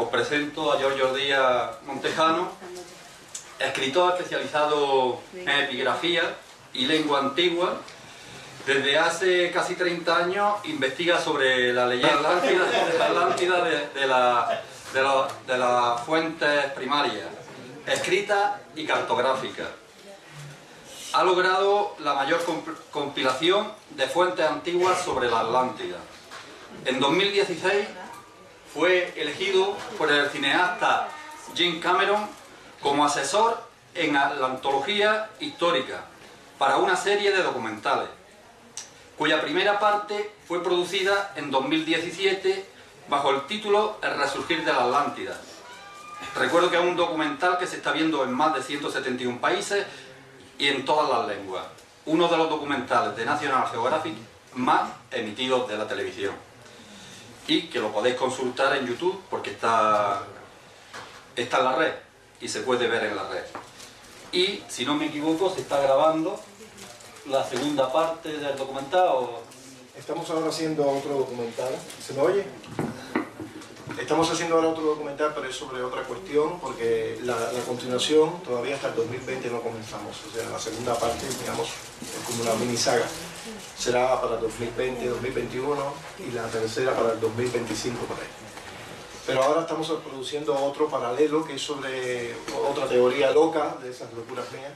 os presento a Giorgio Díaz Montejano, escritor especializado en epigrafía y lengua antigua. Desde hace casi 30 años investiga sobre la leyenda Atlántida, de, de las fuentes primarias, escritas y cartográficas. Ha logrado la mayor compilación de fuentes antiguas sobre la Atlántida. En 2016 fue elegido por el cineasta Jim Cameron como asesor en la antología histórica para una serie de documentales, cuya primera parte fue producida en 2017 bajo el título El resurgir de la Atlántida. Recuerdo que es un documental que se está viendo en más de 171 países y en todas las lenguas. Uno de los documentales de National Geographic más emitidos de la televisión y que lo podéis consultar en YouTube porque está, está en la red y se puede ver en la red. Y, si no me equivoco, se está grabando la segunda parte del documental. Estamos ahora haciendo otro documental. ¿Se me oye? Estamos haciendo ahora otro documental, pero es sobre otra cuestión, porque la, continuación todavía hasta el 2020 no comenzamos. O sea, la segunda parte, digamos, es como una mini saga será para 2020, 2021 y la tercera para el 2025 por ahí. Pero ahora estamos produciendo otro paralelo que es sobre otra teoría loca de esas locuras mías,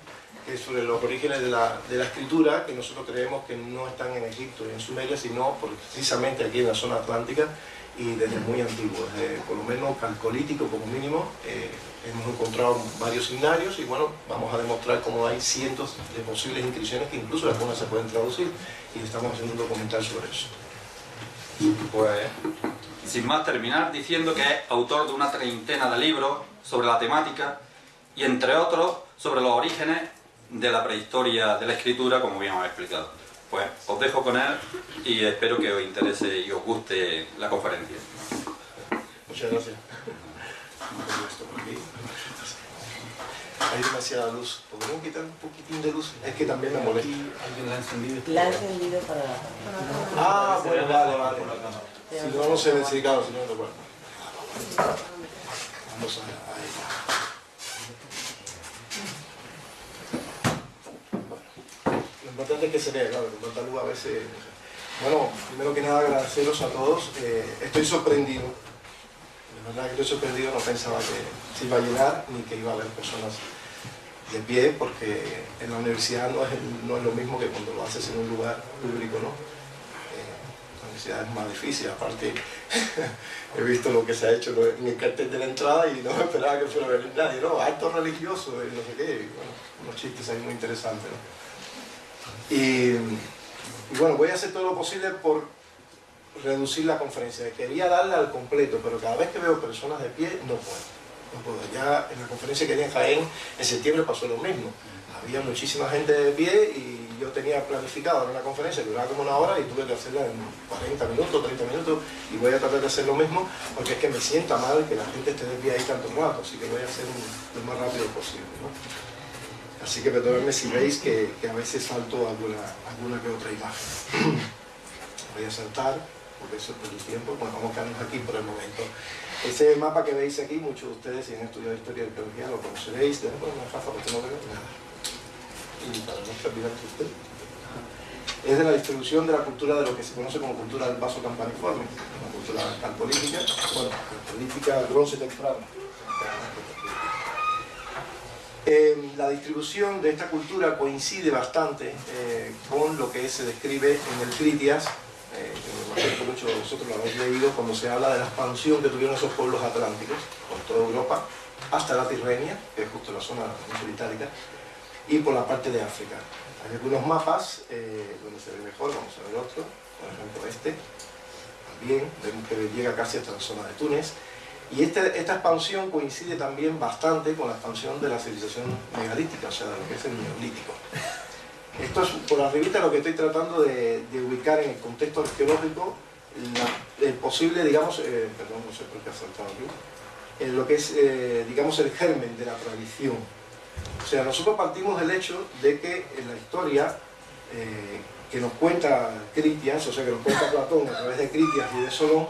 que es sobre los orígenes de la, de la escritura, que nosotros creemos que no están en Egipto y en Sumeria, sino precisamente aquí en la zona atlántica, y desde muy antiguo, desde por lo menos calcolítico como mínimo, eh, hemos encontrado varios signarios y bueno, vamos a demostrar cómo hay cientos de posibles inscripciones que incluso algunas se pueden traducir y estamos haciendo un documental sobre eso. Pues, sin más terminar, diciendo que es autor de una treintena de libros sobre la temática y entre otros sobre los orígenes de la prehistoria de la escritura, como bien hemos explicado. Pues os dejo con él y espero que os interese y os guste la conferencia. Muchas gracias. Hay demasiada luz. ¿Podemos quitar un poquitín de luz? Es que también me molesta. ¿Alguien la ha encendido? La ha encendido para... Ah, bueno, vale, vale. Si no, no se ve, si claro, si no, no, bueno. Vamos a... Ahí. Importante es que se vea, claro, que luz a veces... Bueno, primero que nada agradeceros a todos, eh, estoy sorprendido, de verdad que estoy sorprendido, no pensaba que se iba a llenar ni que iba a haber personas de pie, porque en la universidad no es, no es lo mismo que cuando lo haces en un lugar público, ¿no? Eh, la universidad es más difícil, aparte he visto lo que se ha hecho en el cartel de la entrada y no esperaba que fuera a venir nadie, ¿no? Alto religioso y no sé qué, bueno, unos chistes ahí muy interesantes, ¿no? Y, bueno, voy a hacer todo lo posible por reducir la conferencia. Quería darla al completo, pero cada vez que veo personas de pie, no puedo. No puedo. Ya en la conferencia que di en Jaén, en septiembre pasó lo mismo. Había muchísima gente de pie y yo tenía planificado una conferencia que duraba como una hora y tuve que hacerla en 40 minutos, 30 minutos y voy a tratar de hacer lo mismo porque es que me sienta mal que la gente esté de pie ahí tanto rato, así que voy a hacer lo más rápido posible. Así que perdonadme si veis que, a veces salto alguna, alguna que otra imagen. Voy a saltar, porque eso es por el tiempo, bueno, vamos a quedarnos aquí por el momento. Ese mapa que veis aquí, muchos de ustedes si han estudiado historia y arqueología lo conoceréis, de una faja porque no veo nada. Y para no olvidarse usted. Es de la distribución de la cultura de lo que se conoce como cultura del vaso campaniforme, una cultura calpolítica, bueno, calpolítica bronce temprano la distribución de esta cultura coincide bastante eh, con lo que se describe en el Critias, eh, que muchos de vosotros lo habéis leído, cuando se habla de la expansión que tuvieron esos pueblos atlánticos por toda Europa, hasta la Tirrenia, que es justo la zona mesoitálica, y por la parte de África. Hay algunos mapas eh, donde se ve mejor, vamos a ver otro, por ejemplo este, también, vemos que llega casi hasta la zona de Túnez, y este, esta expansión coincide también bastante con la expansión de la civilización megalítica, o sea, de lo que es el neolítico. Esto es por arribita lo que estoy tratando de, ubicar en el contexto arqueológico el posible, digamos, eh, perdón, no sé por qué ha saltado aquí, lo que es, eh, digamos, el germen de la tradición. O sea, nosotros partimos del hecho de que en la historia eh, que nos cuenta Critias, o sea, que nos cuenta Platón a través de Critias y de Solón,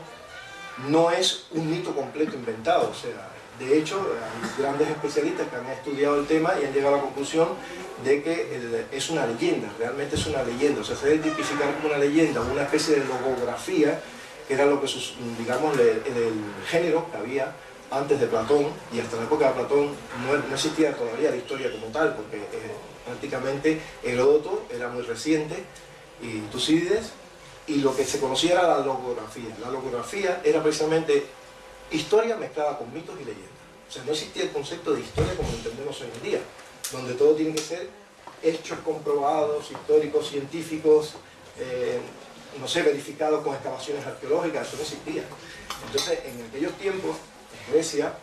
no es un mito completo inventado, o sea, de hecho, hay grandes especialistas que han estudiado el tema y han llegado a la conclusión de que es una leyenda, realmente es una leyenda, o se debe tipificar como una leyenda, una especie de logografía, que era lo que, digamos, en el género que había antes de Platón, y hasta la época de Platón no, existía todavía la historia como tal, porque eh, prácticamente Heródoto era muy reciente, y Tucídides, y lo que se conocía era la logografía. La logografía era precisamente historia mezclada con mitos y leyendas. O sea, no existía el concepto de historia como entendemos hoy en día, donde todo tiene que ser hechos comprobados, históricos, científicos, eh, no sé, verificados con excavaciones arqueológicas, eso no existía. Entonces, en aquellos tiempos, en Grecia,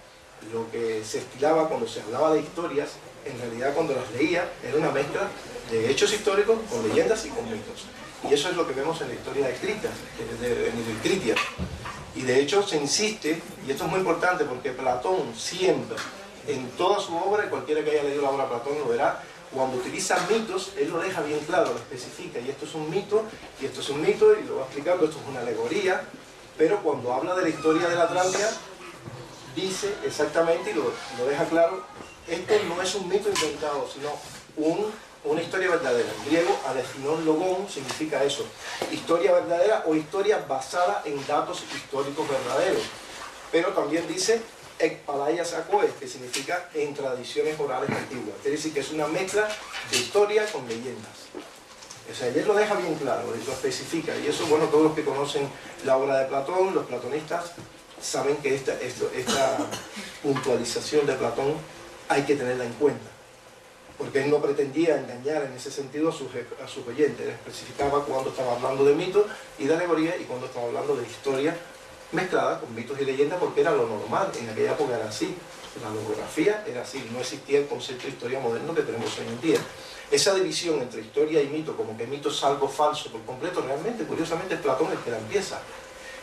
lo que se estilaba cuando se hablaba de historias, en realidad cuando las leía, era una mezcla de hechos históricos con leyendas y con mitos. Y eso es lo que vemos en la historia escrita, en el Critia. Y de hecho se insiste, y esto es muy importante porque Platón siempre, en toda su obra, cualquiera que haya leído la obra de Platón lo verá, cuando utiliza mitos, él lo deja bien claro, lo especifica, y esto es un mito, y esto es un mito, y lo va explicando, esto es una alegoría, pero cuando habla de la historia de la Atlántida, dice exactamente, y lo, lo deja claro, esto no es un mito inventado, sino un una historia verdadera. En griego, alecinon logón significa eso. Historia verdadera o historia basada en datos históricos verdaderos. Pero también dice ekpalayas que significa en tradiciones orales antiguas. Quiere decir que es una mezcla de historia con leyendas. O sea, él lo deja bien claro, lo especifica. Y eso, bueno, todos los que conocen la obra de Platón, los platonistas, saben que esta, esta puntualización de Platón hay que tenerla en cuenta porque él no pretendía engañar en ese sentido a sus, a oyentes, él especificaba cuando estaba hablando de mitos y de alegoría y cuando estaba hablando de historia mezclada con mitos y leyendas porque era lo normal, en aquella época era así, la logografía era así, no existía el concepto de historia moderno que tenemos hoy en día. Esa división entre historia y mito, como que mito es algo falso por completo, realmente, curiosamente, es Platón el que la empieza.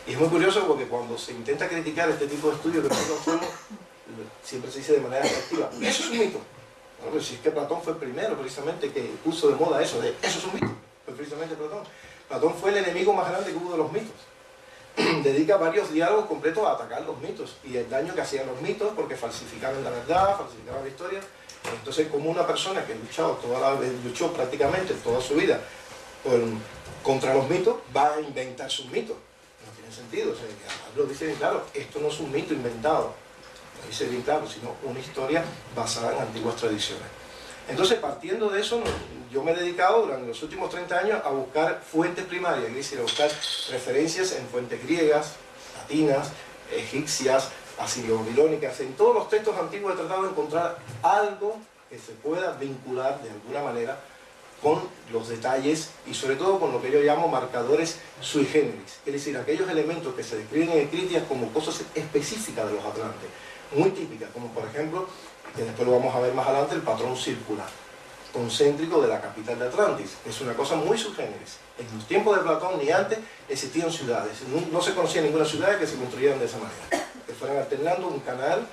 Y es muy curioso porque cuando se intenta criticar este tipo de estudios que nosotros siempre se dice de manera efectiva, eso es un mito. Bueno, si es que Platón fue el primero precisamente que puso de moda eso, de eso es un mito, fue precisamente Platón. Platón fue el enemigo más grande que hubo de los mitos. Dedica varios diálogos completos a atacar los mitos y el daño que hacían los mitos porque falsificaban la verdad, falsificaban la historia. Entonces, como una persona que luchado toda luchó prácticamente toda su vida contra los mitos, va a inventar sus mitos. No tiene sentido. O sea, lo dice bien claro, esto no es un mito inventado dice bien claro, sino una historia basada en antiguas tradiciones. Entonces, partiendo de eso, yo me he dedicado durante los últimos 30 años a buscar fuentes primarias, es decir, a buscar referencias en fuentes griegas, latinas, egipcias, asirio-babilónicas, en todos los textos antiguos he tratado de encontrar algo que se pueda vincular de alguna manera con los detalles y sobre todo con lo que yo llamo marcadores sui generis, es decir, aquellos elementos que se describen en Critias como cosas específicas de los atlantes muy típicas, como por ejemplo, que después lo vamos a ver más adelante, el patrón circular, concéntrico de la capital de Atlantis. Es una cosa muy subgéneris. En los tiempos de Platón ni antes existían ciudades. No, se conocía ninguna ciudad que se construyeran de esa manera. Que fueran alternando un canal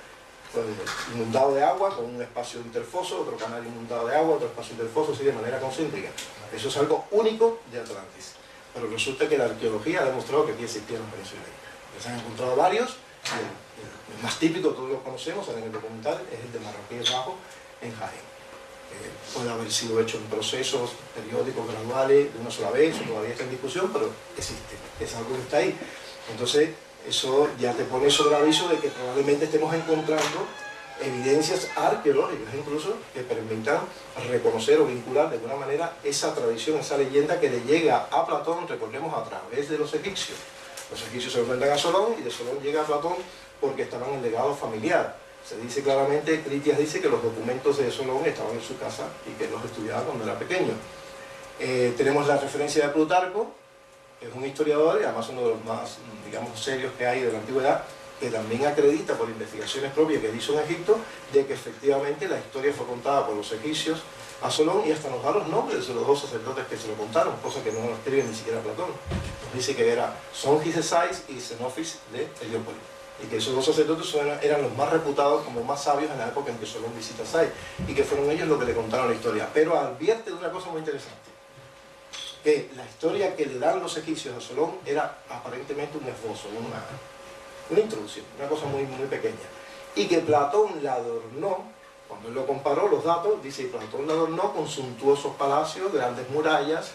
pues, inundado de agua con un espacio interfoso, otro canal inundado de agua, otro espacio interfoso, así de manera concéntrica. Eso es algo único de Atlantis. Pero resulta que la arqueología ha demostrado que aquí existían península Se han encontrado varios, el más típico, todos lo conocemos en el documental, es el de Marroquí Bajo en Jaén. Eh, puede haber sido hecho en procesos periódicos graduales de una sola vez, todavía está en discusión, pero existe, es algo que está ahí. Entonces, eso ya te pone sobre aviso de que probablemente estemos encontrando evidencias arqueológicas incluso que permitan reconocer o vincular de alguna manera esa tradición, esa leyenda que le llega a Platón, recordemos, a través de los egipcios. Los egipcios se enfrentan a Solón y de Solón llega a Platón porque estaban en legado familiar. Se dice claramente, Critias dice que los documentos de Solón estaban en su casa y que los estudiaba cuando era pequeño. Eh, tenemos la referencia de Plutarco, que es un historiador y además uno de los más, digamos, serios que hay de la antigüedad, que también acredita por investigaciones propias que hizo en Egipto, de que efectivamente la historia fue contada por los egipcios a Solón y hasta nos da los nombres de los dos sacerdotes que se lo contaron, cosa que no lo escribe ni siquiera Platón. Dice que era Songis de Sais y Xenofis de Heliópolis y que esos dos sacerdotes eran los más reputados como más sabios en la época en que Solón visita Sai y que fueron ellos los que le contaron la historia. Pero advierte de una cosa muy interesante, que la historia que le dan los egipcios a Solón era aparentemente un esbozo, una, una introducción, una cosa muy, muy pequeña. Y que Platón la adornó, cuando él lo comparó los datos, dice Platón la adornó con suntuosos palacios, grandes murallas,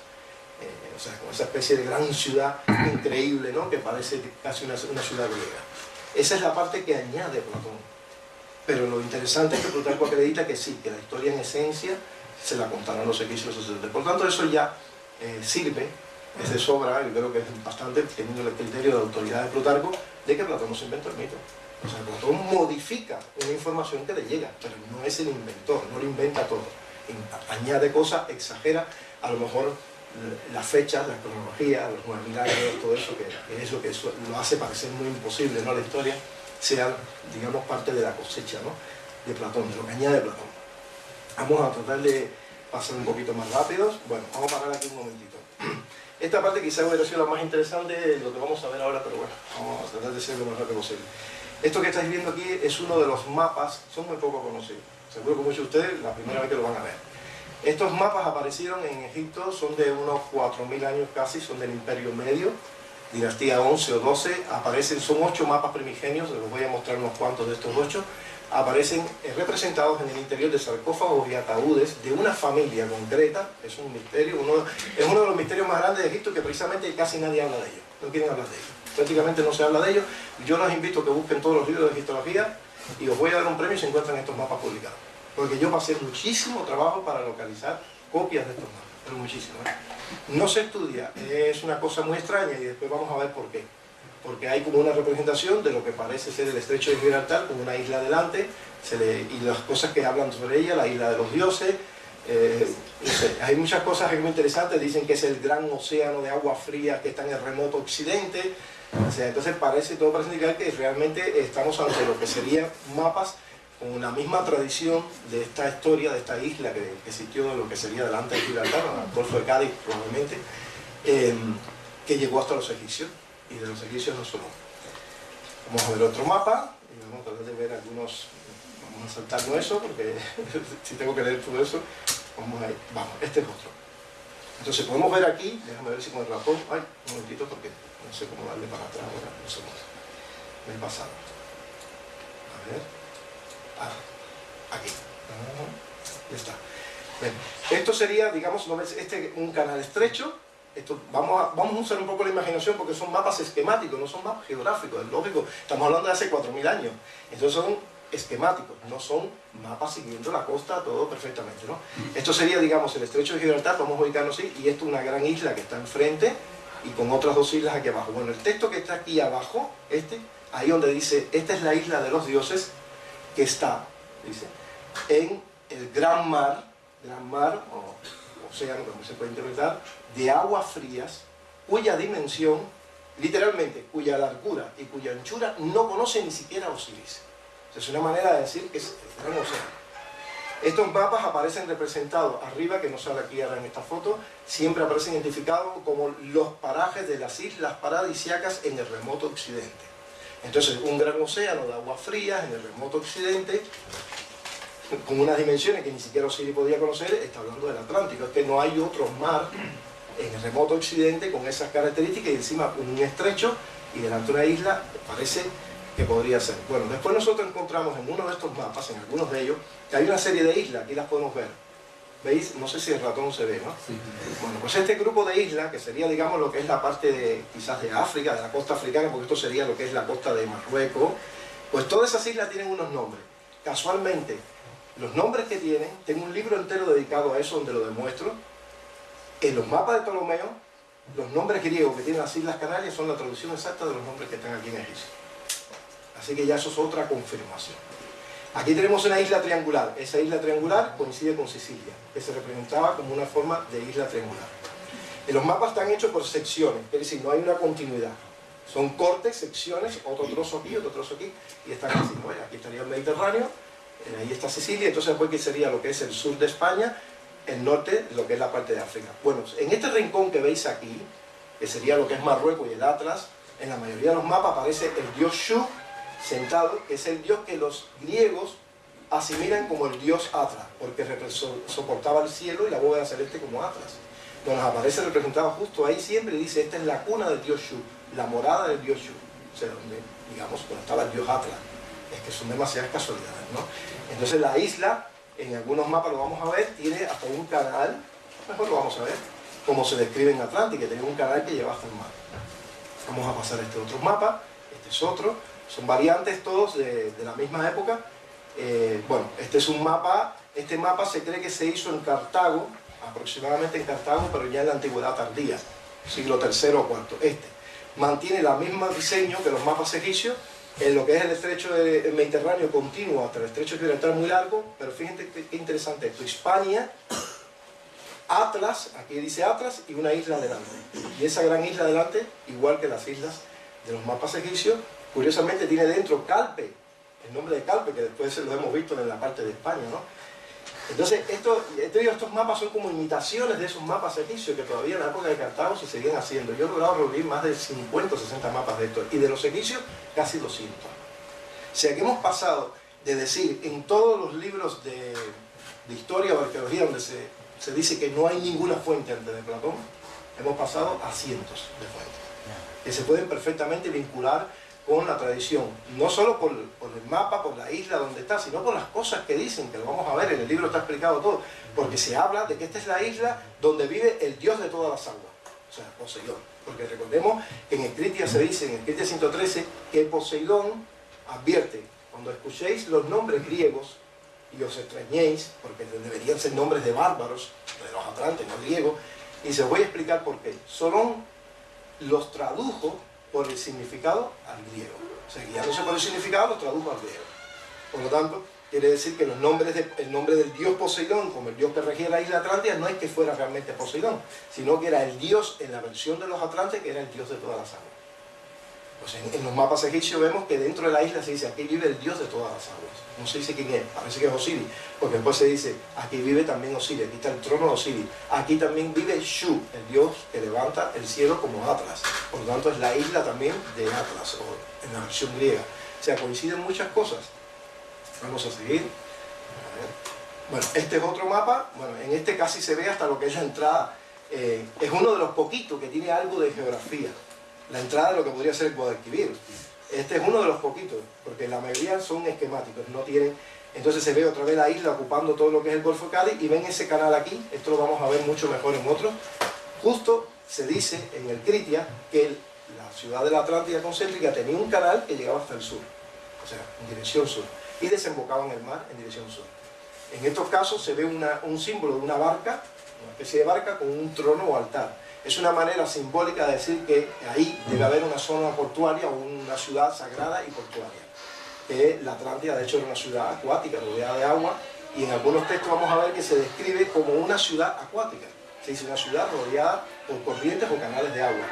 eh, o sea, con esa especie de gran ciudad increíble, ¿no? que parece casi una, una ciudad griega. Esa es la parte que añade Platón. Pero lo interesante es que Plutarco acredita que sí, que la historia en esencia se la contaron los egipcios los Por tanto, eso ya eh, sirve, es de sobra, yo creo que es bastante, teniendo el criterio de autoridad de Plutarco, de que Platón no se inventó el mito. O sea, Platón modifica una información que le llega, pero no es el inventor, no lo inventa todo. Añade cosas, exagera, a lo mejor las fechas, la cronología, los milagros, todo eso, que, es lo que lo hace parecer muy imposible, ¿no? La historia sea, digamos, parte de la cosecha, ¿no? De Platón, de lo que añade Platón. Vamos a tratar de pasar un poquito más rápidos. Bueno, vamos a parar aquí un momentito. Esta parte quizás hubiera sido la más interesante de lo que vamos a ver ahora, pero bueno, vamos a tratar de ser lo más rápido posible. Esto que estáis viendo aquí es uno de los mapas, son muy poco conocidos. Seguro que muchos de ustedes la primera vez que lo van a ver. Estos mapas aparecieron en Egipto, son de unos 4.000 años casi, son del Imperio Medio, dinastía 11 o 12, aparecen, son ocho mapas primigenios, les voy a mostrar unos cuantos de estos ocho, aparecen eh, representados en el interior de sarcófagos y ataúdes de una familia concreta, es un misterio, es uno de los misterios más grandes de Egipto que precisamente casi nadie habla de ellos, no quieren hablar de ellos, prácticamente no se habla de ellos, yo los invito a que busquen todos los libros de egiptología y os voy a dar un premio si encuentran estos mapas publicados porque yo pasé muchísimo trabajo para localizar copias de estos mapas, pero muchísimo. ¿eh? No se estudia, es una cosa muy extraña y después vamos a ver por qué. Porque hay como una representación de lo que parece ser el estrecho de Gibraltar, con una isla delante, y las cosas que hablan sobre ella, la isla de los dioses, eh, hay muchas cosas muy interesantes, dicen que es el gran océano de agua fría que está en el remoto occidente, entonces parece, todo parece indicar que realmente estamos ante lo que serían mapas con la misma tradición de esta historia, de esta isla que, existió en lo que sería delante de Gibraltar, el Golfo de Cádiz probablemente, em, que llegó hasta los egipcios, y de los egipcios no solo. Vamos a ver otro mapa, y vamos a tratar de ver algunos, vamos a saltarnos eso, porque si tengo que leer todo eso, vamos a ir, vamos, este es otro. Entonces podemos ver aquí, déjame ver si con el ratón, ay, un momentito porque no sé cómo darle para atrás ahora, no sé me he pasado. A ver. Aquí. Ya está. esto sería, digamos, este, un canal estrecho. Esto, vamos, a, vamos a usar un poco la imaginación porque son mapas esquemáticos, no son mapas geográficos, es lógico. Estamos hablando de hace 4.000 años. Entonces son esquemáticos, no son mapas siguiendo la costa, todo perfectamente. ¿no? Esto sería, digamos, el estrecho de Gibraltar, vamos a ubicarnos así, y esto es una gran isla que está enfrente y con otras dos islas aquí abajo. Bueno, el texto que está aquí abajo, este, ahí donde dice, esta es la isla de los dioses, que está, dice, en el gran mar, gran mar o océano, como se puede interpretar, de aguas frías, cuya dimensión, literalmente, cuya largura y cuya anchura no conoce ni siquiera Osiris. es una manera de decir que es el gran océano. Estos mapas aparecen representados arriba, que no sale aquí ahora en esta foto, siempre aparecen identificados como los parajes de las islas paradisiacas en el remoto occidente. Entonces, un gran océano de aguas frías en el remoto occidente, con unas dimensiones que ni siquiera Osiris podía conocer, está hablando del Atlántico. Es que no hay otro mar en el remoto occidente con esas características y encima un estrecho y delante una isla, parece que podría ser. Bueno, después nosotros encontramos en uno de estos mapas, en algunos de ellos, que hay una serie de islas, aquí las podemos ver ¿Veis? No sé si el ratón se ve, ¿no? Bueno, pues este grupo de islas, que sería, digamos, lo que es la parte de, quizás de África, de la costa africana, porque esto sería lo que es la costa de Marruecos, pues todas esas islas tienen unos nombres. Casualmente, los nombres que tienen, tengo un libro entero dedicado a eso donde lo demuestro. En los mapas de Ptolomeo, los nombres griegos que tienen las Islas Canarias son la traducción exacta de los nombres que están aquí en Egipto. Así que ya eso es otra confirmación. Aquí tenemos una isla triangular. Esa isla triangular coincide con Sicilia, que se representaba como una forma de isla triangular. En los mapas están hechos por secciones, es decir, no hay una continuidad. Son cortes, secciones, otro trozo aquí, otro trozo aquí, y están así. Aquí estaría el Mediterráneo, eh, ahí está Sicilia, entonces después que sería lo que es el sur de España, el norte, lo que es la parte de África. Bueno, en este rincón que veis aquí, que sería lo que es Marruecos y el Atlas, en la mayoría de los mapas aparece el dios Shu, sentado, que es el dios que los griegos asimilan como el dios Atlas, porque soportaba el cielo y la bóveda celeste como Atlas. Entonces aparece representado justo ahí siempre y dice, esta es la cuna del dios Shu, la morada del dios Shu, o sea, donde digamos, estaba el dios Atlas. Es que son demasiadas casualidades, ¿no? Entonces la isla, en algunos mapas lo vamos a ver, tiene hasta un canal, mejor lo vamos a ver, como se describe en Atlántica, tiene un canal que lleva hasta el mar. Vamos a pasar a este otro mapa, este es otro, son variantes todos de, la misma época. Eh, bueno, este es un mapa, este mapa se cree que se hizo en Cartago, aproximadamente en Cartago, pero ya en la antigüedad tardía, siglo III o IV. Este mantiene el mismo diseño que los mapas egipcios, en lo que es el estrecho del Mediterráneo continuo hasta el estrecho de Gibraltar muy largo, pero fíjense qué interesante esto, Hispania, Atlas, aquí dice Atlas, y una isla delante. Y esa gran isla delante, igual que las islas de los mapas egipcios, curiosamente tiene dentro Calpe, el nombre de Calpe, que después lo hemos visto en la parte de España, ¿no? Entonces, esto, estos mapas son como imitaciones de esos mapas egipcios que todavía en la época de Cartago se seguían haciendo. Yo he logrado reunir más de 50 o 60 mapas de estos, y de los egipcios casi 200. O sea que hemos pasado de decir en todos los libros de, de historia o arqueología donde se, se, dice que no hay ninguna fuente antes de Platón, hemos pasado a cientos de fuentes, que se pueden perfectamente vincular con la tradición, no solo por, el mapa, por la isla donde está, sino por las cosas que dicen, que lo vamos a ver, en el libro está explicado todo, porque se habla de que esta es la isla donde vive el dios de todas las aguas, o sea, Poseidón. Porque recordemos que en Escritia se dice, en Escritia 113, que Poseidón advierte, cuando escuchéis los nombres griegos y os extrañéis, porque deberían ser nombres de bárbaros, de los atlantes, no griegos, y se voy a explicar por qué. Solón los tradujo por el significado al griego. O sea, guiándose por el significado, lo tradujo al griego. Por lo tanto, quiere decir que el nombre del dios Poseidón, como el dios que regía la isla Atlántida, no es que fuera realmente Poseidón, sino que era el dios en la versión de los Atlantes, que era el dios de todas las aguas. Pues en, los mapas egipcios vemos que dentro de la isla se dice, aquí vive el dios de todas las aguas. No se dice quién es, parece que es Osiris, porque después se dice, aquí vive también Osiris, aquí está el trono de Osiris. Aquí también vive Shu, el dios que levanta el cielo como Atlas. Por lo tanto es la isla también de Atlas, o en la versión griega. O sea, coinciden muchas cosas. Vamos a seguir. Bueno, este es otro mapa. Bueno, en este casi se ve hasta lo que es la entrada. Eh, es uno de los poquitos que tiene algo de geografía la entrada de lo que podría ser el Guadalquivir. Este es uno de los poquitos, porque la mayoría son esquemáticos, no tienen... Entonces se ve otra vez la isla ocupando todo lo que es el Golfo de Cádiz y ven ese canal aquí, esto lo vamos a ver mucho mejor en otros. Justo se dice en el Critia que la ciudad de la Atlántida concéntrica tenía un canal que llegaba hasta el sur, o sea, en dirección sur, y desembocaba en el mar en dirección sur. En estos casos se ve un símbolo de una barca, una especie de barca con un trono o altar es una manera simbólica de decir que ahí debe haber una zona portuaria o una ciudad sagrada y portuaria. Que la Atlántida, de hecho, era una ciudad acuática, rodeada de agua, y en algunos textos vamos a ver que se describe como una ciudad acuática. Se dice una ciudad rodeada por corrientes o canales de agua.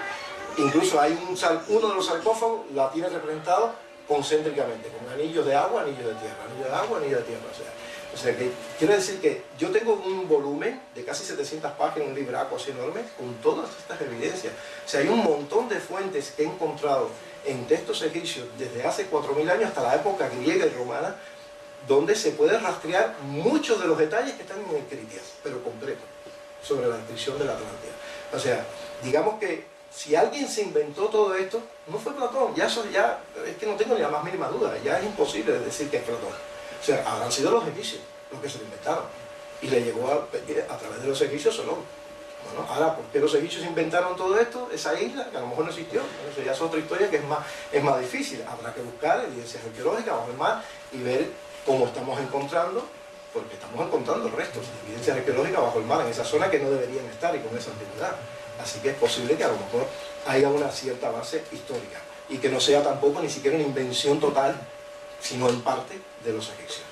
Incluso hay un, uno de los sarcófagos, la tiene representado concéntricamente, con anillos de agua, anillos de tierra, anillos de agua, anillos de tierra. O o sea que quiero decir que yo tengo un volumen de casi 700 páginas, un libraco así enorme, con todas estas evidencias. O sea, hay un montón de fuentes que he encontrado en textos egipcios desde hace 4.000 años hasta la época griega y romana, donde se puede rastrear muchos de los detalles que están en Escritias, pero completo, sobre la descripción de la Atlántida. O sea, digamos que si alguien se inventó todo esto, no fue Platón, ya eso ya, es que no tengo ni la más mínima duda, ya es imposible decir que es Platón. O sea, habrán sido los egipcios los que se lo inventaron. Y le llegó a, través de los egipcios solo. Bueno, ahora, ¿por qué los egipcios inventaron todo esto? Esa isla, que a lo mejor no existió. eso ya es otra historia que es más, es más difícil. Habrá que buscar evidencias arqueológicas bajo el mar y ver cómo estamos encontrando, porque estamos encontrando restos de evidencias arqueológicas bajo el mar en esa zona que no deberían estar y con esa antigüedad. Así que es posible que a lo mejor haya una cierta base histórica y que no sea tampoco ni siquiera una invención total, sino en parte de los egipcios.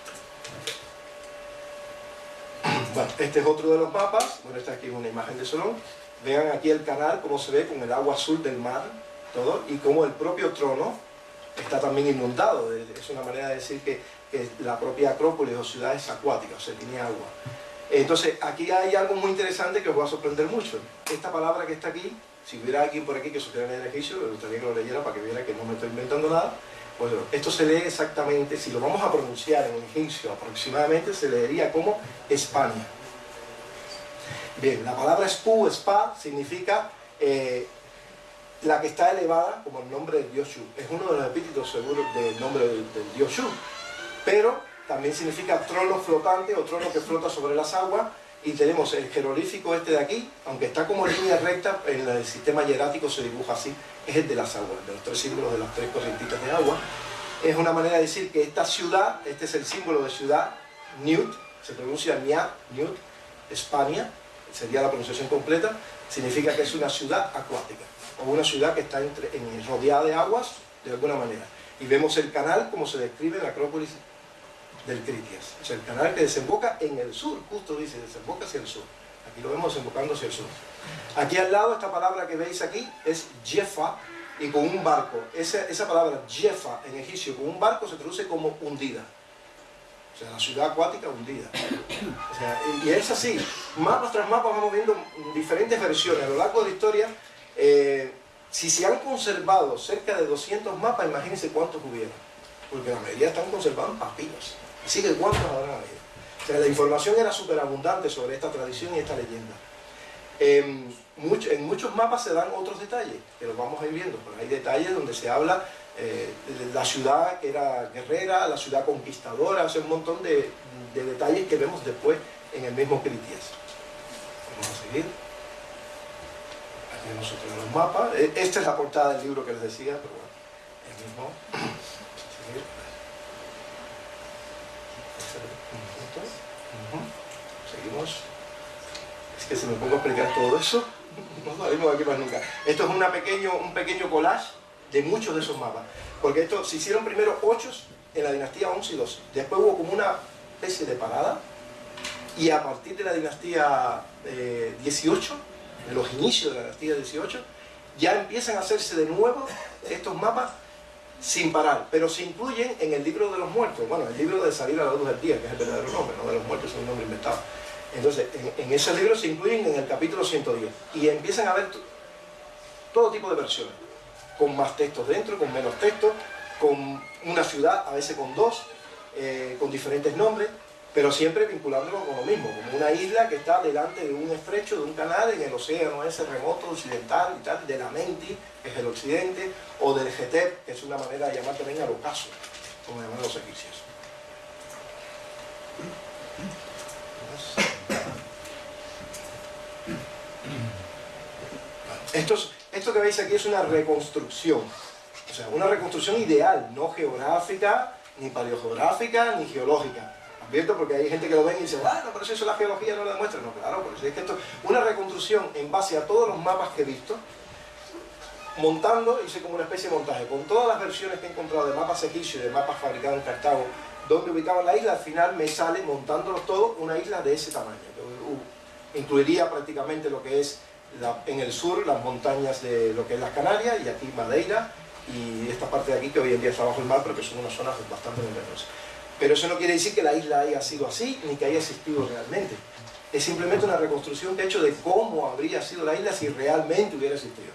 Bueno, este es otro de los mapas, bueno, esta aquí una imagen de Solón. Vean aquí el canal, cómo se ve con el agua azul del mar, todo, y cómo el propio trono está también inundado. Es una manera de decir que, la propia Acrópolis o ciudad es acuática, o sea, tiene agua. Entonces, aquí hay algo muy interesante que os va a sorprender mucho. Esta palabra que está aquí, si hubiera alguien por aquí que supiera leer egipcio, me gustaría que lo leyera para que viera que no me estoy inventando nada. Bueno, esto se lee exactamente, si lo vamos a pronunciar en egipcio aproximadamente, se leería como España. Bien, la palabra spu, spa, significa eh, la que está elevada como el nombre del dios Shu. Es uno de los epítetos seguros del nombre del, dios Shu. Pero también significa trono flotante o trono que flota sobre las aguas. Y tenemos el jeroglífico este de aquí, aunque está como línea recta, en el sistema hierático se dibuja así, es el de las aguas, de los tres símbolos de las tres corrientitas de agua. Es una manera de decir que esta ciudad, este es el símbolo de ciudad, Newt, se pronuncia Nia, Newt, España, sería la pronunciación completa, significa que es una ciudad acuática o una ciudad que está entre, en, rodeada de aguas de alguna manera. Y vemos el canal como se describe en la Acrópolis del Critias. O sea, el canal que desemboca en el sur, justo dice, desemboca hacia el sur. Aquí lo vemos desembocando hacia el sur. Aquí al lado, esta palabra que veis aquí es Jefa y con un barco. Esa, esa palabra Jefa en egipcio con un barco se traduce como hundida. O sea, la ciudad acuática hundida. O sea, y es así. Mapas tras mapas vamos viendo diferentes versiones. A lo largo de la historia eh, si se han conservado cerca de 200 mapas, imagínense cuántos hubieron. Porque la mayoría están conservados en papiros. Así que cuántos habrán habido. O sea, la información era súper abundante sobre esta tradición y esta leyenda. en muchos mapas se dan otros detalles, que los vamos a ir viendo. Pero hay detalles donde se habla eh, de la ciudad que era guerrera, la ciudad conquistadora, o un montón de, de detalles que vemos después en el mismo Critias. Vamos a seguir nosotros los mapas. E, esta es la portada del libro que les decía, pero bueno, el mismo. Seguimos. Es que si me pongo a explicar todo eso, no salimos aquí más nunca. Esto es una pequeño, un pequeño collage de muchos de esos mapas. Porque esto se hicieron primero ocho en la dinastía 11 y 12. Después hubo como una especie de parada. Y a partir de la dinastía 18 eh, en los inicios de la dinastía 18, ya empiezan a hacerse de nuevo estos mapas sin parar, pero se incluyen en el libro de los muertos, bueno, el libro de salir a la luz del día, que es el verdadero nombre, no de los muertos, es un nombre inventado. Entonces, en, ese libro se incluyen en el capítulo 110 y empiezan a ver todo tipo de versiones, con más textos dentro, con menos textos, con una ciudad, a veces con dos, eh, con diferentes nombres, pero siempre vinculándolo con lo mismo, como una isla que está delante de un estrecho, de un canal en el océano ese remoto occidental y tal, de la Menti, que es el occidente, o del Getep, que es una manera de llamar también al ocaso, como llaman los egipcios. Esto, esto que veis aquí es una reconstrucción, o sea, una reconstrucción ideal, no geográfica, ni paleogeográfica, ni geológica porque hay gente que lo ve y dice, bueno, pero eso la geología no lo demuestra. No, claro, porque es que esto una reconstrucción en base a todos los mapas que he visto, montando, hice como una especie de montaje, con todas las versiones que he encontrado de mapas egipcios y de mapas fabricados en Cartago, donde ubicaban la isla, al final me sale, montándolos todos, una isla de ese tamaño. incluiría prácticamente lo que es en el sur, las montañas de lo que es las Canarias, y aquí Madeira, y esta parte de aquí que hoy en día está bajo el mar, pero que son unas zonas bastante numerosas. Pero eso no quiere decir que la isla haya sido así, ni que haya existido realmente. Es simplemente una reconstrucción he hecho de cómo habría sido la isla si realmente hubiera existido.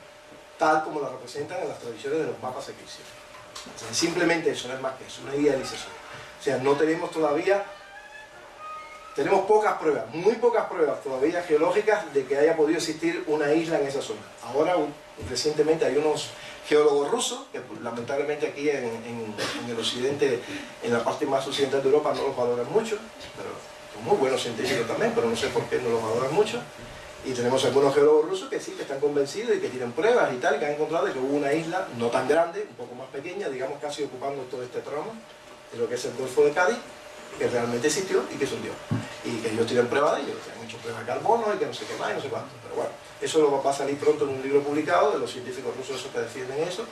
Tal como la representan en las tradiciones de los mapas egipcios. simplemente eso, no es más que eso, una idealización. O sea, no tenemos todavía, tenemos pocas pruebas, muy pocas pruebas todavía geológicas de que haya podido existir una isla en esa zona. Ahora, recientemente hay unos geólogo ruso, que pues, lamentablemente aquí en, el occidente, en la parte más occidental de Europa no los valoran mucho, pero son muy buenos científicos también, pero no sé por qué no los valoran mucho. Y tenemos algunos geólogos rusos que sí, que están convencidos y que tienen pruebas y tal, que han encontrado que hubo una isla no tan grande, un poco más pequeña, digamos casi ocupando todo este tramo, de lo que es el Golfo de Cádiz, que realmente existió y que se hundió. Y que ellos tienen pruebas de ello, que han hecho pruebas de carbono y que no sé qué más y no sé cuánto. Pero bueno, eso lo va a salir pronto en un libro publicado de los científicos rusos que defienden eso,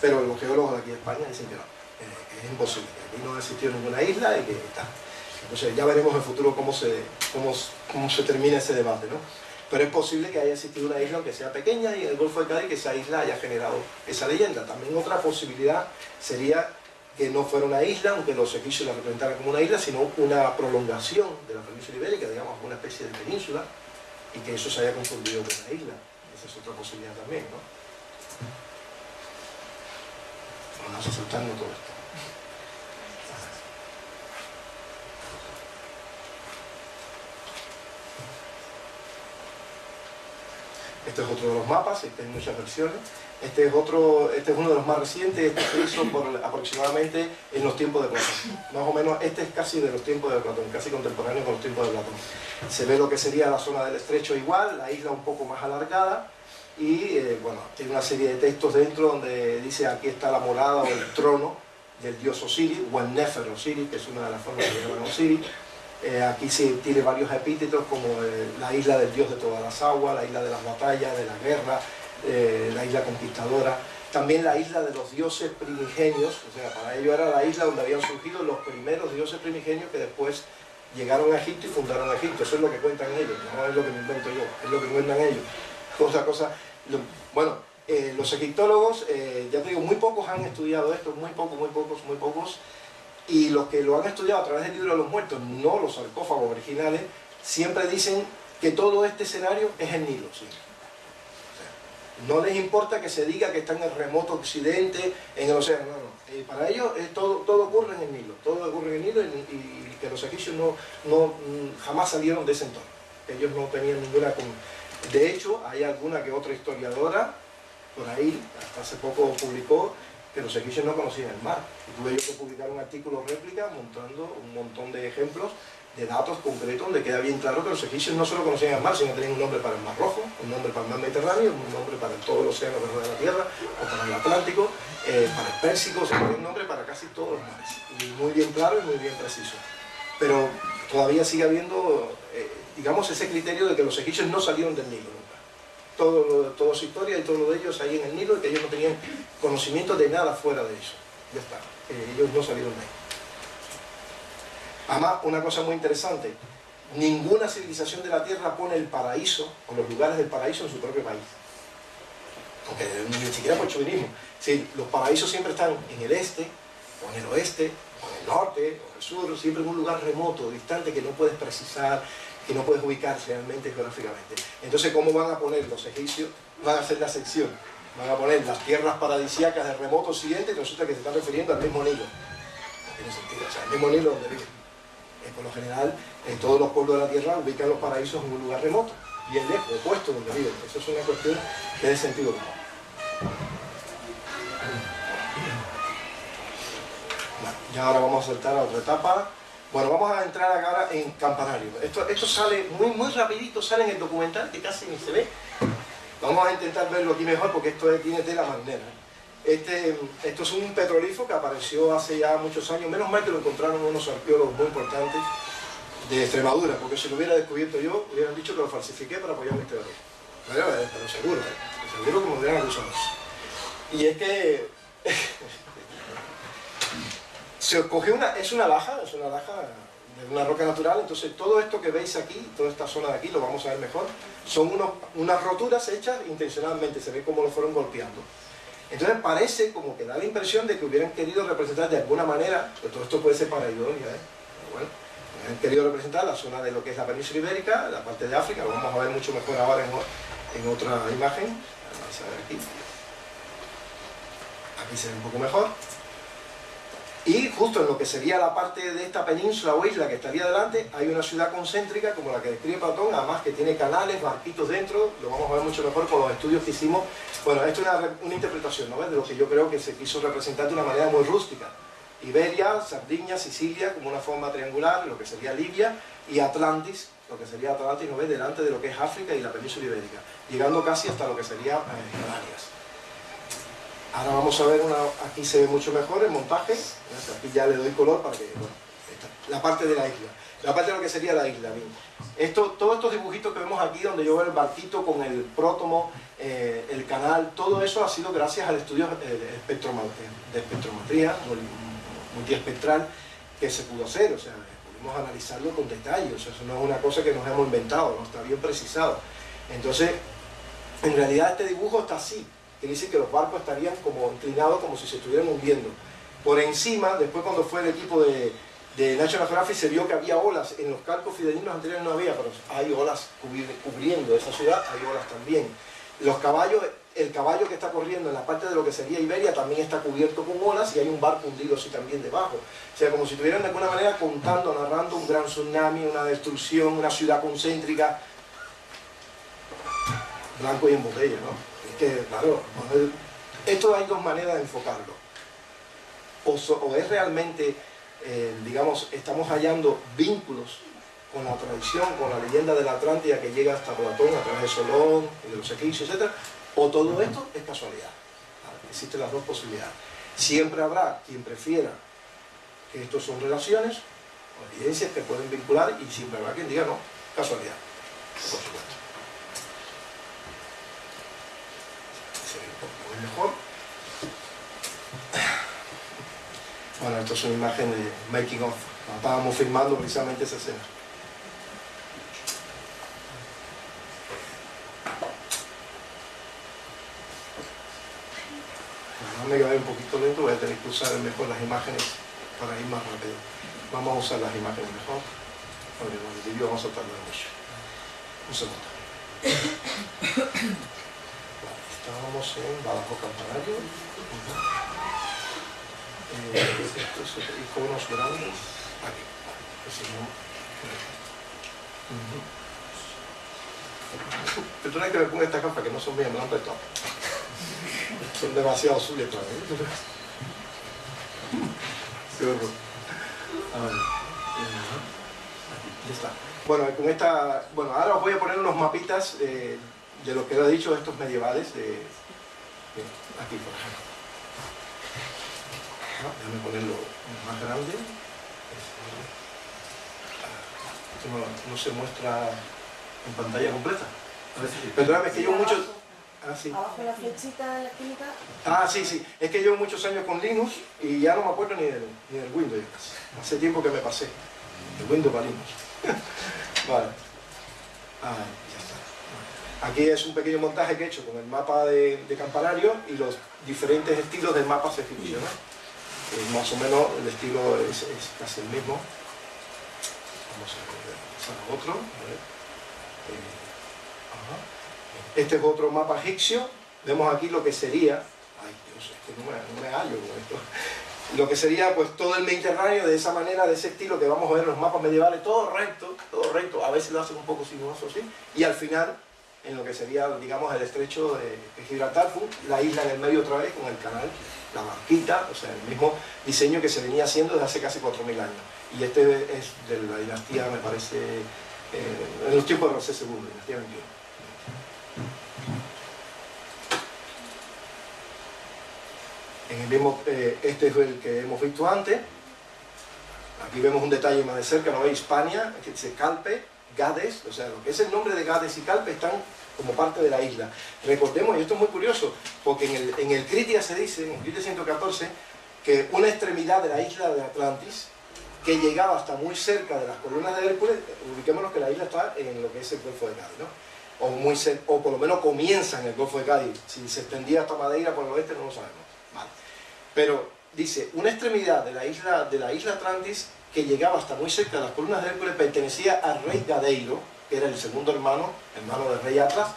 pero los geólogos de aquí de España dicen que no, que es imposible, que aquí no existió ninguna isla y que está. Entonces ya veremos en el futuro cómo se, cómo, cómo se termina ese debate, ¿no? Pero es posible que haya existido una isla, aunque sea pequeña, y en el Golfo de Cádiz que esa isla haya generado esa leyenda. También otra posibilidad sería que no fuera una isla, aunque los egipcios la representaran como una isla, sino una prolongación de la península ibérica, digamos, una especie de península, y que eso se haya confundido con una isla. Esa es otra posibilidad también, ¿no? Vamos a saltarnos todo esto. Este es otro de los mapas, hay muchas versiones. Este es, otro, este es uno de los más recientes, este por aproximadamente en los tiempos de Platón. Más o menos, este es casi de los tiempos de Platón, casi contemporáneo con los tiempos de Platón. Se ve lo que sería la zona del estrecho igual, la isla un poco más alargada, y eh, bueno, tiene una serie de textos dentro donde dice aquí está la morada o el trono del dios Osiris, o el Nefer Osiris, que es una de las formas que llaman Osiris. Eh, aquí se tiene varios epítetos como eh, la isla del dios de todas las aguas, la isla de las batallas, de la guerra, la isla conquistadora. También la isla de los dioses primigenios, o sea, para ello era la isla donde habían surgido los primeros dioses primigenios que después llegaron a Egipto y fundaron Egipto. Eso es lo que cuentan ellos, no es lo que me invento yo, es lo que cuentan ellos. Otra cosa, bueno, eh, los egiptólogos, eh, ya te digo, muy pocos han estudiado esto, muy pocos, muy pocos, muy pocos, y los que lo han estudiado a través del libro de los muertos, no los sarcófagos originales, siempre dicen que todo este escenario es el Nilo. ¿sí? No les importa que se diga que está en el remoto occidente, en el océano, no, no. Eh, para ellos todo, todo ocurre en el Nilo, todo ocurre en el Nilo y, que los egipcios no, no, mm, jamás salieron de ese entorno. Ellos no tenían ninguna... De hecho, hay alguna que otra historiadora por ahí, hasta hace poco publicó que los egipcios no conocían el mar. Y tuve yo que publicar un artículo réplica mostrando un montón de ejemplos de datos concretos donde queda bien claro que los egipcios no solo conocían el mar, sino que tenían un nombre para el Mar Rojo, un nombre para el Mar Mediterráneo, un nombre para todo el océano de la Tierra, o para el Atlántico, eh, para el Pérsico, o sea, un nombre para casi todos los mares. Y muy bien claro y muy bien preciso. Pero todavía sigue habiendo eh, digamos, ese criterio de que los egipcios no salieron del Nilo nunca. Todo, toda su historia y todo lo de ellos ahí en el Nilo y que ellos no tenían conocimiento de nada fuera de eso. Ya está, ellos no salieron de ahí. Además, una cosa muy interesante, ninguna civilización de la Tierra pone el paraíso o los lugares del paraíso en su propio país. Aunque ni siquiera por chauvinismo. Sí, los paraísos siempre están en el este, o en el oeste, o en el norte, o en el sur, siempre en un lugar remoto, distante, que no puedes precisar, que no puedes ubicar realmente geográficamente. Entonces, ¿cómo van a poner los egipcios? Van a hacer la sección. Van a poner las tierras paradisíacas del remoto occidente y resulta que se están refiriendo al mismo Nilo. No tiene sentido. O sea, el mismo Nilo donde viven. Eh, por lo general, en todos los pueblos de la Tierra ubican los paraísos en un lugar remoto, bien lejos, opuesto donde viven. Eso es una cuestión que es de sentido común. ya ahora vamos a saltar a otra etapa. Bueno, vamos a entrar ahora en campanario. Esto, esto sale muy, muy rapidito, sale en el documental que casi ni se ve. Vamos a intentar verlo aquí mejor porque esto tiene tela marinera. Este, esto es un petrolífero que apareció hace ya muchos años. Menos mal que lo encontraron unos arqueólogos muy importantes de Extremadura, porque si lo hubiera descubierto yo, hubieran dicho que lo falsifiqué para apoyar mi teoría. Pero, pero seguro, ¿eh? seguro que me hubieran. Y es que se coge una, es una laja, es una laja de una roca natural, entonces todo esto que veis aquí, toda esta zona de aquí, lo vamos a ver mejor, son unas roturas hechas intencionalmente, se ve cómo lo fueron golpeando. Entonces parece como que da la impresión de que hubieran querido representar de alguna manera, pues todo esto puede ser para ironía, ¿eh? bueno, hubieran querido representar la zona de lo que es la península ibérica, la parte de África, lo vamos a ver mucho mejor ahora en, en otra imagen, vamos a ver aquí, aquí se ve un poco mejor, y justo en lo que sería la parte de esta península o isla que estaría delante, hay una ciudad concéntrica como la que describe Platón, además que tiene canales, barquitos dentro, lo vamos a ver mucho mejor con los estudios que hicimos. Bueno, esto es una, interpretación ¿no? de lo que yo creo que se quiso representar de una manera muy rústica. Iberia, Sardinia, Sicilia como una forma triangular, lo que sería Libia, y Atlantis, lo que sería Atlantis, ¿no ves? delante de lo que es África y la península ibérica, llegando casi hasta lo que sería eh, Canarias. Ahora vamos a ver, una, aquí se ve mucho mejor el montaje, aquí ya le doy color para que, bueno, la parte de la isla, la parte de lo que sería la isla. Esto, todos estos dibujitos que vemos aquí, donde yo veo el barquito con el prótomo, eh, el canal, todo eso ha sido gracias al estudio eh, de, espectrometría multiespectral que se pudo hacer, o sea, pudimos analizarlo con detalle, o sea, eso no es una cosa que nos hemos inventado, no está bien precisado. Entonces, en realidad este dibujo está así, que dice que los barcos estarían como inclinados como si se estuvieran hundiendo. Por encima, después cuando fue el equipo de, de National Geographic se vio que había olas, en los calcos fidedignos anteriores no había, pero hay olas cubriendo esa ciudad, hay olas también. Los caballos, el caballo que está corriendo en la parte de lo que sería Iberia también está cubierto con olas y hay un barco hundido así también debajo. O sea, como si estuvieran de alguna manera contando, narrando un gran tsunami, una destrucción, una ciudad concéntrica, blanco y en botella, ¿no? Que, claro, Esto hay dos maneras de enfocarlo. O, o es realmente, eh, digamos, estamos hallando vínculos con la tradición, con la leyenda de la Atlántida que llega hasta Platón a través de Solón y de los egipcios, etc. O todo esto es casualidad. Existen las dos posibilidades. Siempre habrá quien prefiera que estos son relaciones o evidencias que pueden vincular y siempre habrá quien diga no, casualidad, por supuesto. Mejor. Bueno, esto es una imagen de making of. Estábamos filmando precisamente esa escena. me quedé un poquito lento, voy a tener que usar mejor las imágenes para ir más rápido. Vamos a usar las imágenes mejor. Bueno, vamos a tardar mucho. Un segundo. Estábamos en Badajoz Campanario. Eh, estos iconos grandes. Aquí. Pero tú no hay que ver con esta capa que no son bien, me prestado. Son demasiado azules para horror. Ya está. Bueno, con esta, bueno, ahora os voy a poner unos mapitas eh, de lo que he dicho estos medievales. Eh, aquí, por ejemplo. déjame ponerlo más grande. No, no, se muestra en pantalla completa. Perdóname, es que yo muchos Ah, sí. Abajo la flechita de la química. Ah, sí, sí. Es que llevo muchos años con Linux y ya no me acuerdo ni del, ni del Windows. Hace tiempo que me pasé. El Windows para Linux. vale. Ah. Aquí es un pequeño montaje que he hecho con el mapa de, campanario y los diferentes estilos del mapa. ¿no? Eh, más o menos el estilo es, casi el mismo. Vamos a ver, otro. A ver. Eh, este es otro mapa egipcio. Vemos aquí lo que sería, ay Dios, es que no me, hallo con esto. Lo que sería pues todo el Mediterráneo de esa manera, de ese estilo que vamos a ver en los mapas medievales, todo recto, todo recto, a veces lo hacen un poco sinuoso así, y al final en lo que sería, digamos, el estrecho de Gibraltar, la isla en el medio otra vez con el canal, la barquita, o sea, el mismo diseño que se venía haciendo desde hace casi 4.000 años. Y este es de la dinastía, me parece, eh, en los tiempos de José II, dinastía 21. En eh, este es el que hemos visto antes. Aquí vemos un detalle más de cerca, ¿no? Hispania, que dice Calpe, Gades, o sea, lo que es el nombre de Gades y Calpe están como parte de la isla. Recordemos, y esto es muy curioso, porque en el, en el Critia se dice, en el Critia 114, que una extremidad de la isla de Atlantis, que llegaba hasta muy cerca de las columnas de Hércules, ubiquémonos que la isla está en lo que es el Golfo de Cádiz, ¿no? O, muy o por lo menos comienza en el Golfo de Cádiz. Si se extendía hasta Madeira por el oeste no lo sabemos. Pero dice, una extremidad de la isla, de la isla Atlantis que llegaba hasta muy cerca de las columnas de Hércules pertenecía al rey Gadeiro, que era el segundo hermano, hermano del rey Atlas,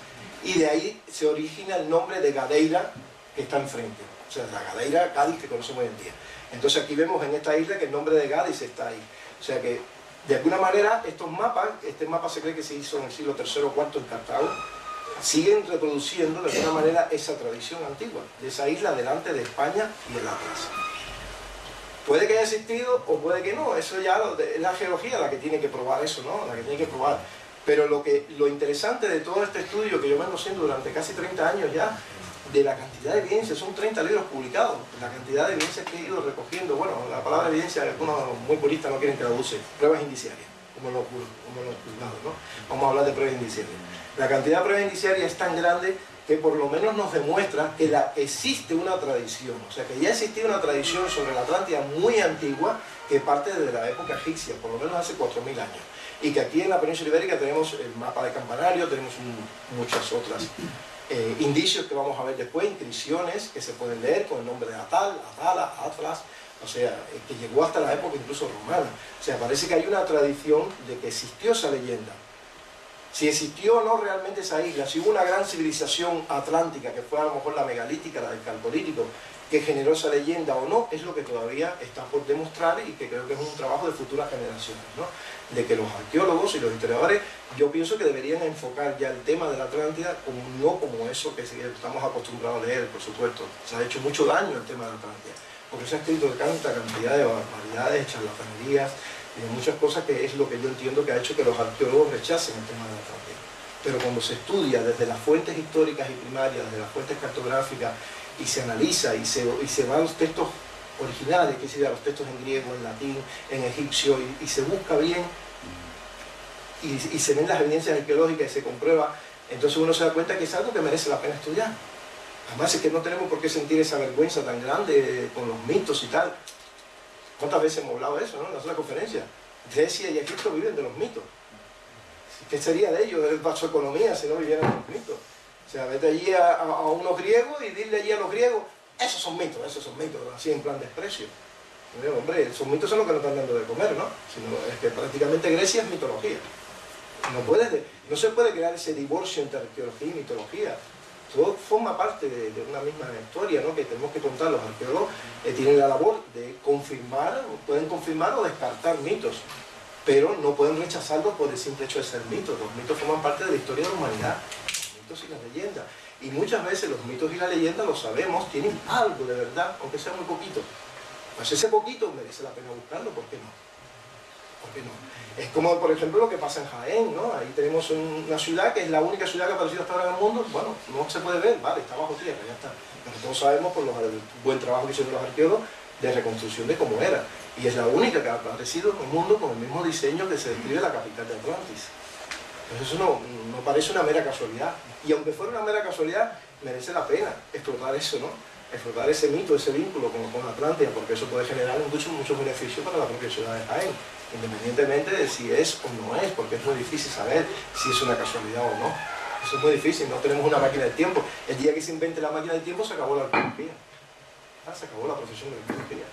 y de ahí se origina el nombre de Gadeira que está enfrente. O sea, la Gadeira Cádiz que conocemos hoy en día. Entonces aquí vemos en esta isla que el nombre de Cádiz está ahí. O sea que, de alguna manera, estos mapas, este mapa se cree que se hizo en el siglo III o IV en Cartago, siguen reproduciendo de alguna manera esa tradición antigua, de esa isla delante de España y de la plaza. Puede que haya existido o puede que no, eso ya es la geología la que tiene que probar eso, ¿no? La que tiene que probar. Pero lo, que, lo interesante de todo este estudio que yo vengo haciendo durante casi 30 años ya, de la cantidad de evidencias, son 30 libros publicados, la cantidad de evidencias que he ido recogiendo, bueno, la palabra evidencia, algunos muy puristas no quieren use, pruebas indiciarias, como los, como los juzgados, ¿no? Vamos a hablar de pruebas indiciarias la cantidad de pruebas indiciarias es tan grande que por lo menos nos demuestra que existe una tradición, o sea que ya existía una tradición sobre la Atlántida muy antigua que parte desde la época egipcia, por lo menos hace 4.000 años. Y que aquí en la península ibérica tenemos el mapa de campanario, tenemos muchas otras eh, indicios que vamos a ver después, inscripciones que se pueden leer con el nombre de Atal, Atala, Atlas, o sea, eh, que llegó hasta la época incluso romana. O sea, parece que hay una tradición de que existió esa leyenda Si existió o no realmente esa isla, si hubo una gran civilización atlántica, que fue a lo mejor la megalítica, la del calcolítico, que generó esa leyenda o no, es lo que todavía está por demostrar y que creo que es un trabajo de futuras generaciones, ¿no? De que los arqueólogos y los historiadores, yo pienso que deberían enfocar ya el tema de la Atlántida como no como eso que estamos acostumbrados a leer, por supuesto. Se ha hecho mucho daño el tema de la Atlántida, porque se ha escrito tanta cantidad de barbaridades, charlatanerías y de muchas cosas que es lo que yo entiendo que ha hecho que los arqueólogos rechacen el tema de la Atlántida. Pero cuando se estudia desde las fuentes históricas y primarias, desde las fuentes cartográficas y se analiza y se, van los textos originales, que serían los textos en griego, en latín, en egipcio, y, se busca bien y, se ven las evidencias arqueológicas y se comprueba, entonces uno se da cuenta que es algo que merece la pena estudiar. Además es que no tenemos por qué sentir esa vergüenza tan grande con los mitos y tal. ¿Cuántas veces hemos hablado de eso ¿no? en las conferencia? Grecia y Egipto viven de los mitos. ¿Qué sería de ellos, de su economía, si no vivieran de los mitos? O sea, vete allí a, unos griegos y dile allí a los griegos, esos son mitos, esos son mitos, así en plan desprecio. hombre, esos mitos son los que nos están dando de comer, ¿no? Es que prácticamente Grecia es mitología. No se puede crear ese divorcio entre arqueología y mitología. Todo forma parte de, una misma historia, ¿no? Que tenemos que contar. Los arqueólogos eh, tienen la labor de confirmar, pueden confirmar o descartar mitos, pero no pueden rechazarlos por el simple hecho de ser mitos. Los mitos forman parte de la historia de la humanidad y las leyendas. Y muchas veces los mitos y la leyenda, lo sabemos, tienen algo de verdad, aunque sea muy poquito. Pues ese poquito merece la pena buscarlo, ¿por qué no? ¿Por qué no? Es como, por ejemplo, lo que pasa en Jaén, ¿no? Ahí tenemos una ciudad que es la única ciudad que ha aparecido hasta ahora en el mundo. Bueno, no se puede ver, vale, está bajo tierra, ya está. Pero todos sabemos por el buen trabajo que hicieron los arqueólogos de reconstrucción de cómo era. Y es la única que ha aparecido en el mundo con el mismo diseño que se describe la capital de Atlantis. Entonces eso no, no parece una mera casualidad. Y aunque fuera una mera casualidad, merece la pena explotar eso, ¿no? Explotar ese mito, ese vínculo con, con Atlántida, porque eso puede generar muchos mucho beneficios para la propia ciudad de Jaén, independientemente de si es o no es, porque es muy difícil saber si es una casualidad o no. Eso es muy difícil, no tenemos una máquina de tiempo. El día que se invente la máquina de tiempo se acabó la arqueología. Ah, se acabó la profesión de arqueología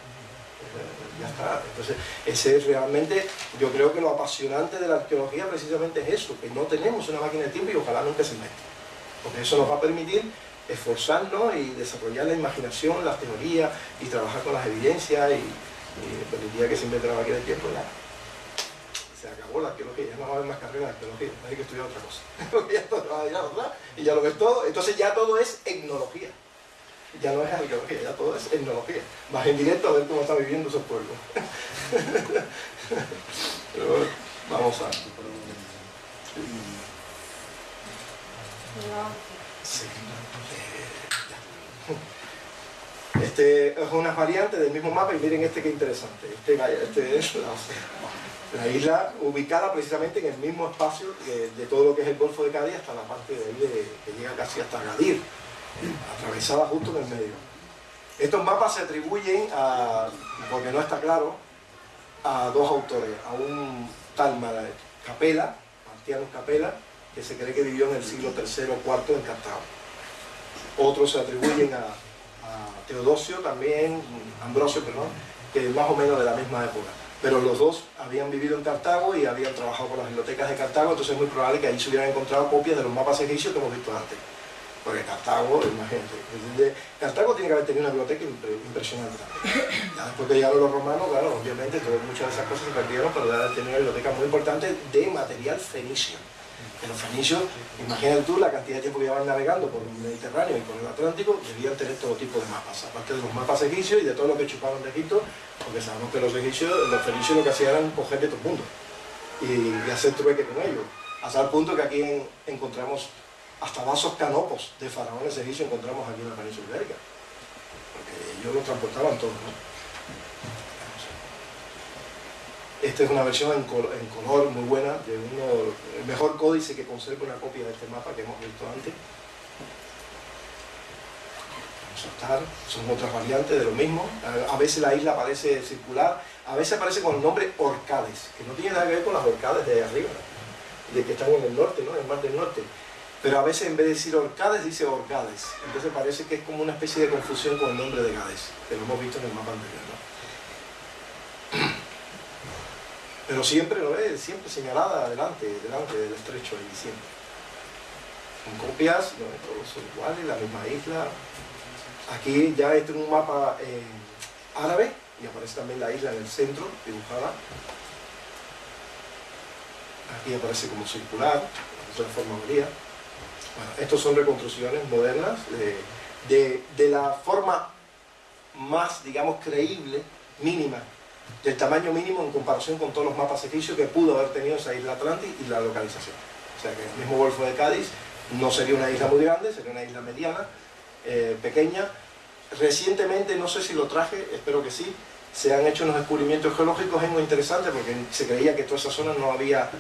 ya está. Entonces, ese es realmente, yo creo que lo apasionante de la arqueología precisamente es eso, que no tenemos una máquina de tiempo y ojalá nunca se invente. Porque eso nos va a permitir esforzarnos y desarrollar la imaginación, las teorías y trabajar con las evidencias y, el día que se máquina de tiempo ya se acabó la arqueología, ya no va a haber más carrera de arqueología, hay que estudiar otra cosa. Ya todo va a otra, y ya lo ves todo, entonces ya todo es etnología ya no es arqueología, ya todo es etnología. Vas en directo a ver cómo está viviendo esos pueblos. Pero vamos a... Este es una variante del mismo mapa y miren este que interesante. Este, este es la, isla ubicada precisamente en el mismo espacio de, todo lo que es el Golfo de Cádiz hasta la parte de ahí que llega casi hasta Gadir atravesada justo en el medio. Estos mapas se atribuyen a, porque no está claro, a dos autores, a un tal Capela, Martiano Capela, que se cree que vivió en el siglo III o IV en Cartago. Otros se atribuyen a, Teodosio también, Ambrosio, perdón, que más o menos de la misma época. Pero los dos habían vivido en Cartago y habían trabajado con las bibliotecas de Cartago, entonces es muy probable que ahí se hubieran encontrado copias de los mapas egipcios que hemos visto antes. Porque Cartago, imagínate, Cartago tiene que haber tenido una biblioteca impresionante Ya después que llegaron los romanos, claro, obviamente muchas de esas cosas se perdieron, pero debe tener una biblioteca muy importante de material fenicio. En los fenicios, imagínate tú la cantidad de tiempo que llevaban navegando por el Mediterráneo y por el Atlántico, debían tener todo tipo de mapas, aparte de los mapas egipcios y de todo lo que chuparon de Egipto, porque sabemos que los egipcios, los fenicios lo que hacían era coger de todo el mundo y, hacer trueque con ellos. Hasta el punto que aquí encontramos hasta vasos canopos de faraones egipcios encontramos aquí en la península ibérica. Porque ellos lo transportaban todo. Esta es una versión en, color muy buena, de uno, el mejor códice que conserva una copia de este mapa que hemos visto antes. Vamos a estar, son otras variantes de lo mismo. A veces la isla parece circular, a veces aparece con el nombre Orcades, que no tiene nada que ver con las Orcades de arriba, de que están en el norte, ¿no? en el mar del norte pero a veces en vez de decir Orcades dice Orcades. Entonces parece que es como una especie de confusión con el nombre de Gades, que lo hemos visto en el mapa anterior. Pero siempre lo es, siempre señalada adelante, delante del estrecho ahí, siempre. Con copias, donde todos son iguales, la misma isla. Aquí ya este es un mapa eh, árabe y aparece también la isla en el centro, dibujada. Aquí aparece como circular, de forma María. Bueno, estos son reconstrucciones modernas de, de la forma más, digamos, creíble, mínima, del tamaño mínimo en comparación con todos los mapas egipcios que pudo haber tenido esa isla Atlantis y la localización. O sea que el mismo Golfo de Cádiz no sería una isla muy grande, sería una isla mediana, eh, pequeña. Recientemente, no sé si lo traje, espero que sí, se han hecho unos descubrimientos geológicos, es muy interesante porque se creía que toda esa zona no había,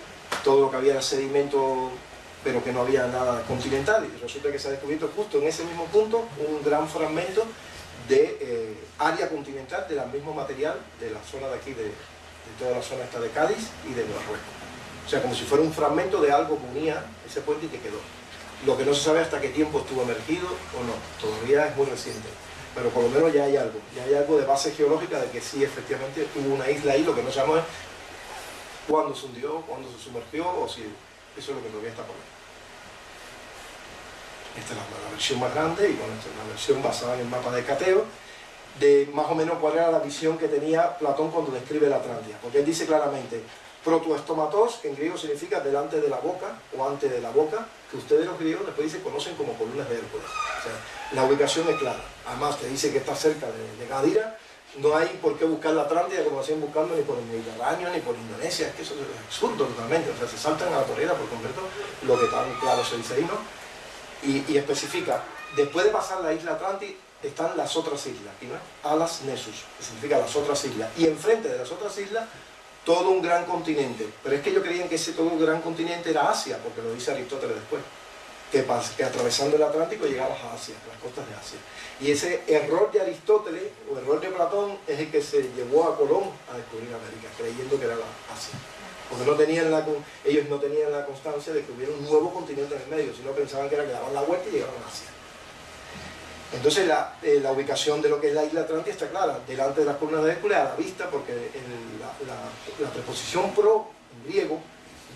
todo lo que había era sedimento, pero que no había nada continental. Y resulta que se ha descubierto justo en ese mismo punto un gran fragmento de eh, área continental del mismo material de la zona de aquí, de, toda la zona esta de Cádiz y de Marruecos. O sea, como si fuera un fragmento de algo que unía ese puente y que quedó. Lo que no se sabe hasta qué tiempo estuvo emergido o no, todavía es muy reciente. Pero por lo menos ya hay algo, ya hay algo de base geológica de que sí, efectivamente, hubo una isla ahí, lo que no sabemos es cuándo se hundió, cuándo se sumergió, o si eso es lo que todavía está por ver. Esta es la, versión más grande y bueno, esta es la versión basada en el mapa de Cateo, de más o menos cuál era la visión que tenía Platón cuando describe la Atlántida. Porque él dice claramente, protoestomatos, que en griego significa delante de la boca o antes de la boca, que ustedes los griegos después dice conocen como columnas de Hércules. La ubicación es clara. Además te dice que está cerca de, de Gadira, no hay por qué buscar la Atlántida como hacían buscando ni por el Mediterráneo ni por Indonesia, es que eso es absurdo totalmente, o sea, se saltan a la torera por completo, lo que tan claro se dice ahí, ¿no? Y, especifica, después de pasar la isla Atlantis están las otras islas, ¿no? Alas Nessus, que significa las otras islas, y enfrente de las otras islas todo un gran continente, pero es que ellos creían que ese todo un gran continente era Asia, porque lo dice Aristóteles después, que, que atravesando el Atlántico llegabas a Asia, a las costas de Asia. Y ese error de Aristóteles, o error de Platón, es el que se llevó a Colón a descubrir América, creyendo que era la Asia porque no tenían ellos no tenían la constancia de que hubiera un nuevo continente en el medio, sino pensaban que era que daban la vuelta y llegaban a Asia. Entonces eh, la, ubicación de lo que es la isla Atlántida está clara, delante de las columnas de Hércules a la vista, porque la, preposición pro en griego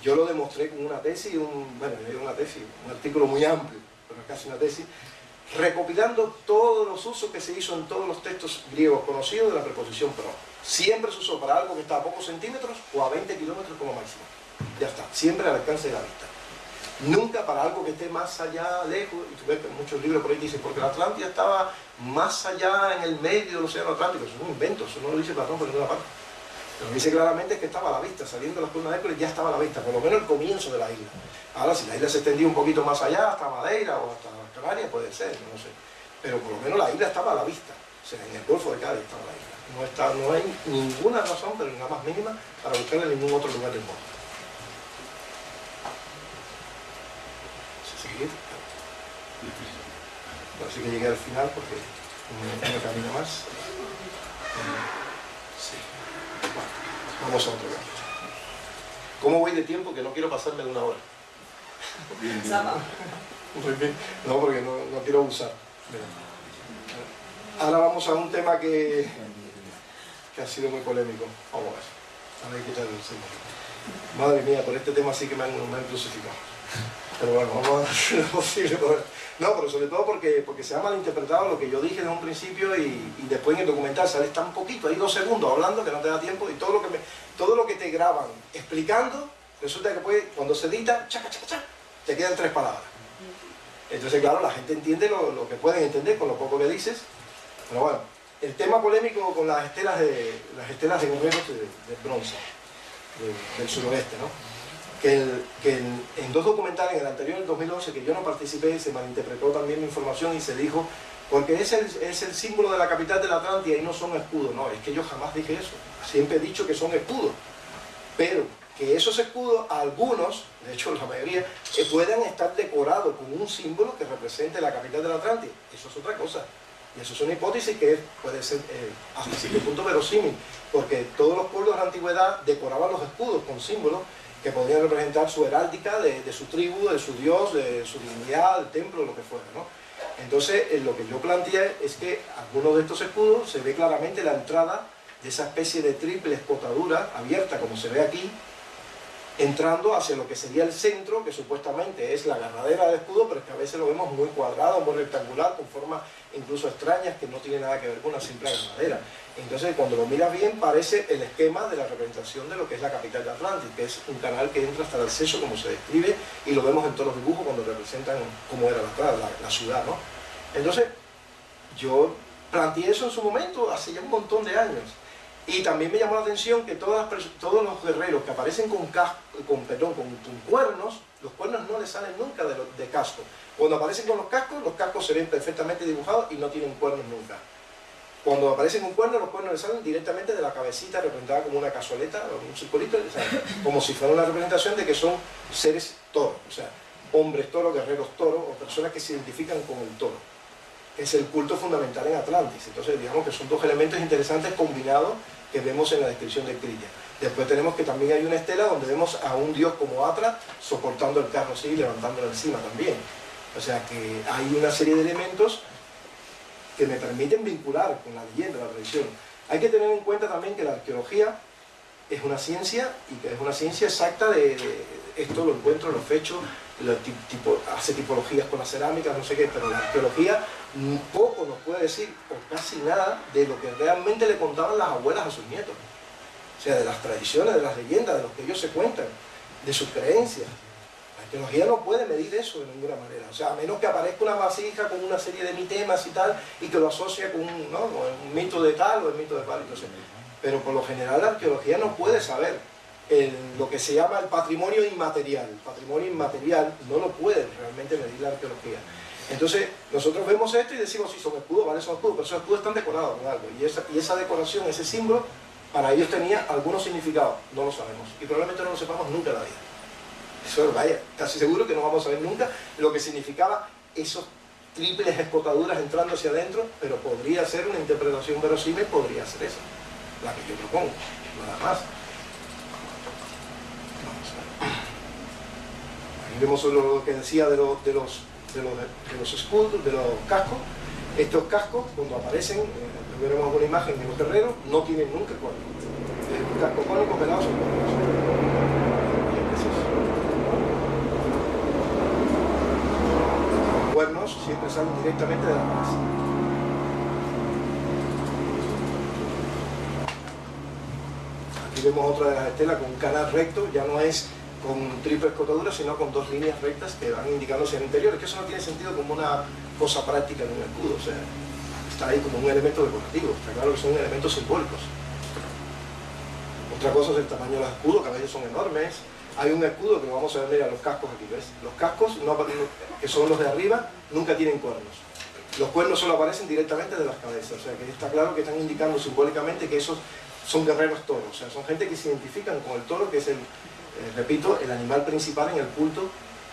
yo lo demostré con una tesis, un, bueno, una tesis, un artículo muy amplio, pero casi una tesis, recopilando todos los usos que se hizo en todos los textos griegos conocidos de la preposición pro. Siempre se usó para algo que está a pocos centímetros o a 20 kilómetros como máximo. Ya está, siempre al alcance de la vista. Nunca para algo que esté más allá, lejos, y tú ves que muchos libros por ahí dicen, porque la Atlántida estaba más allá en el medio del océano Atlántico, eso es un invento, eso no lo dice Platón por ninguna parte. Lo que dice claramente es que estaba a la vista, saliendo de las columnas de Hércules ya estaba a la vista, por lo menos el comienzo de la isla. Ahora, si la isla se extendía un poquito más allá, hasta Madeira o hasta Canarias, puede ser, no sé. Pero por lo menos la isla estaba a la vista, o sea, en el Golfo de Cádiz estaba la isla. No, está, no hay ninguna razón, pero nada más mínima, para buscarla en ningún otro lugar del mundo. Seguir. Así que llegué al final porque no camino más. Sí. vamos a otro lado. ¿Cómo voy de tiempo? Que no quiero pasarme de una hora. No, porque no, no quiero usar. Ahora vamos a un tema que que ha sido muy polémico. Vamos a ver. A ver el Madre mía, por este tema sí que me han, crucificado. Pero bueno, vamos a hacer lo posible No, pero sobre todo porque, porque se ha malinterpretado lo que yo dije desde un principio y, después en el documental sale tan poquito, hay dos segundos hablando que no te da tiempo y todo lo que, me, todo lo que te graban explicando, resulta que puede, cuando se edita, chaca, chaca, chaca, te quedan tres palabras. Entonces, claro, la gente entiende lo, lo que pueden entender con lo poco que dices, pero bueno, el tema polémico con las estelas de las estelas de guerreros de, bronce del suroeste, ¿no? que, en, dos documentales, en el anterior, el 2011, que yo no participé, se malinterpretó también mi información y se dijo, porque es el, es el símbolo de la capital de la Atlántida y no son escudos. No, es que yo jamás dije eso. Siempre he dicho que son escudos. Pero que esos escudos, algunos, de hecho la mayoría, eh, puedan estar decorados con un símbolo que represente la capital de la Atlántida. Eso es otra cosa. Y eso es una hipótesis que puede ser eh, hasta cierto punto verosímil, porque todos los pueblos de la antigüedad decoraban los escudos con símbolos que podían representar su heráldica de, su tribu, de su dios, de su divinidad, del templo, lo que fuera. ¿no? Entonces, eh, lo que yo planteé es que algunos de estos escudos se ve claramente la entrada de esa especie de triple escotadura abierta como se ve aquí, entrando hacia lo que sería el centro, que supuestamente es la agarradera del escudo, pero es que a veces lo vemos muy cuadrado, muy rectangular, con formas incluso extrañas que no tiene nada que ver con una simple agarradera. Entonces, cuando lo miras bien, parece el esquema de la representación de lo que es la capital de Atlantis, que es un canal que entra hasta el acceso, como se describe, y lo vemos en todos los dibujos cuando representan cómo era la, la, la ciudad, ¿no? Entonces, yo planteé eso en su momento, hace ya un montón de años, y también me llamó la atención que todos los guerreros que aparecen con, perdón, con, cuernos, los cuernos no les salen nunca de, casco. Cuando aparecen con los cascos, los cascos se ven perfectamente dibujados y no tienen cuernos nunca. Cuando aparecen con cuernos, los cuernos les salen directamente de la cabecita representada como una cazoleta o un circulito, como si fuera una representación de que son seres toros, o sea, hombres toros, guerreros toros o personas que se identifican con el toro es el culto fundamental en Atlantis. Entonces, digamos que son dos elementos interesantes combinados que vemos en la descripción de Crilla. Después tenemos que también hay una estela donde vemos a un dios como Atra soportando el carro así y levantándolo encima también. O sea que hay una serie de elementos que me permiten vincular con la leyenda, la tradición. Hay que tener en cuenta también que la arqueología es una ciencia y que es una ciencia exacta de, esto lo encuentro en los fechos, tipo, hace tipologías con las cerámicas, no sé qué, pero la arqueología poco nos puede decir, o casi nada, de lo que realmente le contaban las abuelas a sus nietos. O sea, de las tradiciones, de las leyendas, de lo que ellos se cuentan, de sus creencias. La arqueología no puede medir eso de ninguna manera. O sea, a menos que aparezca una vasija con una serie de mitemas y tal, y que lo asocia con un mito de tal o el mito de tal. Entonces, pero por lo general la arqueología no puede saber lo que se llama el patrimonio inmaterial. El patrimonio inmaterial no lo puede realmente medir la arqueología. Entonces, nosotros vemos esto y decimos, sí, son escudos, vale, son escudos, pero esos escudos están decorados con algo. Y esa, y esa decoración, ese símbolo, para ellos tenía algunos significados. No lo sabemos. Y probablemente no lo sepamos nunca en la vida. Eso, vaya, casi seguro que no vamos a saber nunca lo que significaba esos triples escotaduras entrando hacia adentro, pero podría ser una interpretación verosímil, podría ser esa, la que yo propongo, nada más. Aquí vemos lo que decía de, de los de los, de los escudos, de los cascos. Estos cascos, cuando aparecen, eh, veremos una imagen de los guerreros, no tienen nunca cuernos. El casco cónico pelado son cuernos. Cuernos siempre salen directamente de la cabeza. Aquí vemos otra de las estelas con un canal recto, ya no es con triple escotadura, sino con dos líneas rectas que van indicando hacia el interior. Es que eso no tiene sentido como una cosa práctica en un escudo, o sea, está ahí como un elemento decorativo, está claro que son elementos simbólicos. Otra cosa es el tamaño de los escudos, que son enormes. Hay un escudo que vamos a ver, mira, los cascos aquí, ¿ves? Los cascos, que son los de arriba, nunca tienen cuernos. Los cuernos solo aparecen directamente de las cabezas, o sea que está claro que están indicando simbólicamente que esos son guerreros toros, o sea, son gente que se identifican con el toro, que es el, eh, repito, el animal principal en el culto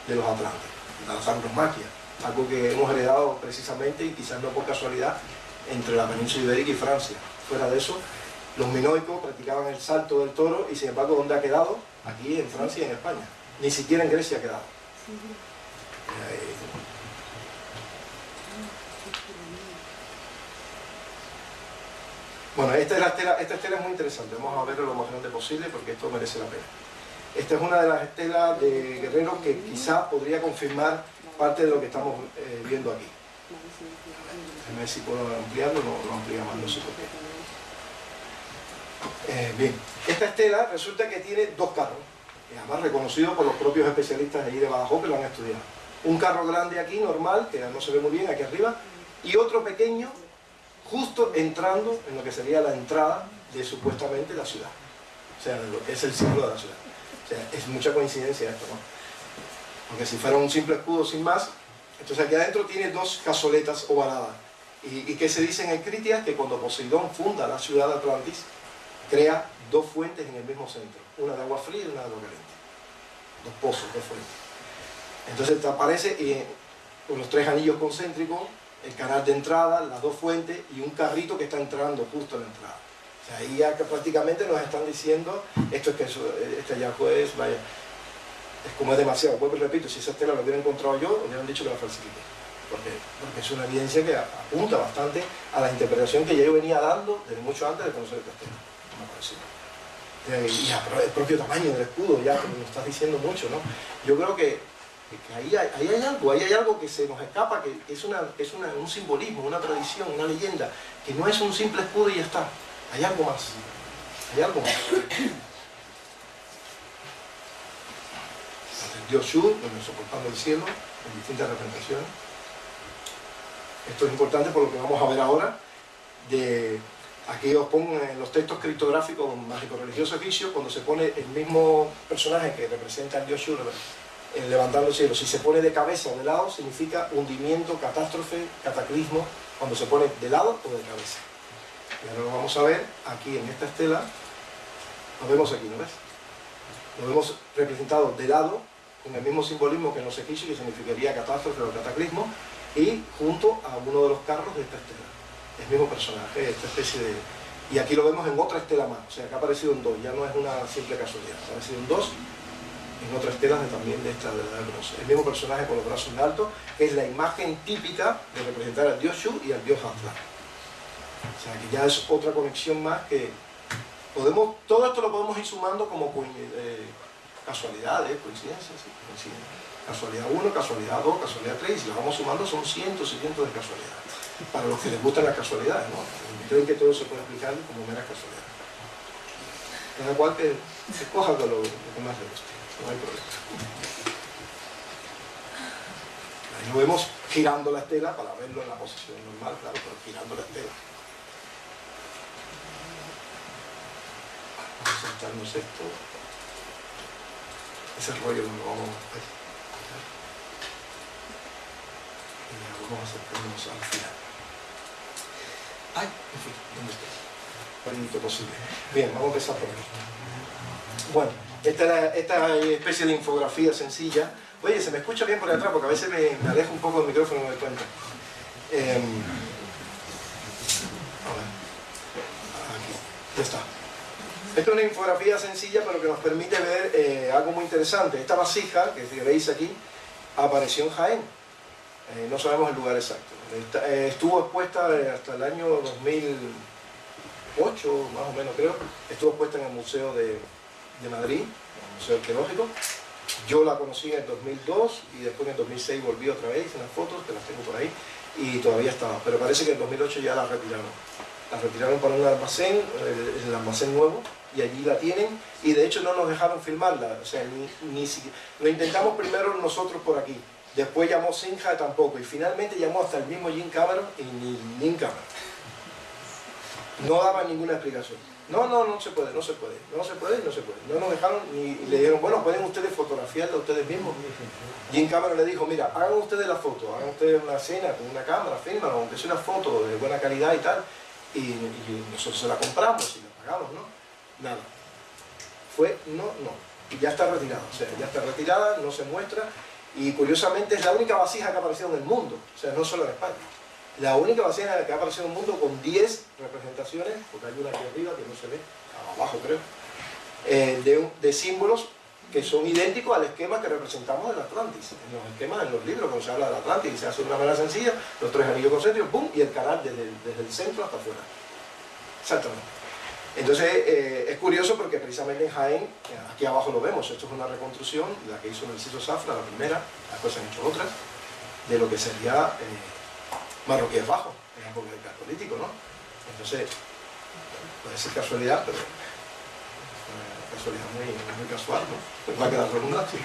de los atlantes, la tauromaquia, algo que hemos heredado precisamente y quizás no por casualidad entre la península ibérica y Francia. Fuera de eso, los minoicos practicaban el salto del toro y sin embargo, ¿dónde ha quedado? Aquí en Francia y en España. Ni siquiera en Grecia ha quedado. Bueno, esta, es la estela, esta estela es muy interesante, vamos a verlo lo más grande posible porque esto merece la pena. Esta es una de las estelas de guerreros que quizá podría confirmar parte de lo que estamos eh, viendo aquí. A ver si puedo ampliarlo, no lo ampliamos, no qué. Eh, bien, esta estela resulta que tiene dos carros, además reconocidos por los propios especialistas de de Badajoz que lo han estudiado. Un carro grande aquí, normal, que no se ve muy bien aquí arriba, y otro pequeño, justo entrando en lo que sería la entrada de supuestamente la ciudad. O sea, lo es el símbolo de la ciudad es mucha coincidencia esto, ¿no? Porque si fuera un simple escudo sin más, entonces aquí adentro tiene dos cazoletas ovaladas. ¿Y, qué se dice en el Critias? Que cuando Poseidón funda la ciudad de Atlantis, crea dos fuentes en el mismo centro, una de agua fría y una de agua caliente. Dos pozos, dos fuentes. Entonces aparece eh, con los tres anillos concéntricos, el canal de entrada, las dos fuentes y un carrito que está entrando justo a la entrada ahí ya que prácticamente nos están diciendo, esto es que eso, este hallazgo es, vaya, es como es demasiado. Y repito, si esa estela la hubiera encontrado yo, hubieran dicho que la falsifiqué. porque, es una evidencia que apunta bastante a la interpretación que ya yo venía dando desde mucho antes de conocer el castelo, me eh, y el propio tamaño del escudo, ya me estás diciendo mucho, ¿no? Yo creo que, ahí, hay, algo, ahí hay algo que se nos escapa, que, es, un simbolismo, una tradición, una leyenda, que no es un simple escudo y ya está, hay algo más, hay algo más. Dios Shur, soportando el cielo, en distintas representaciones. Esto es importante por lo que vamos a ver ahora. De, aquí os pongo en los textos criptográficos mágico-religiosos egipcios, cuando se pone el mismo personaje que representa al dios Shur levantando el cielo. Si se pone de cabeza de lado, significa hundimiento, catástrofe, cataclismo, cuando se pone de lado o de cabeza. Y ahora lo vamos a ver aquí en esta estela. Lo vemos aquí, ¿no ves? Lo vemos representado de lado con el mismo simbolismo que en los egipcios, que significaría catástrofe o cataclismo, y junto a uno de los carros de esta estela. El mismo personaje, esta especie de... Y aquí lo vemos en otra estela más, o sea, que ha aparecido en dos, ya no es una simple casualidad, ha aparecido en dos, en otras estelas de, también de esta de la El mismo personaje con los brazos en alto, que es la imagen típica de representar al dios Shu y al dios Hazla. O sea, que ya es otra conexión más que podemos, todo esto lo podemos ir sumando como eh, casualidades, coincidencias, Casualidad 1, casualidad 2, casualidad 3, y si lo vamos sumando son cientos y cientos de casualidades. Para los que les gustan las casualidades, ¿no? Creen que todo se puede explicar como meras casualidades. Cada cual que escoja lo, lo que más le guste, no hay problema. Ahí lo vemos girando la estela para verlo en la posición normal, claro, pero girando la estela. Vamos a saltarnos esto ese rollo lo vamos a y vamos a acercarnos al final ay, en fin, ¿dónde estoy? Lo posible bien, vamos a empezar por aquí. Bueno, esta, esta especie de infografía sencilla. Oye, se me escucha bien por detrás porque a veces me, me un poco del micrófono me doy cuenta. Eh, a ver. Aquí, ya está esta es una infografía sencilla pero que nos permite ver eh, algo muy interesante. Esta vasija que veis aquí apareció en Jaén. Eh, no sabemos el lugar exacto. Eh, estuvo expuesta hasta el año 2008, más o menos creo. Estuvo expuesta en el Museo de, de Madrid, el Museo Arqueológico. Yo la conocí en el 2002 y después en el 2006 volví otra vez en las fotos, que las tengo por ahí, y todavía estaba. Pero parece que en el 2008 ya la retiraron. La retiraron para un almacén, el almacén nuevo, y allí la tienen y de hecho no nos dejaron filmarla, o sea, ni, ni lo intentamos primero nosotros por aquí, después llamó Sinja tampoco y finalmente llamó hasta el mismo Jim Cameron y ni Jim Cameron. No daba ninguna explicación. No, no, no se puede, no se puede, no se puede, no se puede. No nos dejaron ni le dijeron, bueno, pueden ustedes fotografiarla ustedes mismos. Jim Cameron le dijo, mira, hagan ustedes la foto, hagan ustedes una escena con una cámara, fírmala, aunque sea una foto de buena calidad y tal, y, y nosotros se la compramos y la pagamos, ¿no? Nada. Fue no, no. Ya está retirada, o sea, ya está retirada, no se muestra, y curiosamente es la única vasija que ha aparecido en el mundo, o sea, no solo en España. La única vasija que ha aparecido en el mundo con 10 representaciones, porque hay una aquí arriba que no se ve, abajo creo, eh, de, símbolos que son idénticos al esquema que representamos del Atlantis, en los esquemas, en los libros, cuando se habla del Atlantis, se hace una manera sencilla, los tres anillos concéntricos, ¡pum! y el canal desde, desde el centro hasta afuera. Exactamente. Entonces eh, es curioso porque precisamente en Jaén, aquí abajo lo vemos, esto es una reconstrucción, la que hizo Narciso Zafra, la primera, después se han hecho otras, de lo que sería eh, Marroquíes Bajo, en la época del político, ¿no? Entonces, puede ser casualidad, pero una casualidad muy, muy casual, ¿no? Pues va a quedar redundante,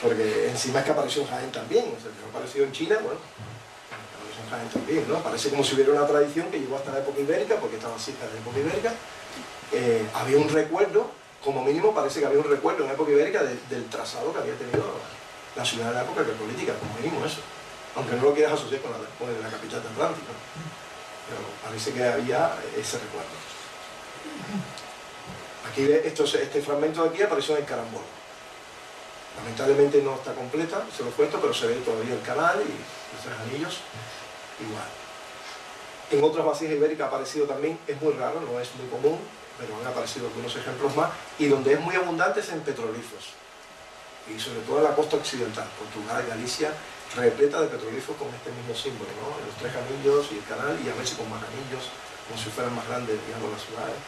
porque encima es que apareció en Jaén también, o sea, que ha aparecido en China, bueno, apareció en Jaén también, ¿no? Parece como si hubiera una tradición que llegó hasta la época ibérica, porque estaba cerca de la época ibérica, eh, había un recuerdo, como mínimo parece que había un recuerdo en época ibérica del trazado que había tenido la ciudad de la época política, como mínimo eso. Aunque no lo quieras asociar con la, con la capital de Atlántico. Pero parece que había ese recuerdo. Aquí esto, este fragmento de aquí apareció en el carambol. Lamentablemente no está completa, se lo cuento, pero se ve todavía el canal y los tres anillos igual. En otras vasijas ibéricas ha aparecido también, es muy raro, no es muy común, pero han aparecido algunos ejemplos más, y donde es muy abundante es en petrolíferos. y sobre todo en la costa occidental, Portugal, Galicia, repleta de petroglifos con este mismo símbolo, ¿no? los tres anillos y el canal, y a veces con más anillos, como si fueran más grandes, digamos, las ciudades.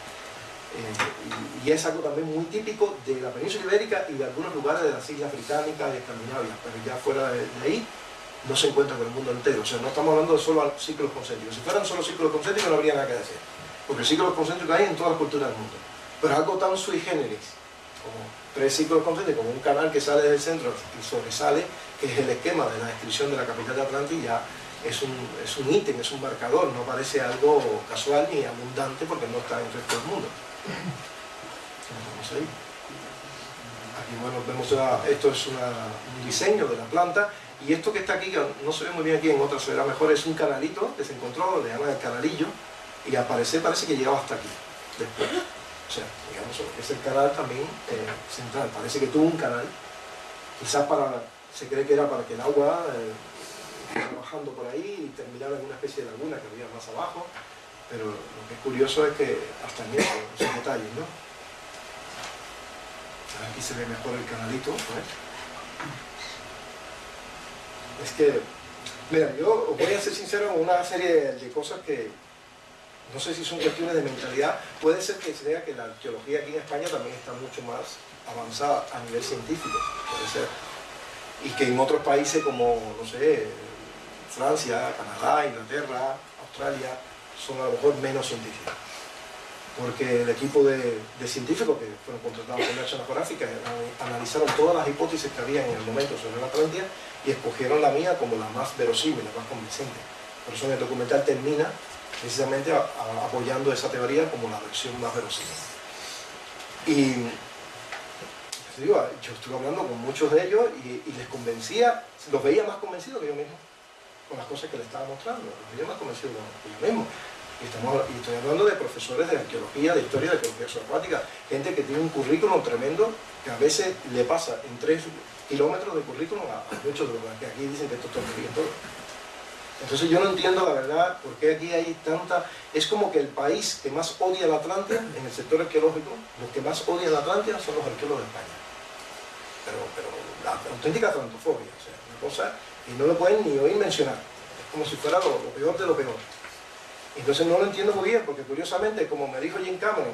Eh, y, es algo también muy típico de la península ibérica y de algunos lugares de las islas británicas y escandinavias, pero ya fuera de, ahí no se encuentra con el mundo entero. O sea, no estamos hablando de solo ciclos concéntricos. Si fueran solo ciclos concéntricos no habría nada que decir, porque ciclos concéntricos hay en todas las culturas del mundo. Pero algo tan sui generis, como tres ciclos concéntricos, como un canal que sale del centro y sobresale, que es el esquema de la descripción de la capital de Atlantilla, es un, es un ítem, es un marcador, no parece algo casual ni abundante porque no está en el resto del mundo. Aquí bueno, vemos esto es un diseño de la planta y esto que está aquí, que no se ve muy bien aquí, en otra se verá mejor, es un canalito que se encontró, le llaman el canalillo y al parecer parece que llegaba hasta aquí después. O sea, digamos, es el canal también eh, central, parece que tuvo un canal, quizás para, se cree que era para que el agua eh, bajando por ahí y terminara en una especie de laguna que había más abajo, pero lo que es curioso es que hasta en eso, esos detalles, ¿no? Aquí se ve mejor el canalito, Es que, mira, yo voy a ser sincero con una serie de cosas que no sé si son cuestiones de mentalidad. Puede ser que se vea que la arqueología aquí en España también está mucho más avanzada a nivel científico, puede ser. Y que en otros países como, no sé, Francia, Canadá, Inglaterra, Australia, son a lo mejor menos científicos. Porque el equipo de, científicos que fueron contratados por National Geographic analizaron todas las hipótesis que había en el momento sobre la Atlántida y escogieron la mía como la más verosímil, la más convincente. Por eso en el documental termina precisamente apoyando esa teoría como la versión más verosímil. Y yo estuve hablando con muchos de ellos y, les convencía, los veía más convencidos que yo mismo con las cosas que le estaba mostrando. Yo más convencido que yo mismo. Y, estamos, y estoy hablando de profesores de arqueología, de historia, de arqueología subacuática, gente que tiene un currículum tremendo que a veces le pasa en tres kilómetros de currículum a, muchos de los que aquí dicen que esto muy todo. Entonces yo no entiendo la verdad por qué aquí hay tanta... Es como que el país que más odia la Atlántida en el sector arqueológico, los que más odian la Atlántida son los arqueólogos de España. Pero, pero la auténtica atlantofobia, o sea, una cosa y no lo pueden ni oír mencionar. Es como si fuera lo, peor de lo peor. Entonces no lo entiendo muy bien, porque curiosamente, como me dijo Jim Cameron,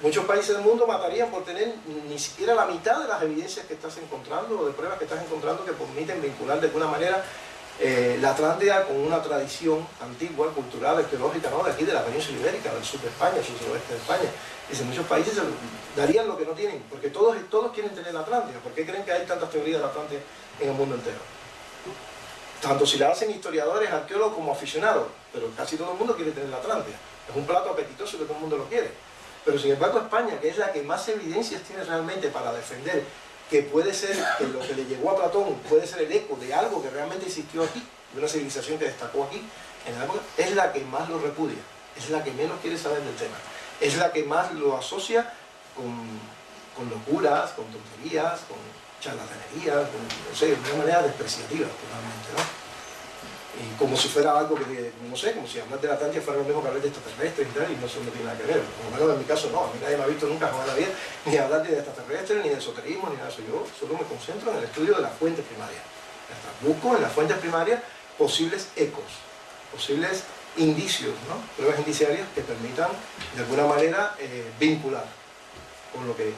muchos países del mundo matarían por tener ni siquiera la mitad de las evidencias que estás encontrando o de pruebas que estás encontrando que permiten vincular de alguna manera eh, la Atlántida con una tradición antigua, cultural, arqueológica, ¿no? de aquí, de la península ibérica, del sur de España, sur suroeste de España. Dice, muchos países darían lo que no tienen, porque todos, todos quieren tener la Atlántida. ¿Por qué creen que hay tantas teorías de la Atlántida en el mundo entero? tanto si la hacen historiadores, arqueólogos como aficionados, pero casi todo el mundo quiere tener la Atlántida. Es un plato apetitoso que todo el mundo lo quiere. Pero sin embargo España, que es la que más evidencias tiene realmente para defender que puede ser, que lo que le llegó a Platón puede ser el eco de algo que realmente existió aquí, de una civilización que destacó aquí, en la es la que más lo repudia, es la que menos quiere saber del tema, es la que más lo asocia con, con locuras, con tonterías, con charlatanería, no sé, de una manera despreciativa totalmente, ¿no? Y como si fuera algo que, no sé, como si hablar de la Atlántida fuera lo mismo que hablar de extraterrestres y tal, y no, eso no tiene nada que ver. Por lo menos en mi caso no, a mí nadie me ha visto nunca en la vida ni hablar de extraterrestres, ni de esoterismo, ni nada de eso. Yo solo me concentro en el estudio de las fuentes primarias. Busco en las fuentes primarias posibles ecos, posibles indicios, ¿no? pruebas indiciarias que permitan de alguna manera eh, vincular con lo que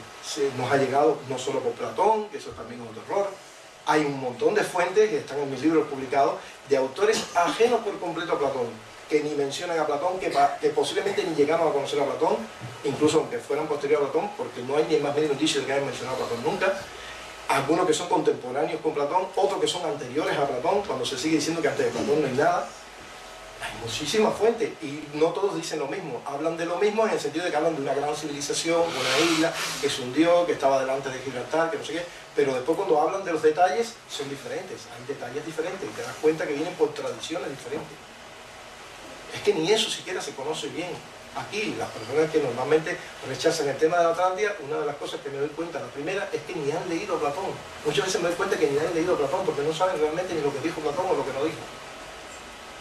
nos ha llegado no solo por Platón, que eso también es otro error. Hay un montón de fuentes que están en mis libros publicados de autores ajenos por completo a Platón, que ni mencionan a Platón, que, posiblemente ni llegaron a conocer a Platón, incluso aunque fueran posteriores a Platón, porque no hay ni más medio indicio de que hayan mencionado a Platón nunca. Algunos que son contemporáneos con Platón, otros que son anteriores a Platón, cuando se sigue diciendo que antes de Platón no hay nada muchísimas fuentes y no todos dicen lo mismo. Hablan de lo mismo en el sentido de que hablan de una gran civilización, una isla que se hundió, que estaba delante de Gibraltar, que no sé qué. Pero después cuando hablan de los detalles son diferentes. Hay detalles diferentes y te das cuenta que vienen por tradiciones diferentes. Es que ni eso siquiera se conoce bien. Aquí, las personas que normalmente rechazan el tema de la Atlántida, una de las cosas que me doy cuenta, la primera, es que ni han leído Platón. Muchas veces me doy cuenta que ni han leído Platón porque no saben realmente ni lo que dijo Platón o lo que no dijo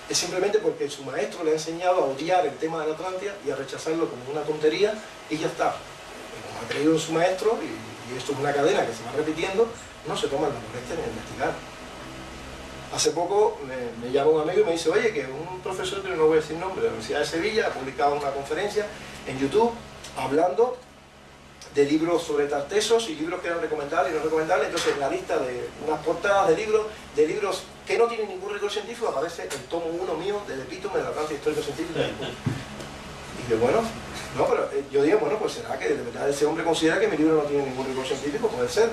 es simplemente porque su maestro le ha enseñado a odiar el tema de la Atlántida y a rechazarlo como una tontería y ya está. Como ha creído su maestro y esto es una cadena que se va repitiendo, no se toman la molestia de investigar. Hace poco me, llama un amigo y me dice, oye, que un profesor, que no voy a decir nombre, de la Universidad de Sevilla, ha publicado una conferencia en YouTube hablando de libros sobre tartesos y libros que eran recomendables y no recomendables, entonces en la lista de unas portadas de libros, de libros que no tienen ningún rigor científico, aparece el tomo uno mío del epítome de la planta histórico científica. Y yo, bueno, no, pero eh, yo digo, bueno, pues será que de verdad ese hombre considera que mi libro no tiene ningún rigor científico, puede ser.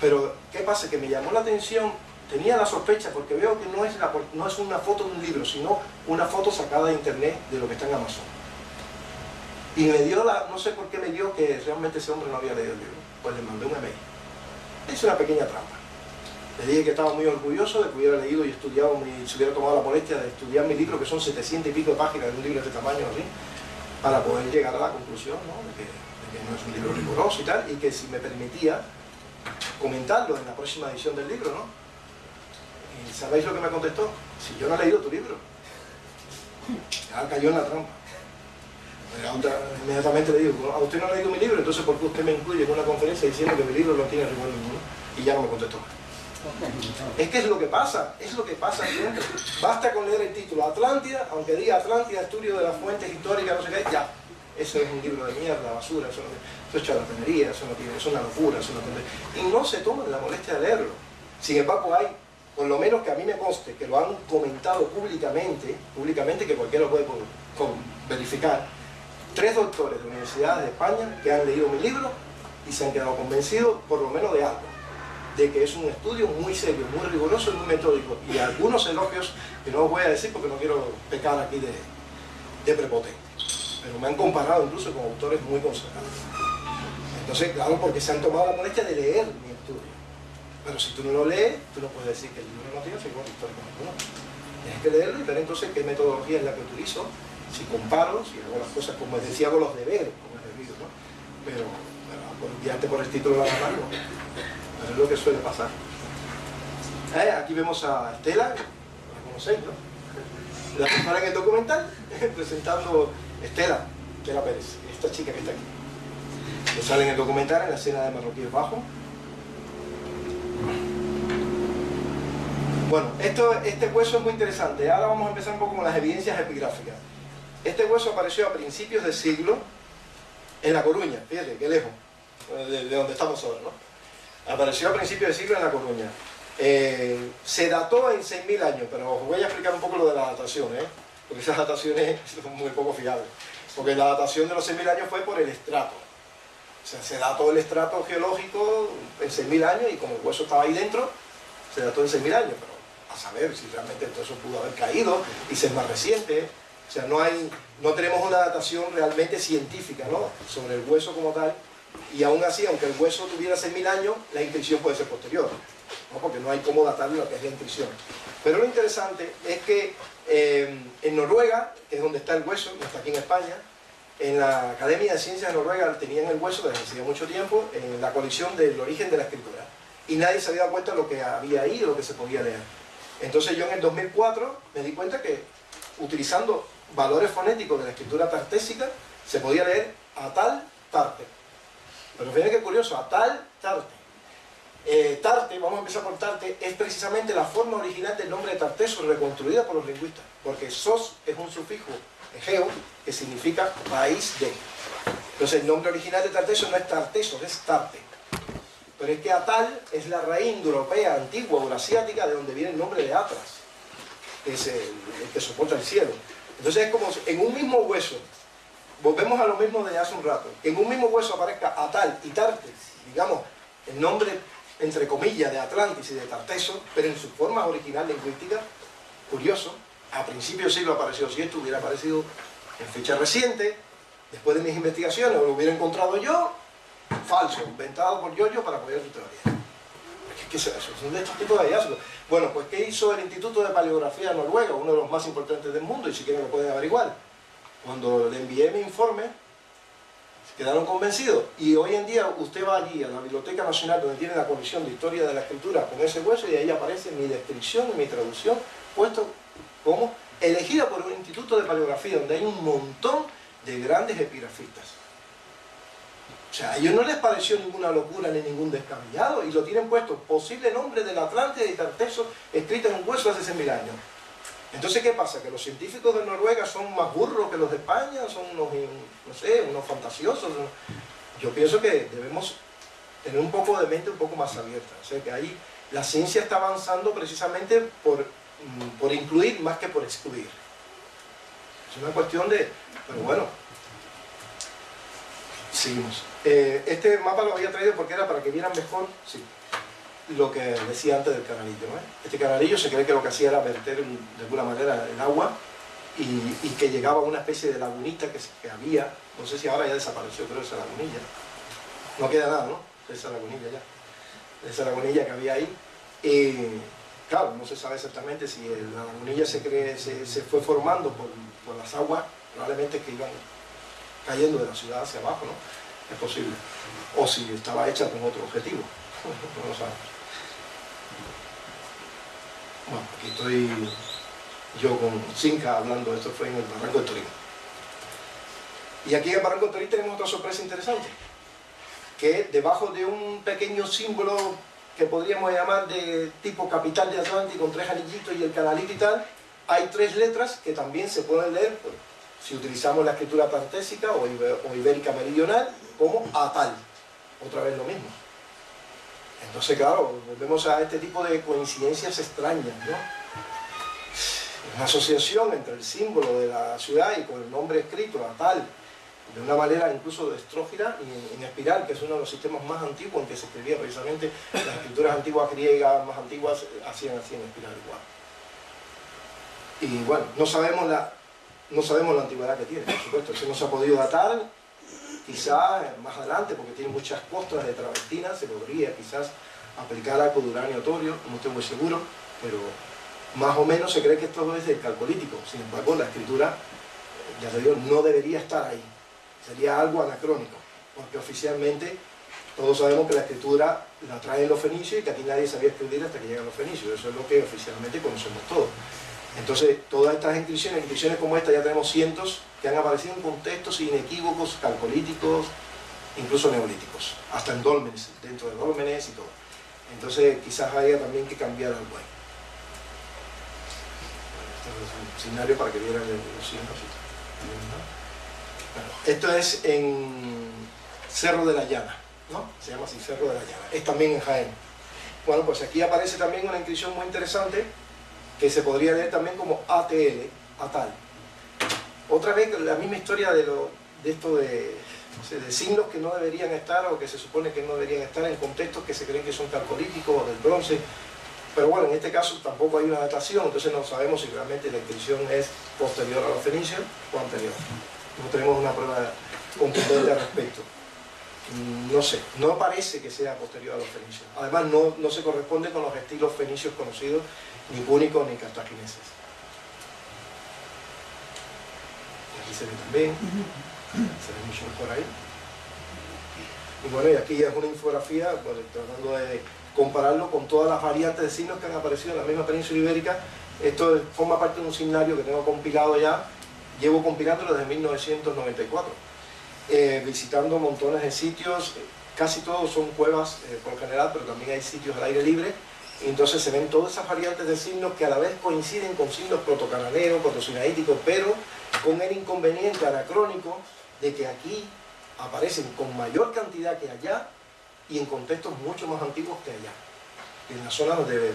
Pero, ¿qué pasa? Que me llamó la atención, tenía la sospecha, porque veo que no es, no es una foto de un libro, sino una foto sacada de internet de lo que está en Amazon. Y me dio la, no sé por qué me dio que realmente ese hombre no había leído el libro. Pues le mandé un email. Hice una pequeña trampa. Le dije que estaba muy orgulloso de que hubiera leído y estudiado, mi, se hubiera tomado la molestia de estudiar mi libro, que son 700 y pico de páginas de un libro de este tamaño, así, para poder llegar a la conclusión de, que, no es un libro riguroso y tal, y que si me permitía comentarlo en la próxima edición del libro, ¿no? ¿Y sabéis lo que me contestó? Si yo no he leído tu libro. Ya cayó en la trampa. Inmediatamente le digo, a usted no ha leído mi libro, entonces ¿por qué usted me incluye en una conferencia diciendo que mi libro no tiene rigor ninguno? Y ya no me contestó Es que es lo que pasa, es lo que pasa siempre. Basta con leer el título Atlántida, aunque diga Atlántida, estudio de las fuentes históricas, no sé qué, ya. Eso es un libro de mierda, basura, eso, no, eso es charlatanería, eso no tiene, eso es una locura, eso no tiene... Y no se toman la molestia de leerlo. Sin embargo, hay, por lo menos que a mí me conste, que lo han comentado públicamente, públicamente que cualquiera lo puede verificar, tres doctores de universidades de España que han leído mi libro y se han quedado convencidos por lo menos de algo, de que es un estudio muy serio, muy riguroso y muy metódico. Y algunos elogios que no os voy a decir porque no quiero pecar aquí de, de prepotente, pero me han comparado incluso con autores muy consagrados. Entonces, claro, porque se han tomado la molestia de leer mi estudio. Pero si tú no lo lees, tú no puedes decir que el libro no tiene histórico ninguno. Tienes que leerlo y ver entonces qué metodología es la que utilizo si comparo, si hago las cosas como decía, hago los deberes, como es debido, ¿no? Pero, pero guiarte por el título de la mano, es lo que suele pasar. Eh, aquí vemos a Estela, la conocéis, ¿no? La persona en el documental, presentando Estela, Estela Pérez, esta chica que está aquí. Que sale en el documental en la escena de Marroquíes Bajo. Bueno, esto, este hueso es muy interesante. Ahora vamos a empezar un poco con las evidencias epigráficas. Este hueso apareció a principios del siglo en La Coruña, fíjate, qué lejos, de, donde estamos ahora, ¿no? Apareció a principios del siglo en La Coruña. Eh, se dató en 6.000 años, pero os voy a explicar un poco lo de la datación, ¿eh? porque esas dataciones son muy poco fiables. Porque la datación de los 6.000 años fue por el estrato. O sea, se dató el estrato geológico en 6.000 años y como el hueso estaba ahí dentro, se dató en 6.000 años, pero a saber si realmente todo eso pudo haber caído y ser más reciente, o sea, no, hay, no tenemos una datación realmente científica ¿no? sobre el hueso como tal, y aún así, aunque el hueso tuviera 6.000 años, la inscripción puede ser posterior, ¿no? porque no hay cómo datar lo que es la inscripción. Pero lo interesante es que eh, en Noruega, que es donde está el hueso, no está aquí en España, en la Academia de Ciencias de Noruega tenían el hueso desde hace mucho tiempo en la colección del origen de la escritura. Y nadie se había dado cuenta de lo que había ahí, de lo que se podía leer. Entonces yo en el 2004 me di cuenta que utilizando valores fonéticos de la escritura tartésica, se podía leer Atal Tarte. Pero fíjense qué curioso, Atal Tarte. Eh, tarte, vamos a empezar por Tarte, es precisamente la forma original del nombre de Tarteso reconstruida por los lingüistas, porque sos es un sufijo egeo que significa país de. Entonces el nombre original de Tarteso no es Tarteso, es Tarte. Pero es que Atal es la raíz europea antigua o asiática de donde viene el nombre de Atlas, que es el que soporta el cielo. Entonces es como en un mismo hueso, volvemos a lo mismo de hace un rato, en un mismo hueso aparezca Atal y Tartes, digamos, el nombre entre comillas de Atlantis y de Tarteso, pero en su forma original lingüística, curioso, a principios siglo apareció, si esto hubiera aparecido en fecha reciente, después de mis investigaciones, o lo hubiera encontrado yo, falso, inventado por yo-yo para apoyar tu teoría. ¿Qué es eso? Son de estos tipos de hallazgos. Bueno, pues ¿qué hizo el Instituto de Paleografía Noruega, uno de los más importantes del mundo, y si quieren lo pueden averiguar? Cuando le envié mi informe, quedaron convencidos. Y hoy en día usted va allí a la Biblioteca Nacional, donde tiene la colección de Historia de la Escritura con ese hueso, y ahí aparece mi descripción y mi traducción, puesto como elegida por un instituto de paleografía, donde hay un montón de grandes epigrafistas. O sea, a ellos no les pareció ninguna locura ni ningún descabellado y lo tienen puesto, posible nombre del Atlántida y Tarteso, escrito en un hueso hace 100.000 años. Entonces, ¿qué pasa? ¿Que los científicos de Noruega son más burros que los de España? ¿Son unos, no sé, unos fantasiosos? Yo pienso que debemos tener un poco de mente un poco más abierta. O sea, que ahí la ciencia está avanzando precisamente por, mm, por incluir más que por excluir. Es una cuestión de... Pero bueno, seguimos. Eh, este mapa lo había traído porque era para que vieran mejor... Lo que decía antes del canalillo. Este canalillo se cree que lo que hacía era verter de alguna manera el agua y, que llegaba a una especie de lagunita que, había, no sé si ahora ya desapareció, pero esa lagunilla. No queda nada, ¿no? Esa lagunilla ya. Esa lagunilla que había ahí. Y claro, no se sabe exactamente si la lagunilla se, cree, se, fue formando por, por, las aguas, probablemente que iban cayendo de la ciudad hacia abajo, ¿no? Es posible. O si estaba hecha con otro objetivo. no lo sabemos. Bueno, aquí estoy yo con Cinca hablando, esto fue en el Barranco de Torino. Y aquí en el Barranco de Torino tenemos otra sorpresa interesante, que debajo de un pequeño símbolo que podríamos llamar de tipo capital de Atlántico, con tres anillitos y el canalito y tal, hay tres letras que también se pueden leer, pues, si utilizamos la escritura tartésica o ibérica meridional, como Atal. Otra vez lo mismo. Entonces, claro, volvemos a este tipo de coincidencias extrañas, ¿no? Una asociación entre el símbolo de la ciudad y con el nombre escrito, a tal, de una manera incluso de estrófila y en espiral, que es uno de los sistemas más antiguos en que se escribía precisamente, las escrituras antiguas griegas más antiguas hacían así en espiral igual. Y bueno, no sabemos la, no sabemos la antigüedad que tiene, por supuesto, eso no se ha podido datar, Quizás más adelante, porque tiene muchas costras de travertina, se podría quizás aplicar algo de uranio torio, no estoy muy seguro, pero más o menos se cree que esto es del calcolítico. Sin embargo, la escritura, ya te digo, no debería estar ahí. Sería algo anacrónico, porque oficialmente todos sabemos que la escritura la traen los fenicios y que aquí nadie sabía escribir hasta que llegan los fenicios. Eso es lo que oficialmente conocemos todos. Entonces, todas estas inscripciones, inscripciones como esta, ya tenemos cientos que han aparecido en contextos inequívocos, calcolíticos, incluso neolíticos, hasta en dólmenes, dentro de dólmenes y todo. Entonces, quizás haya también que cambiar algo ahí. este es un escenario para que vieran los signos. esto es en Cerro de la Llana, ¿no? Se llama así, Cerro de la Llana. Es también en Jaén. Bueno, pues aquí aparece también una inscripción muy interesante que se podría leer también como ATL, ATAL. Otra vez la misma historia de, lo, de esto de, signos que no deberían estar o que se supone que no deberían estar en contextos que se creen que son calcolíticos o del bronce. Pero bueno, en este caso tampoco hay una datación, entonces no sabemos si realmente la inscripción es posterior a los fenicios o anterior. No tenemos una prueba contundente al respecto. No sé, no parece que sea posterior a los fenicios. Además no se corresponde con los estilos fenicios conocidos ni púnicos ni cartagineses. Aquí se ve también, se ve mucho mejor ahí. Y bueno, y aquí es una infografía, tratando de compararlo con todas las variantes de signos que han aparecido en la misma península ibérica. Esto forma parte de un signario que tengo compilado ya, llevo compilándolo desde 1994, eh, visitando montones de sitios, casi todos son cuevas eh, por general, pero también hay sitios al aire libre, entonces se ven todas esas variantes de signos que a la vez coinciden con signos protocananeos, protosinaíticos, pero con el inconveniente anacrónico de que aquí aparecen con mayor cantidad que allá y en contextos mucho más antiguos que allá, en la zona donde,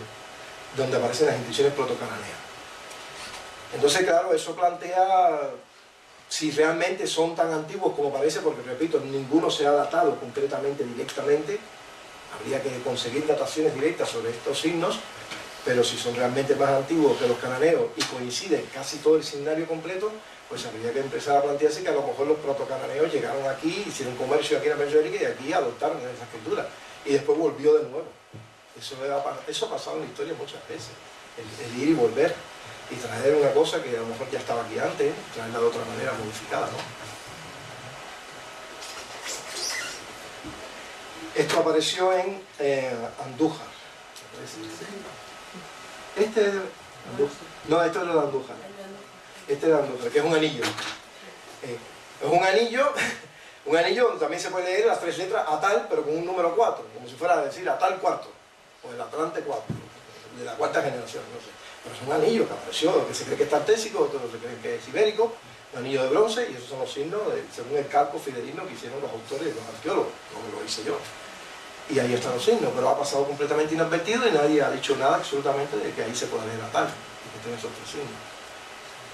donde aparecen las inscripciones protocananeas. Entonces, claro, eso plantea si realmente son tan antiguos como parece, porque repito, ninguno se ha datado concretamente, directamente, habría que conseguir dataciones directas sobre estos signos, pero si son realmente más antiguos que los cananeos y coinciden casi todo el signario completo, pues habría que empezar a plantearse que a lo mejor los protocananeos llegaron aquí, hicieron comercio aquí en la península y aquí adoptaron esa escritura. Y después volvió de nuevo. Eso, ha pasado en la historia muchas veces. El, ir y volver y traer una cosa que a lo mejor ya estaba aquí antes, traerla de otra manera modificada. Esto apareció en eh, Andújar. Este es No, esto es de Andújar. Este es de Andújar, que es un anillo. Eh, es un anillo Un anillo también se puede leer las tres letras a tal, pero con un número 4, como si fuera a decir a tal cuarto, o el Atlante 4, de la cuarta generación, no sé. Pero es un anillo que apareció, que se cree que es tartésico, otros se creen que es ibérico, un anillo de bronce, y esos son los signos, según el calco fidelino que hicieron los autores y los arqueólogos, como lo hice yo. Y ahí están los signos, pero ha pasado completamente inadvertido y nadie ha dicho nada absolutamente de que ahí se puede tal, y que tiene esos tres.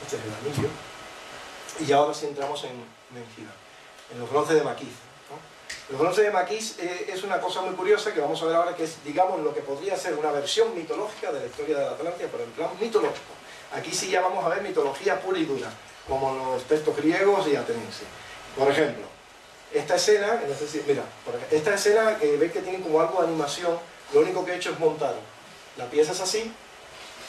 Este es el anillo. Y ahora sí entramos en Mengida, en los bronces de Maquiz. Los bronces de Maquis eh, es una cosa muy curiosa que vamos a ver ahora, que es, digamos, lo que podría ser una versión mitológica de la historia de la Atlántida, pero en plan mitológico. Aquí sí ya vamos a ver mitología pura y dura, como los textos griegos y atenienses. Por ejemplo, esta escena, no sé si, mira, esta escena que veis que tiene como algo de animación, lo único que he hecho es montar. La pieza es así,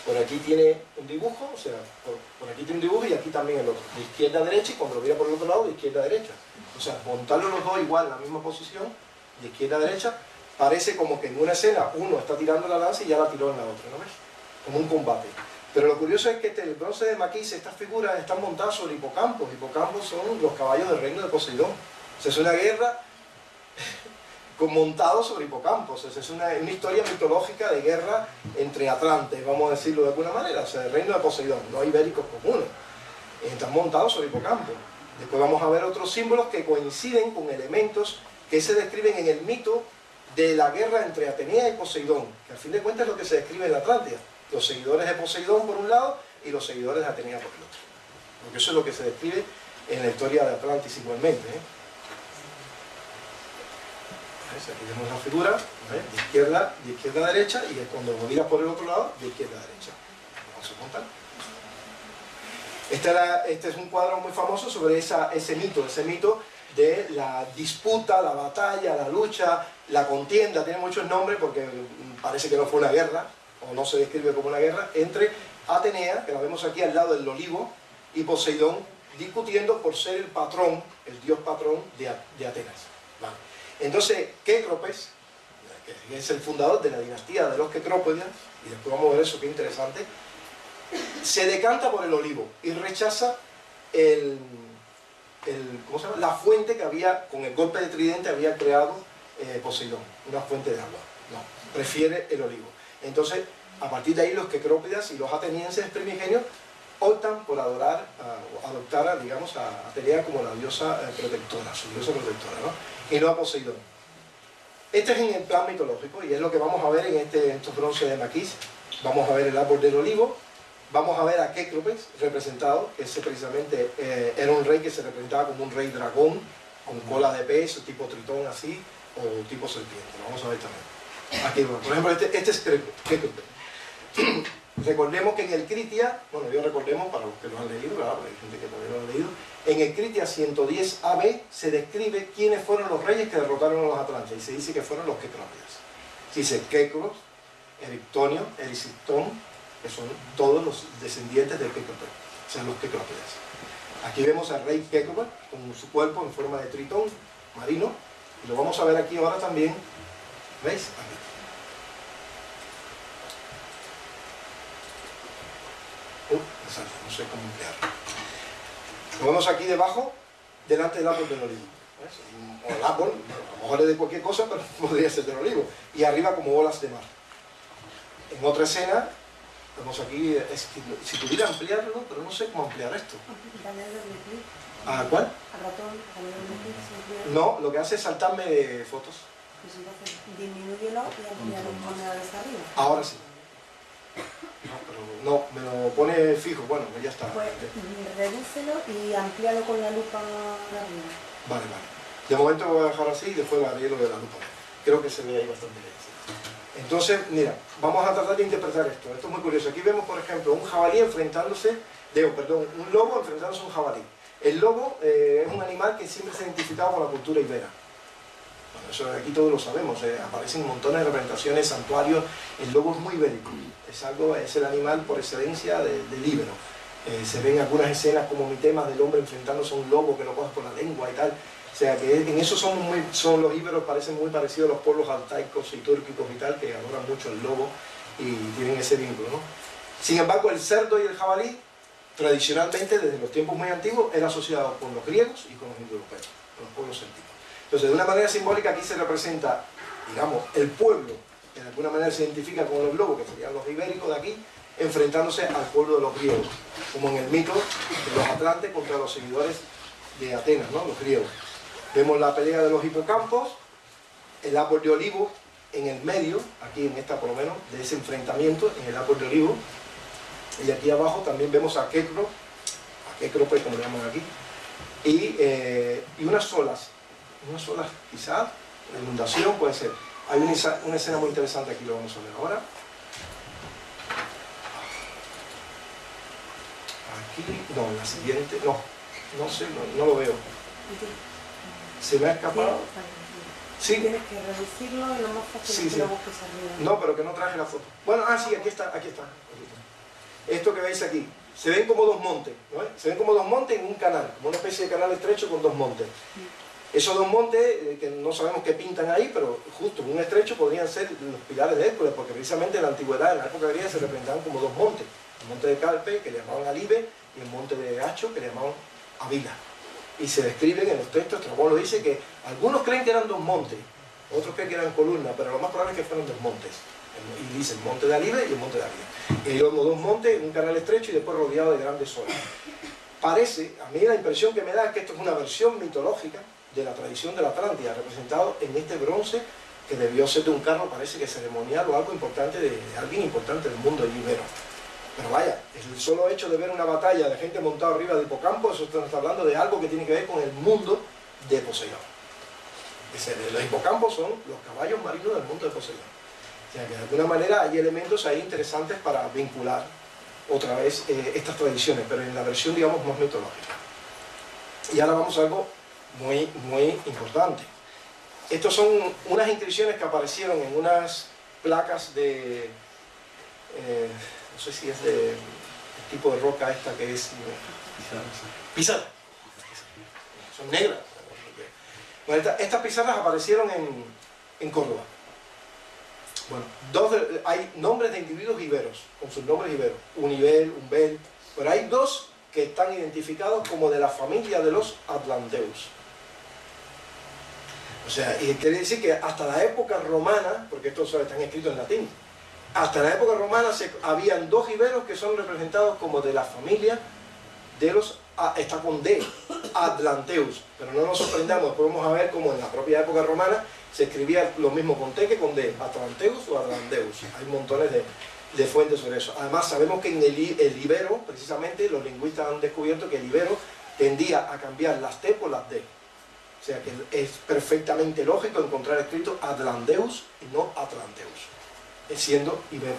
por aquí tiene un dibujo, o sea, por, aquí tiene un dibujo y aquí también el otro. De izquierda a derecha y cuando lo mira por el otro lado, de izquierda a derecha. O sea, montarlo los dos igual en la misma posición, de izquierda a derecha, parece como que en una escena uno está tirando la lanza y ya la tiró en la otra, ¿no ves? Como un combate. Pero lo curioso es que este, el bronce de Maquis, estas figuras están montadas sobre hipocampos. Hipocampos son los caballos del reino de Poseidón. Es una guerra montado sobre hipocampos. Es una, historia mitológica de guerra entre atlantes, vamos a decirlo de alguna manera, o sea, el reino de Poseidón, no ibéricos comunes. Están montados sobre hipocampos. Después vamos a ver otros símbolos que coinciden con elementos que se describen en el mito de la guerra entre Atenea y Poseidón, que al fin de cuentas es lo que se describe en Atlántida. Los seguidores de Poseidón por un lado y los seguidores de Atenea por el otro. Porque eso es lo que se describe en la historia de Atlantis igualmente. ¿eh? Aquí vemos la figura, de izquierda, de izquierda a derecha, y cuando miras por el otro lado, de izquierda a derecha. Vamos a contar. Este, este, es un cuadro muy famoso sobre ese mito, ese mito de la disputa, la batalla, la lucha, la contienda, tiene muchos nombres porque parece que no fue una guerra, o no se describe como una guerra, entre Atenea, que la vemos aquí al lado del olivo, y Poseidón, discutiendo por ser el patrón, el dios patrón de, Atenas. Entonces, Kekropes, que es el fundador de la dinastía de los Kekrópidas, y después vamos a ver eso, qué interesante, se decanta por el olivo y rechaza el, la fuente que había, con el golpe de tridente, había creado eh, Poseidón, una fuente de agua. No, prefiere el olivo. Entonces, a partir de ahí los Kekrópidas y los atenienses primigenios optan por adorar, adoptar, digamos, a Atenea como la diosa eh, protectora, su diosa protectora, ¿no? y no a Poseidón. Este es en el plan mitológico y es lo que vamos a ver en, este, estos bronces de Maquis. Vamos a ver el árbol del olivo, vamos a ver a Kécropes representado, que ese precisamente eh, era un rey que se representaba como un rey dragón, con cola de pez, tipo tritón así, o tipo serpiente. Vamos a ver también. Aquí, por ejemplo, este, este es Kécropes. Recordemos que en el Critia, bueno, yo recordemos para los que lo han leído, ¿verdad? hay gente que todavía no lo ha leído, en el Critia 110 AB se describe quiénes fueron los reyes que derrotaron a los atlantes y se dice que fueron los. Se dice Kekros, Erictonio, Erisiptón, que son todos los descendientes del Kekropes, o sea, los Kekrópidas. Aquí vemos al rey Kekropes con su cuerpo en forma de tritón marino, y lo vamos a ver aquí ahora también, ¿veis? No sé cómo emplearlo. Lo vemos aquí debajo, delante del árbol del olivo. O el árbol, a lo mejor es de cualquier cosa, pero podría ser del olivo. Y arriba como bolas de mar. En otra escena, vemos aquí, es que, si pudiera ampliarlo, pero no sé cómo ampliar esto. ¿A cuál? No, lo que hace es saltarme fotos. Pues entonces disminúyelo y arriba. Ahora sí. No, me lo pone fijo, bueno, pues ya está. Pues redúcelo y amplíalo con la lupa de arriba. Vale, vale. De momento voy a dejar así y después haré lo de la lupa. Creo que se ve ahí bastante bien. Entonces, mira, vamos a tratar de interpretar esto. Esto es muy curioso. Aquí vemos, por ejemplo, un jabalí enfrentándose, digo, perdón, un lobo enfrentándose a un jabalí. El lobo eh, es un animal que siempre se ha identificado con la cultura ibera. Bueno, eso aquí todos lo sabemos, eh, aparecen montones de representaciones, santuarios, el lobo es muy ibérico es, algo, es el animal por excelencia del libro. Eh, se ven algunas escenas como mi tema del hombre enfrentándose a un lobo que lo coge por la lengua y tal. O sea que en eso son, muy, son los íberos, parecen muy parecidos a los pueblos altaicos y túrquicos y tal, que adoran mucho el lobo y tienen ese vínculo. ¿no? Sin embargo, el cerdo y el jabalí, tradicionalmente, desde los tiempos muy antiguos, era asociado con los griegos y con los indoeuropeos. con los pueblos célticos. Entonces, de una manera simbólica aquí se representa, digamos, el pueblo, de alguna manera se identifica con los globos, que serían los ibéricos de aquí, enfrentándose al pueblo de los griegos, como en el mito de los atlantes contra los seguidores de Atenas, ¿no? los griegos. Vemos la pelea de los hipocampos, el árbol de olivo en el medio, aquí en esta por lo menos, de ese enfrentamiento, en el árbol de olivo, y aquí abajo también vemos a Kekro, a Kekro pues como le llaman aquí, y, eh, y unas olas, unas olas quizás, la inundación puede ser. Hay una, una escena muy interesante aquí, lo vamos a ver ahora. Aquí, no, en la siguiente, no, no sé, no, no lo veo. ¿Se me ha escapado? Sí. Tienes que reducirlo y lo más fácil Sí, que sí. lo busques arriba. No, pero que no traje la foto. Bueno, ah, sí, aquí está, aquí está. aquí está. Esto que veis aquí, se ven como dos montes, ¿no? Se ven como dos montes en un canal, como una especie de canal estrecho con dos montes. Esos dos montes, eh, que no sabemos qué pintan ahí, pero justo en un estrecho podrían ser los pilares de Hércules, porque precisamente en la antigüedad, en la época griega, se representaban como dos montes. El monte de Calpe, que le llamaban Alibe, y el monte de Hacho, que le llamaban Avila. Y se describen en los textos, Estrabón lo dice, que algunos creen que eran dos montes, otros creen que eran columnas, pero lo más probable es que fueron dos montes. Y dice el monte de Alibe y el monte de Avila. Y luego dos montes, un canal estrecho y después rodeado de grandes olas. Parece, a mí la impresión que me da es que esto es una versión mitológica de la tradición de la Atlántida, representado en este bronce que debió ser de un carro, parece que ceremonial o algo importante, de, alguien importante del mundo ibero. Pero vaya, el solo hecho de ver una batalla de gente montada arriba de hipocampo, eso está hablando de algo que tiene que ver con el mundo de Poseidón. Los hipocampos son los caballos marinos del mundo de Poseidón. O sea que de alguna manera hay elementos ahí interesantes para vincular otra vez eh, estas tradiciones, pero en la versión, digamos, más mitológica. Y ahora vamos a algo muy, muy importante. Estos son unas inscripciones que aparecieron en unas placas de, eh, no sé si es de el tipo de roca esta que es pizarra. Son negras. Bueno, esta- estas pizarras aparecieron en, en Córdoba. Bueno, dos de- hay nombres de individuos iberos, con sus nombres iberos, Unibel, Umbel, pero hay dos que están identificados como de la familia de los Atlanteus. O sea, y quiere decir que hasta la época romana, porque estos están escritos en latín, hasta la época romana se, habían dos iberos que son representados como de la familia de los, ah, está con D, Atlanteus, pero no nos sorprendamos, después vamos a ver cómo en la propia época romana se escribía lo mismo con T que con D, Atlanteus o Atlanteus, hay montones de, fuentes sobre eso. Además sabemos que en el, el ibero, precisamente, los lingüistas han descubierto que el ibero tendía a cambiar las T por las D. O sea que es perfectamente lógico encontrar escrito Atlanteus y no Atlanteus, siendo ibero,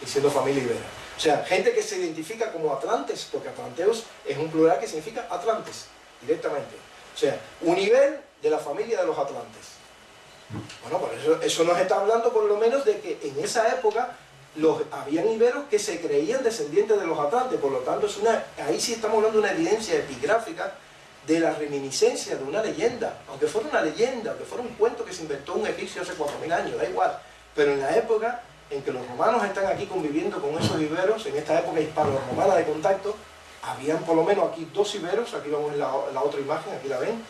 y siendo familia ibera. O sea, gente que se identifica como Atlantes, porque Atlanteus es un plural que significa Atlantes, directamente. O sea, un nivel de la familia de los Atlantes. Bueno, por eso, eso nos está hablando por lo menos de que en esa época los, habían iberos que se creían descendientes de los Atlantes, por lo tanto es una, ahí sí estamos hablando de una evidencia epigráfica de la reminiscencia de una leyenda, aunque fuera una leyenda, aunque fuera un cuento que se inventó un egipcio hace 4.000 años, da igual, pero en la época en que los romanos están aquí conviviendo con esos iberos, en esta época hispano-romana de contacto, habían por lo menos aquí dos iberos, aquí vamos en la, la otra imagen, aquí la ven,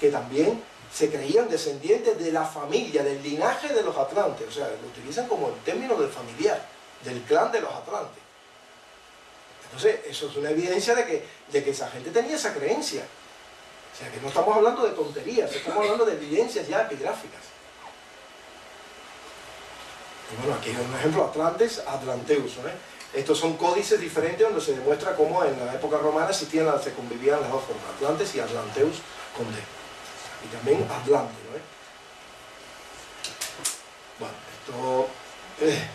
que también se creían descendientes de la familia, del linaje de los atlantes, o sea, lo utilizan como el término del familiar, del clan de los atlantes. Entonces, eso es una evidencia de que, de que esa gente tenía esa creencia. O sea, que no estamos hablando de tonterías, estamos hablando de evidencias ya epigráficas. Y bueno, aquí hay un ejemplo, Atlantes, Atlanteus. ¿no? Estos son códices diferentes donde se demuestra cómo en la época romana existían, se convivían las dos formas, Atlantes y Atlanteus con D. Y también Atlante. ¿no? Bueno, esto... eh,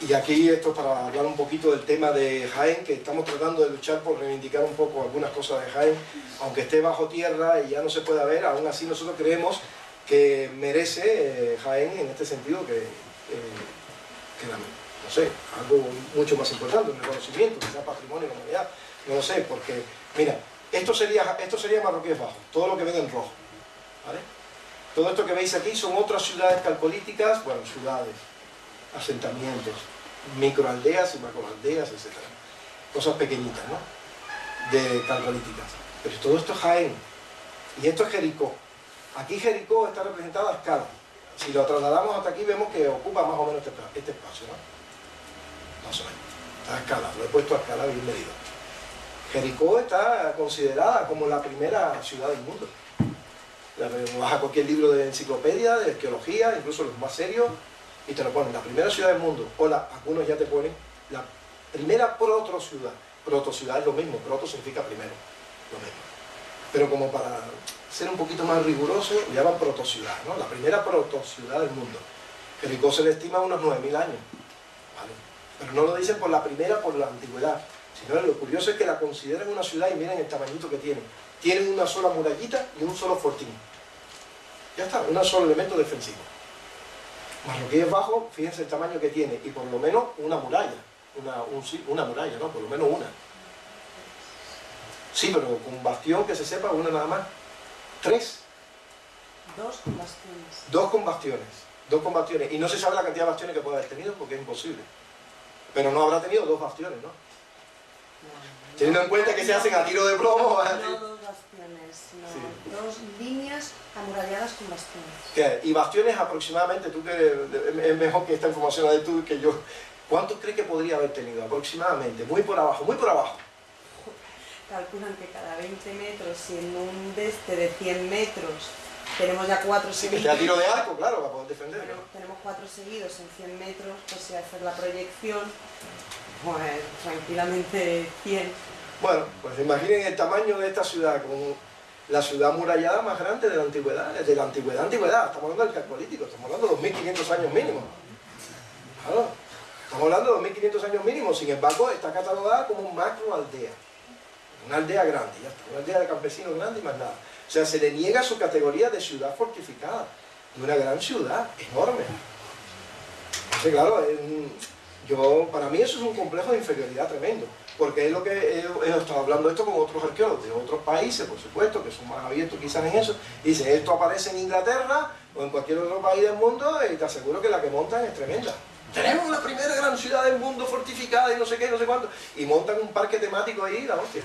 y aquí esto para hablar un poquito del tema de Jaén, que estamos tratando de luchar por reivindicar un poco algunas cosas de Jaén, aunque esté bajo tierra y ya no se pueda ver, aún así nosotros creemos que merece eh, Jaén en este sentido que, eh, que no sé, algo mucho más importante, un reconocimiento, quizás patrimonio de la humanidad, no lo sé, porque, mira, esto sería, esto sería Marroquíes Bajo, todo lo que ven en rojo, ¿vale? Todo esto que veis aquí son otras ciudades calcolíticas, bueno, ciudades, asentamientos, microaldeas y macroaldeas, etc. Cosas pequeñitas, ¿no? De calcolíticas. Pero todo esto es Jaén. Y esto es Jericó. Aquí Jericó está representada a escala. Si lo trasladamos hasta aquí vemos que ocupa más o menos este, este espacio, ¿no? Más o menos. Está a escala, lo he puesto a escala bien medido. Jericó está considerada como la primera ciudad del mundo. Vas a cualquier libro de enciclopedia, de arqueología, incluso los más serios, y te lo ponen, la primera ciudad del mundo, o algunos ya te ponen la primera proto-ciudad. Proto-ciudad es lo mismo, proto significa primero, lo mismo. Pero como para ser un poquito más riguroso, le llaman proto-ciudad, ¿no? La primera proto-ciudad del mundo. Jericó se le estima unos 9.000 años. Pero no lo dicen por la primera, por la antigüedad, sino lo curioso es que la consideran una ciudad y miren el tamañito que tiene. Tienen una sola murallita y un solo fortín. Ya está, un solo elemento defensivo. Marroquí es bajo, fíjense el tamaño que tiene, y por lo menos una muralla, una, una muralla, ¿no? Por lo menos una. Sí, pero con bastión que se sepa, una nada más. Tres. Dos con bastiones. Dos con bastiones. Dos con bastiones. Y no se sabe la cantidad de bastiones que puede haber tenido porque es imposible. Pero no habrá tenido dos bastiones, ¿no? Teniendo en cuenta que se hacen a tiro de plomo. No bastiones, sino dos líneas amuralladas con bastiones. Y bastiones aproximadamente, tú que es mejor que esta información de tú que yo, ¿cuántos crees que podría haber tenido aproximadamente? Muy por abajo, muy por abajo. Calculan que cada 20 metros, y en un deste de 100 metros tenemos ya cuatro sí, seguidos. Sí, tiro de arco, claro, para poder defender. tenemos cuatro seguidos en 100 metros, pues si hacer la proyección, pues tranquilamente 100. Bueno, pues imaginen el tamaño de esta ciudad, como la ciudad murallada más grande de la antigüedad, de la antigüedad, antigüedad, estamos hablando del calcolítico, estamos hablando de 2500 años mínimo. Estamos hablando de 2500 años mínimo, sin embargo está catalogada como macro aldea, una aldea grande, ya está, una aldea de campesinos grande y más nada. O sea, se le niega su categoría de ciudad fortificada, de una gran ciudad, enorme. Entonces, claro, yo, para mí eso es un complejo de inferioridad tremendo porque es lo que he, estado hablando esto con otros arqueólogos de otros países, por supuesto, que son más abiertos quizás en eso, y dicen, esto aparece en Inglaterra o en cualquier otro país del mundo y te aseguro que la que montan es tremenda. Tenemos la primera gran ciudad del mundo fortificada y no sé qué, no sé cuánto, y montan un parque temático ahí, la hostia.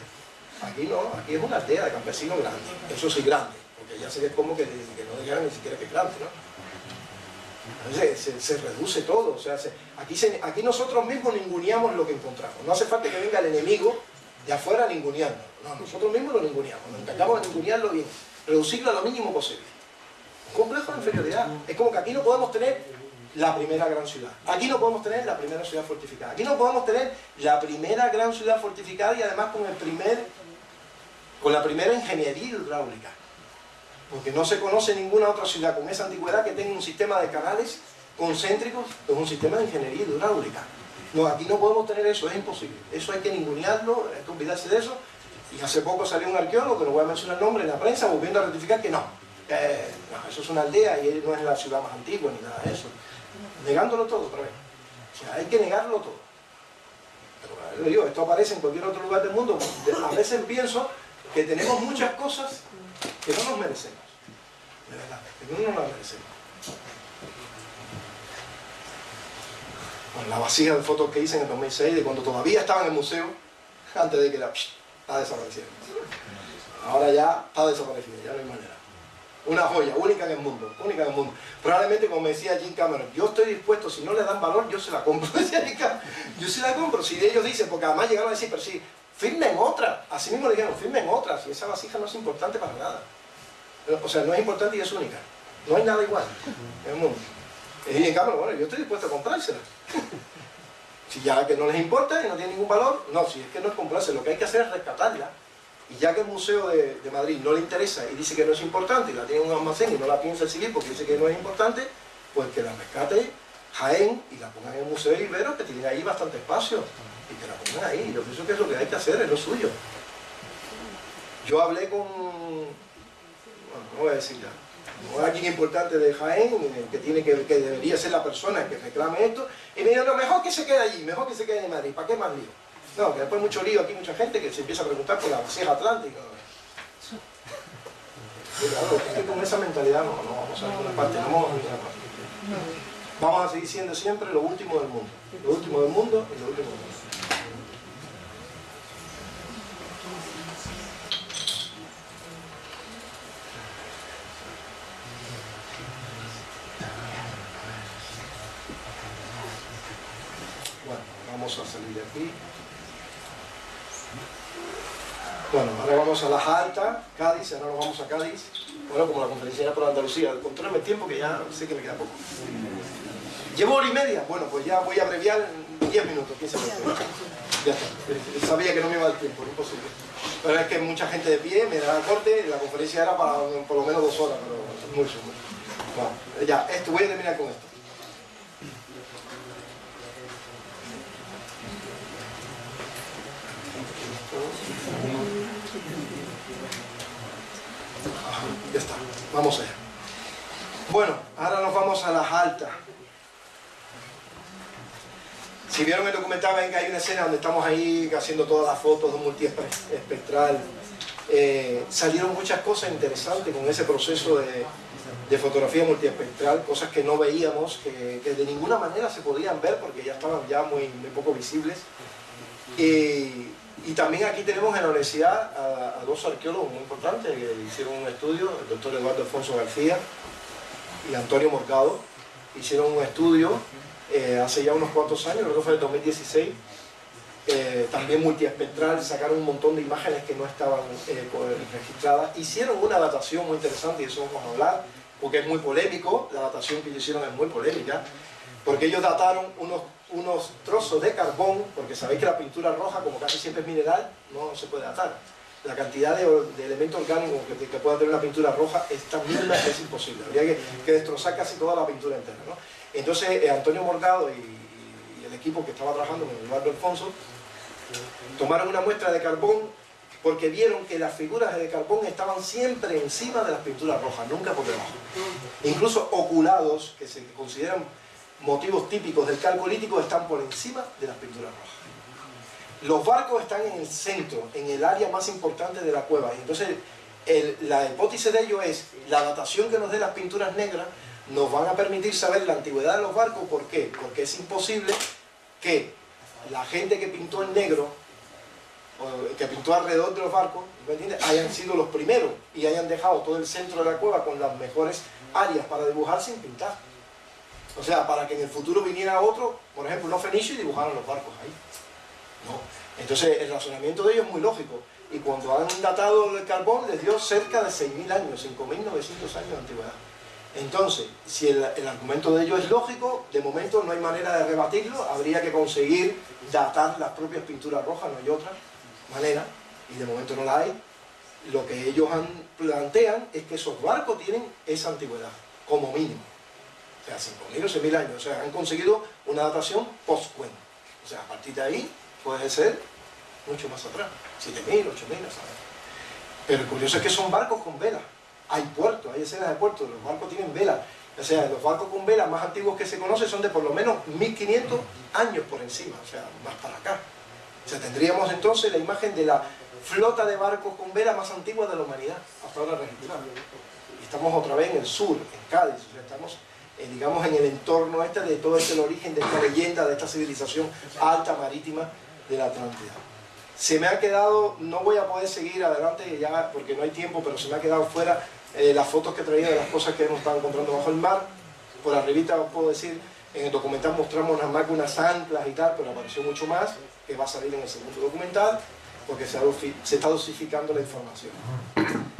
Aquí no, aquí es una aldea de campesinos grande, eso sí grande, porque ya se ve como que, no dijeron ni siquiera que es grande, ¿no? se, reduce todo. O sea, aquí, nosotros mismos ninguneamos lo que encontramos. No hace falta que venga el enemigo de afuera ninguneando. No, nosotros mismos lo ninguneamos. Nos encargamos de ningunearlo bien, reducirlo a lo mínimo posible. Complejo de inferioridad. Es como que aquí no podemos tener la primera gran ciudad. Aquí no podemos tener la primera ciudad fortificada. Aquí no podemos tener la primera gran ciudad fortificada y además con el primer con la primera ingeniería hidráulica porque no se conoce ninguna otra ciudad con esa antigüedad que tenga un sistema de canales concéntricos con un sistema de ingeniería hidráulica. No, aquí no podemos tener eso, es imposible. Eso hay que ningunearlo, hay que olvidarse de eso. Y hace poco salió un arqueólogo, que no voy a mencionar el nombre, en la prensa, volviendo a rectificar que no. no, eso es una aldea y no es la ciudad más antigua ni nada de eso. Negándolo todo otra vez. Hay que negarlo todo. Pero digo, esto aparece en cualquier otro lugar del mundo. A veces pienso que tenemos muchas cosas que no nos merecemos. De verdad, que no nos las merecemos. Bueno, la vasija de fotos que hice en el 2006, de cuando todavía estaba en el museo, antes de que la está desaparecida. Ahora ya está desaparecida, ya no hay manera. Una joya, única en el mundo, única en el mundo. Probablemente, como decía Jim Cameron, yo estoy dispuesto, si no le dan valor, yo se la compro. yo se la compro. Si ellos dicen, porque además llegaron a decir, pero sí, firmen otra. Así mismo le dijeron, firmen otra, si esa vasija no es importante para nada. O sea, no es importante y es única. No hay nada igual en el mundo. Y en cambio, bueno, yo estoy dispuesto a comprársela. si ya que no les importa y no tiene ningún valor, no, si es que no es comprarse, lo que hay que hacer es rescatarla. Y ya que el Museo de, Madrid no le interesa y dice que no es importante y la tiene en un almacén y no la piensa exhibir porque dice que no es importante, pues que la rescate Jaén y la pongan en el Museo de Ibero que tiene ahí bastante espacio y que la pongan ahí. Yo pienso que es lo que hay que hacer, es lo suyo. Yo hablé con, bueno, no voy a decir ya, alguien importante de Jaén, eh, que, tiene que, que debería ser la persona que reclame esto, y me dijo, no, mejor que se quede allí, mejor que se quede en Madrid, ¿para qué más lío? No, que después mucho lío aquí, mucha gente que se empieza a preguntar por la Sierra Atlántica. claro, es que con esa mentalidad no, no vamos a ninguna parte, no vamos a ninguna parte. Vamos a seguir siendo siempre lo último del mundo. Lo último del mundo y lo último del mundo. vamos a salir de aquí. Bueno, ahora vamos a Las Altas, Cádiz, ahora nos vamos a Cádiz. Bueno, como la conferencia era por Andalucía, controlame el tiempo que ya sé que me queda poco. ¿Llevo hora y media? Bueno, pues ya voy a abreviar en 10 minutos, 15 minutos. Ya está. Sabía que no me iba dar tiempo, no imposible. Pero es que mucha gente de pie, me da corte, la conferencia era para por lo menos dos horas, pero mucho, mucho. Bueno, ya, esto, voy a terminar con esto está, vamos allá. Bueno, ahora nos vamos a las altas. Si vieron el documental, ven que hay una escena donde estamos ahí haciendo todas las fotos de un multiespectral. Eh, salieron muchas cosas interesantes con ese proceso de, fotografía multiespectral, cosas que no veíamos, que, de ninguna manera se podían ver porque ya estaban ya muy, muy poco visibles. Y, y, también aquí tenemos en la universidad a, dos arqueólogos muy importantes que hicieron un estudio, el doctor Eduardo Alfonso García y Antonio Morgado, hicieron un estudio eh, hace ya unos cuantos años, creo que fue el 2016, eh, también multiespectral, sacaron un montón de imágenes que no estaban eh, registradas, hicieron una datación muy interesante y eso vamos a hablar, porque es muy polémico, la datación que ellos hicieron es muy polémica, porque ellos dataron unos, unos trozos de carbón, porque sabéis que la pintura roja, como casi siempre es mineral, no se puede datar. La cantidad de, de elementos orgánicos que, que, pueda tener una pintura roja es tan mínima es imposible. Habría que, que destrozar casi toda la pintura entera. ¿no? Entonces eh, Antonio Morgado y, y, el equipo que estaba trabajando con Eduardo Alfonso tomaron una muestra de carbón porque vieron que las figuras de carbón estaban siempre encima de las pinturas rojas, nunca por debajo. Incluso oculados, que se consideran motivos típicos del calcolítico, están por encima de las pinturas rojas. Los barcos están en el centro, en el área más importante de la cueva. Entonces, la hipótesis de ello es, la datación que nos dé las pinturas negras nos van a permitir saber la antigüedad de los barcos. ¿Por qué? Porque es imposible que la gente que pintó en negro, que pintó alrededor de los barcos, hayan sido los primeros y hayan dejado todo el centro de la cueva con las mejores áreas para dibujar sin pintar. O sea, para que en el futuro viniera otro, por ejemplo, unos fenicios y dibujaran los barcos ahí. No. Entonces, el razonamiento de ellos es muy lógico. Y cuando han datado el carbón, les dio cerca de 6.000 años, 5.900 años de antigüedad. Entonces, si el, argumento de ello es lógico, de momento no hay manera de rebatirlo, habría que conseguir datar las propias pinturas rojas, no hay otra manera, y de momento no la hay. Lo que ellos han, plantean es que esos barcos tienen esa antigüedad, como mínimo. O sea, 5.000 o 6.000 años. O sea, han conseguido una datación post-cuen. O sea, a partir de ahí puede ser mucho más atrás. 7.000, 8.000, Pero el curioso es que son barcos con velas hay puertos, hay escenas de puertos, los barcos tienen velas. O sea, los barcos con velas más antiguos que se conocen son de por lo menos 1500 años por encima, o sea, más para acá. O sea, tendríamos entonces la imagen de la flota de barcos con velas más antigua de la humanidad, hasta ahora registrada. Y estamos otra vez en el sur, en Cádiz, o sea, estamos, eh, digamos, en el entorno este de todo este el origen de esta leyenda, de esta civilización alta marítima de la Atlántida. Se me ha quedado, no voy a poder seguir adelante ya porque no hay tiempo, pero se me ha quedado fuera eh, las fotos que traía de las cosas que hemos estado encontrando bajo el mar. Por arribita os puedo decir, en el documental mostramos nada más que unas anclas y tal, pero apareció mucho más, que va a salir en el segundo documental, porque se, se está dosificando la información.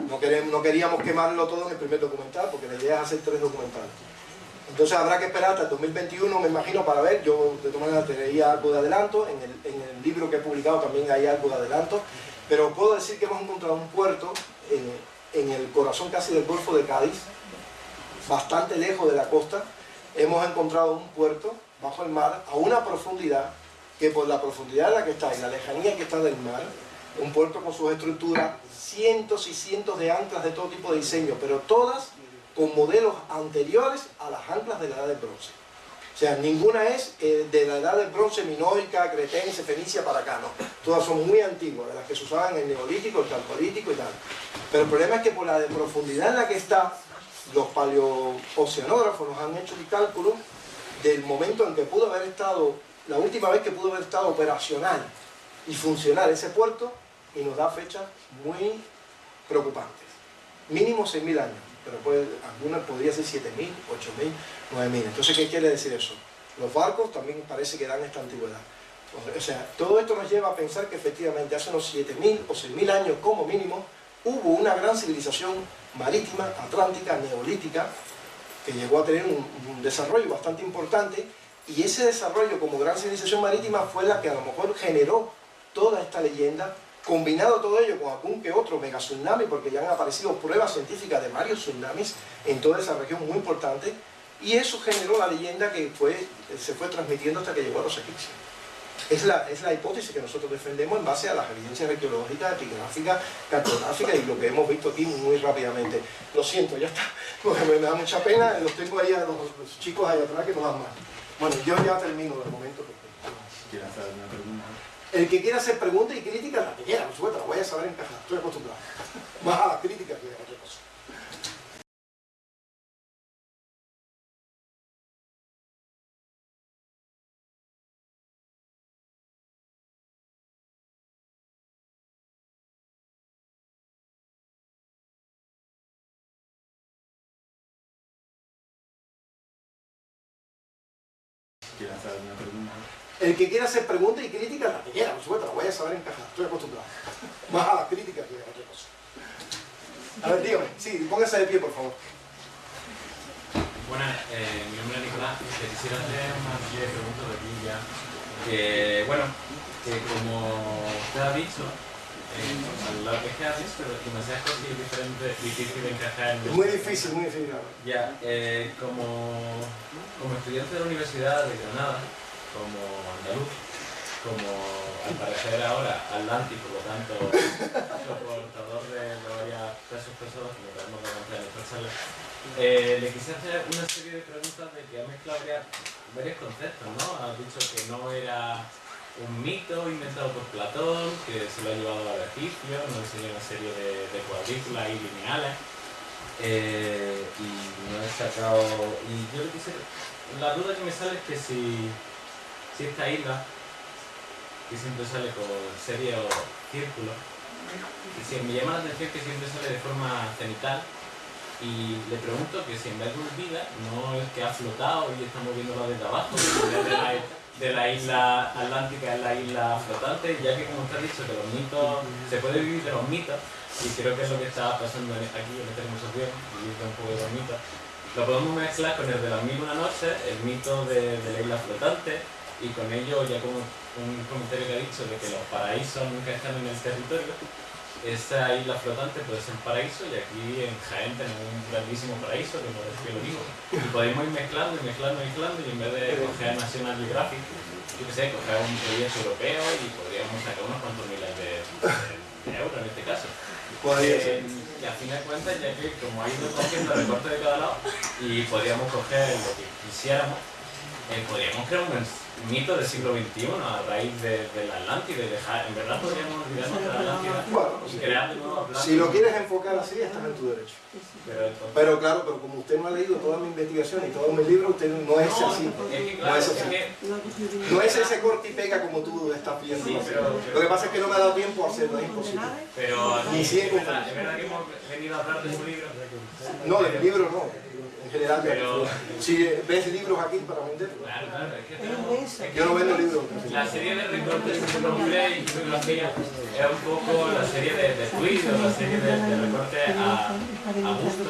No, queremos, no queríamos quemarlo todo en el primer documental, porque la idea es hacer tres documentales. Entonces habrá que esperar hasta el 2021, me imagino, para ver. Yo de todas maneras traía algo de adelanto, en el, en el, libro que he publicado también hay algo de adelanto, pero puedo decir que hemos encontrado un puerto en, en el corazón casi del Golfo de Cádiz, bastante lejos de la costa. Hemos encontrado un puerto bajo el mar a una profundidad que por la profundidad en la que está y la lejanía que está del mar, un puerto con sus estructuras, cientos y cientos de anclas de todo tipo de diseño, pero todas con modelos anteriores a las anclas de la edad del bronce. O sea, ninguna es eh, de la edad del bronce minoica, cretense, fenicia para acá, no. Todas son muy antiguas, de las que se usaban en el neolítico, el calcolítico y tal. Pero el problema es que por la profundidad en la que está, los paleooceanógrafos nos han hecho el cálculo del momento en que pudo haber estado, la última vez que pudo haber estado operacional y funcional ese puerto, y nos da fechas muy preocupantes. Mínimo 6.000 años pero puede, algunas podría ser 7.000, 8.000, 9.000. Entonces, ¿qué quiere decir eso? Los barcos también parece que dan esta antigüedad. O sea, todo esto nos lleva a pensar que efectivamente hace unos 7.000 o 6.000 años como mínimo hubo una gran civilización marítima, atlántica, neolítica, que llegó a tener un, un desarrollo bastante importante y ese desarrollo como gran civilización marítima fue la que a lo mejor generó toda esta leyenda combinado todo ello con algún que otro mega tsunami, porque ya han aparecido pruebas científicas de varios tsunamis en toda esa región muy importante, y eso generó la leyenda que se fue transmitiendo hasta que llegó a los egipcios. Es la, es la hipótesis que nosotros defendemos en base a las evidencias arqueológicas, epigráficas, cartográficas y lo que hemos visto aquí muy rápidamente. Lo siento, ya está, porque me da mucha pena, los tengo ahí a los, chicos ahí atrás que nos dan más. Bueno, yo ya termino de momento. ¿Quieres hacer una pregunta? El que quiera hacer preguntas y críticas, la que quiera, por supuesto, la voy a saber encajar, estoy acostumbrado. Más a las críticas que a otra cosa. El que quiera hacer preguntas y críticas, la que quiera, por supuesto, la voy a saber encajar, estoy acostumbrado. Más a las críticas que a otra cosa. A ver, dígame, sí, póngase de pie, por favor. Buenas, eh, mi nombre es Nicolás te quisiera hacer una serie de preguntas de aquí ya. Que, bueno, que como usted ha dicho, eh, lo que es que has visto, demasiadas cosas y es diferente, difícil de encajar en... Muy difícil, muy difícil. Ya, eh, como, como estudiante de la Universidad de Granada, como andaluz, como al parecer ahora atlántico, por lo tanto, soportador de varias pesos pesados, como tenemos de contar en esta charla, eh, le quise hacer una serie de preguntas de que ha mezclado varios conceptos, ¿no? Ha dicho que no era un mito inventado por Platón, que se lo ha llevado a egipcios, nos enseñó una serie de, de cuadrículas y lineales. Eh, y no he sacado. Y yo le quise. La duda que me sale es que si, esta isla, que siempre sale con serie o círculo, y si me llama la atención que siempre sale de forma cenital, y le pregunto que si en vez de vida no es que ha flotado y estamos viéndola desde abajo, de la, isla atlántica es la isla flotante, ya que como ha dicho que los mitos, se puede vivir de los mitos, y creo que es lo que está pasando aquí en esta conversación, vivir un poco de los mitos, lo podemos mezclar con el de las mil noches, el mito de la isla flotante, y con ello ya como un comentario que ha dicho de que los paraísos nunca están en el territorio, esa isla flotante puede ser paraíso y aquí en Jaén tenemos un grandísimo paraíso que por que lo digo. Y podemos ir mezclando y mezclando y mezclando y en vez de coger National Geographic, yo qué sé, coger un proyecto europeo y podríamos sacar unos cuantos miles de, de- de euros en este caso. Eh, y a fin de cuentas, ya que como ha ido cogiendo recortes de cada lado y podríamos coger lo que quisiéramos, eh, podríamos crear un mito del siglo XXI a raíz de, de la Atlántida y dejar, en verdad podríamos olvidarnos de la Atlántida Bueno, y crear de nuevo Atlántida. Si lo quieres enfocar así, estás en tu derecho. Pero entonces- Pero claro, pero como usted no ha leído toda mi investigación y todos mis libros, usted no es No, así. es que No claro, es es así. que No es ese corte y pega como tú estás viendo. Sí, pero- Lo que pasa es que no me ha dado tiempo a hacerlo, es imposible. Pero Ni es, verdad, es verdad que hemos venido a hablar de su libro. No, del libro no. En general, Pero- si ves libros aquí para vender, Claro, claro, es que que yo no vendo libros. La serie de recortes que y bibliografía un poco la serie de, de la serie de, de recortes a, a gusto.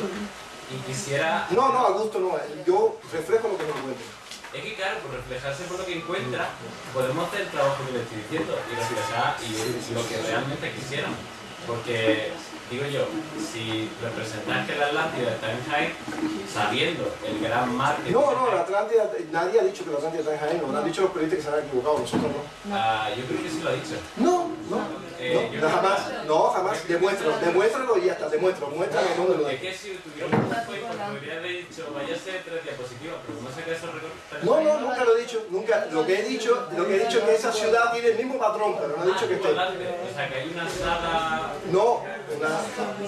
Y quisiera... No, no, a gusto no. Yo reflejo lo que me encuentro. Es que claro, por reflejarse por lo que encuentra, podemos hacer el trabajo que le estoy diciendo y reflejar y lo que realmente quisiéramos. Porque, digo yo, si representas que la Atlántida está en Jaén, sabiendo el gran mar que No, no, la Atlántida, nadie ha dicho que la Atlántida está en Jaén, lo han dicho los periodistas que se han equivocado, nosotros no. ah, yo creo que sí lo ha dicho. No, no, Eh, no, jamás, no, jamás, demuéstralo, demuéstralo y ya está, demuéstralo, muéstrame dónde lo Es hay. que si tuviera un podría haber dicho, vaya a ser tres diapositivas, pero saca esos recortes... No, no, nunca lo he dicho, nunca, lo que he dicho, lo que he dicho es que esa ciudad tiene el mismo patrón, pero no he dicho que esté. O sea, que hay una sala... No, una-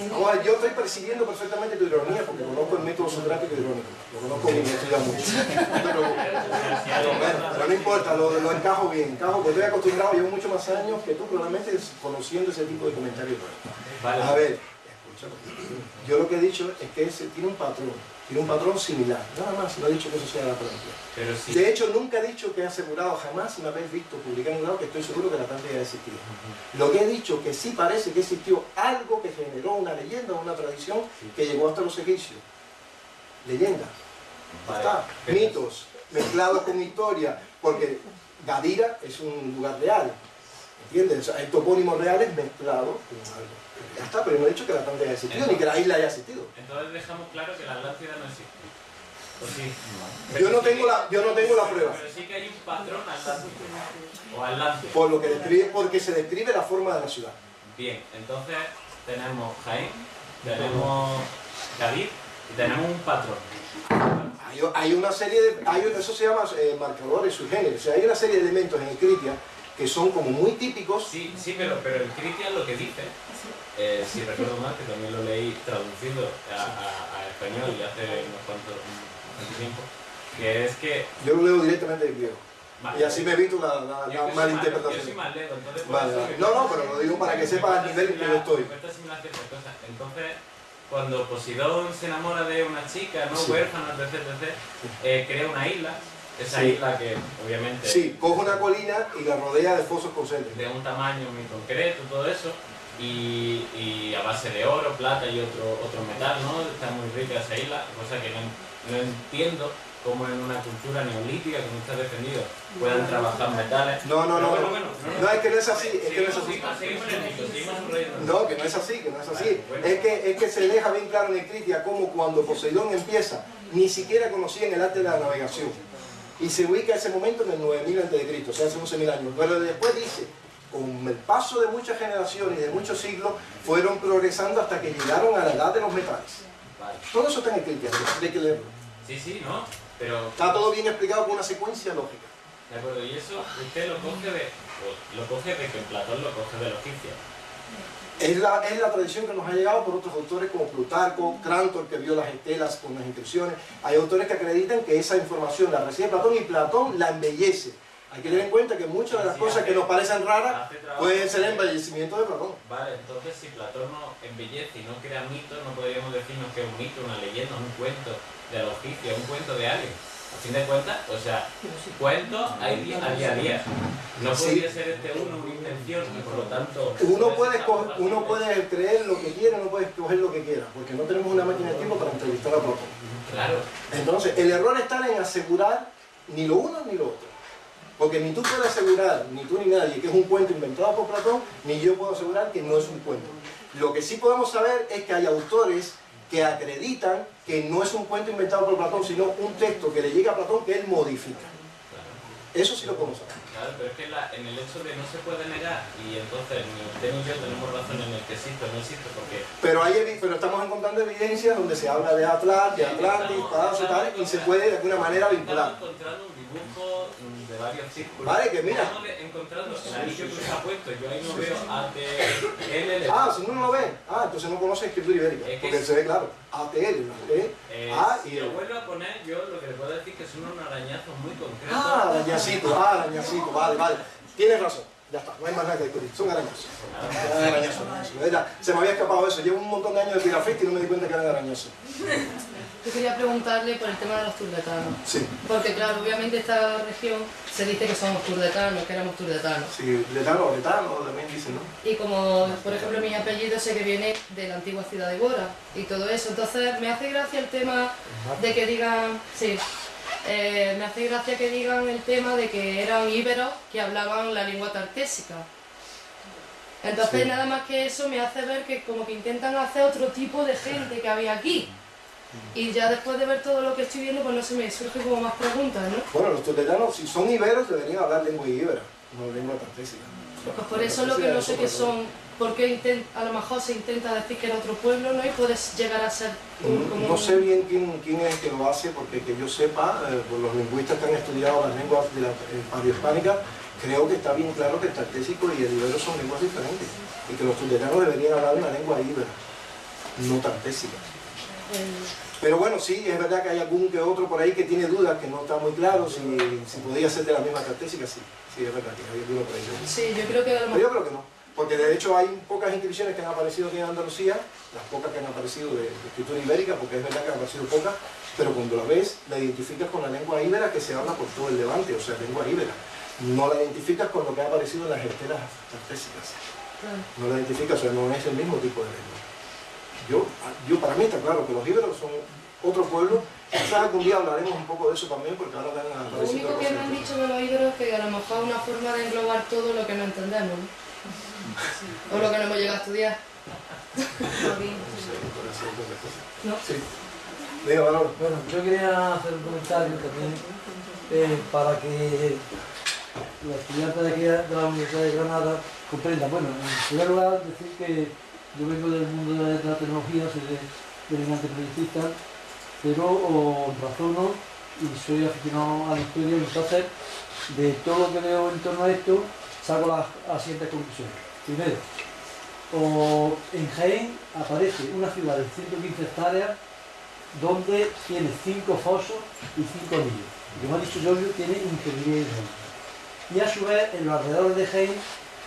no, yo estoy percibiendo perfectamente tu ironía porque conozco el método socrático irónico, lo conozco bien, estudiado mucho. Pero, bueno, pero no importa, lo, lo encajo bien, encajo porque estoy acostumbrado, llevo mucho más años que tú probablemente conociendo ese tipo de comentarios. A ver, aprovecharlo. Yo lo que he dicho es que ese tiene un patrón, tiene un patrón similar, nada más, no he dicho que eso sea la. Pero sí. De hecho, nunca he dicho que he asegurado jamás, me habéis visto publicar en un lado, que estoy seguro que la Atlántida ha existido. Lo que he dicho que sí parece que existió algo que generó una leyenda, una tradición que llegó hasta los egipcios. Leyenda. Vale. Está. Pero- Mitos mezclados con historia, porque Gadira es un lugar real. ¿Entiendes? O sea, hay topónimos reales mezclados con algo. Ya está, pero no he dicho que la Atlántida haya existido, ni que la isla haya existido. Entonces dejamos claro que la Atlántida no existe. ¿O sí? Yo no tengo la, yo no tengo la prueba. Pero sí que hay un patrón atlántico. O atlántico. Por lo que describe, porque se describe la forma de la ciudad. Bien, entonces tenemos Jaén, tenemos Cádiz y tenemos un patrón. Hay, hay una serie de. Hay, eso se llama eh, marcadores subgéneros. O sea, hay una serie de elementos en el Critia que son como muy típicos. Sí, sí, pero, pero el Critias lo que dice, eh, si recuerdo mal, que también lo leí traducido a, a- a español y hace unos cuantos un tiempo, que es que... Yo lo leo directamente del griego. vale, Y así me evito la, la, la mala mal- Yo soy interpretación. más lego, entonces... por Vale, vale. No, no, pero lo digo para que sepas el cuesta nivel en que yo estoy. Entonces, cuando Posidón se enamora de una chica, ¿no? Sí. Huérfana, etc, etc, eh, crea una isla, esa Sí. isla que obviamente... Sí, coge una colina y la rodea de fosos concéntricos. de un tamaño muy concreto, todo eso, y, y a base de oro, plata y otro, otro metal, ¿no? Está muy rica esa isla, cosa que no, no entiendo cómo en una cultura neolítica, como está defendido, puedan trabajar metales. No, no, no, bueno, no. bueno, No, es que no es así, es que no es así. No, que no es así, que no es así. Es que, es que se deja bien claro en el Critia cómo cuando Poseidón empieza, ni siquiera conocían el arte de la navegación. Y se ubica ese momento en el 9000 a.C., o sea, hace 11.000 años. Pero después dice, con el paso de muchas generaciones y de muchos siglos, fueron progresando hasta que llegaron a la edad de los metales. Vale. Todo eso está en el Critia, hay que leerlo. Sí, sí, ¿no? Pero, Está todo bien explicado con una secuencia lógica. de acuerdo, y eso usted lo coge de, lo coge de que Platón lo coge de los egipcios. Es la, es la tradición que nos ha llegado por otros autores como Plutarco, Crantor, que vio las estelas con las inscripciones. Hay autores que acreditan que esa información la recibe Platón y Platón la embellece. Hay que tener en cuenta que muchas de las cosas hace- que nos parecen raras pueden ser embellecimiento de Platón. Vale, entonces si Platón no embellece y no crea mitos, no podríamos decirnos que es un mito, una leyenda, un cuento de egipcios, un cuento de alguien. A fin de cuentas, o sea, cuentos hay a día a día. No Sí. podría ser este uno una invención y por lo tanto... Uno puede, uno puede creer lo que quiera, uno puede escoger lo que quiera, porque no tenemos una máquina de tiempo para entrevistar a Platón. Claro, Entonces, el error está en asegurar ni lo uno ni lo otro. Porque ni tú puedes asegurar, ni tú ni nadie, que es un cuento inventado por Platón, ni yo puedo asegurar que no es un cuento. Lo que sí podemos saber es que hay autores que acreditan que no es un cuento inventado por Platón, sino un texto que le llega a Platón que él modifica. Eso sí lo podemos saber. Claro, pero es que la- en el hecho de no se puede negar y entonces ni usted ni yo tenemos razón en el que existe o no existe porque Pero, hay, pero estamos encontrando evidencias donde se habla de Atlas, de Atlantis, Paso y tal, y se puede de alguna manera vincular. Estamos encontrando un dibujo mm, de varios círculos. Vale, que mira. Estamos encontrando el anillo que usted ha puesto. Yo ahí no veo ATL. Ah, si no lo ven, ah, entonces no conoce escritura ibérica, porque se ve claro. ATL. ¿Eh? Eh, A y si lo L. vuelvo a poner, yo lo que le puedo decir que son unos arañazos muy concretos. Ah, arañacito, ah, arañacito, vale, vale. Tienes razón, ya está, no hay más nada que discutir, son arañazos. Eran arañazos, arañazos. Era- se me había escapado eso, llevo un montón de años de pirafeste y no me di cuenta que eran arañazos. Yo quería preguntarle por el tema de los turdetanos. Sí, Porque claro, obviamente esta región se dice que somos turdetanos, que éramos turdetanos. sí, letano, letano también dicen, ¿no? Y como, por ejemplo, mi apellido sé que viene de la antigua ciudad de Bora y todo eso. Entonces me hace gracia el tema de que digan, sí, eh, me hace gracia que digan el tema de que eran íberos que hablaban la lengua tartésica. Entonces Sí. nada más que eso me hace ver que como que intentan hacer otro tipo de gente que había aquí. Y ya después de ver todo lo que estoy viendo, pues no se me surgen como más preguntas, ¿no? Bueno, los tibetanos, si son iberos, deberían hablar lengua ibera, no lengua tartésica. Pues por eso lo que no sé qué son, porque a lo mejor se intenta decir que era otro pueblo, ¿no? Y puedes llegar a ser un- como Mm, No sé bien quién, quién es el que lo hace, porque que yo sepa, eh, por los lingüistas que han estudiado las lenguas de la eh, paleohispánica, creo que está bien claro que el tartésico y el ibero son lenguas diferentes, y que los tibetanos deberían hablar una lengua ibera, no tartésica. Pero bueno, sí, es verdad que hay algún que otro por ahí que tiene dudas, que no está muy claro si, si podía ser de la misma tartésica, sí, sí, es verdad que hay alguno por ahí. Sí, yo creo que Pero yo creo que no. porque de hecho hay pocas inscripciones que han aparecido aquí en Andalucía, las pocas que han aparecido de, de escritura ibérica, porque es verdad que han aparecido pocas, pero cuando la ves, la identificas con la lengua íbera que se habla por todo el Levante, o sea, lengua íbera. No la identificas con lo que ha aparecido en las estelas artésicas. No la identificas, o sea, no es el mismo tipo de lengua. Yo, yo para mí está claro que los íberos son otro pueblo. Quizás algún día hablaremos un poco de eso también, porque ahora van a Lo único que me han dicho de los íberos es que a lo mejor es una forma de englobar todo lo que no entendemos, ¿no? O lo que no hemos llegado a estudiar. ¿No? Sí. Bueno, yo quería hacer un comentario también eh, para que los estudiantes de aquí de la Universidad de Granada comprendan. Bueno, en primer lugar decir que yo vengo del mundo de la tecnología, soy de, brillante proyectista, pero razono y soy aficionado a la historia, entonces de todo lo que veo en torno a esto saco las, las siguientes conclusiones. Primero, en Jaén aparece una ciudad de 115 hectáreas donde tiene cinco fosos y cinco anillos. Como ha dicho Giorgio, tiene ingeniería hidráulica. Y a su vez, en los alrededores de Jaén,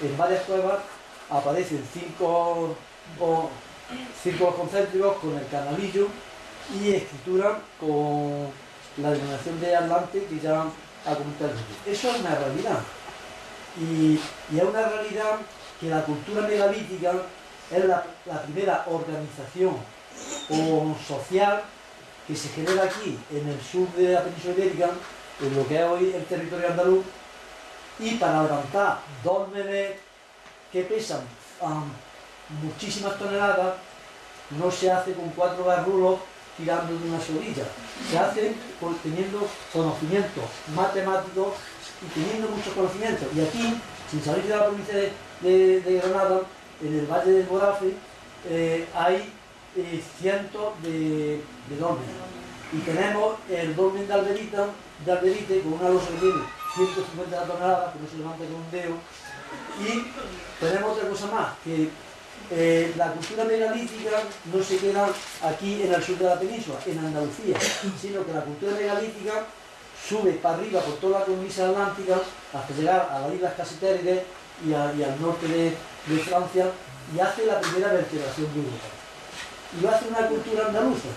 en varias cuevas, aparecen cinco, o, círculos concéntricos con el canalillo y escritura con la denominación de Atlante que ya ha comentado. Eso es una realidad. Y, y es una realidad que la cultura megalítica es la, primera organización o social que se genera aquí en el sur de la península ibérica, en lo que es hoy el territorio andaluz, y para levantar dos que pesan muchísimas toneladas, no se hace con cuatro barrulos tirando de una solilla, se hace teniendo conocimientos matemáticos y teniendo muchos conocimientos. Y aquí, sin salir de la provincia de, Granada, en el Valle del Borafe, eh, hay eh, cientos de, de. Y tenemos el dolmen de Alberita, de Alberite, con una losa que tiene 150 toneladas, que no se levanta con un dedo. Y tenemos otra cosa más, que eh, la cultura megalítica no se queda aquí en el sur de la península, en Andalucía, sino que la cultura megalítica sube para arriba por toda la cornisa atlántica hasta llegar a las islas Casitérides y, al norte de, Francia y hace la primera vertebración de Europa. Y lo hace una cultura andaluza,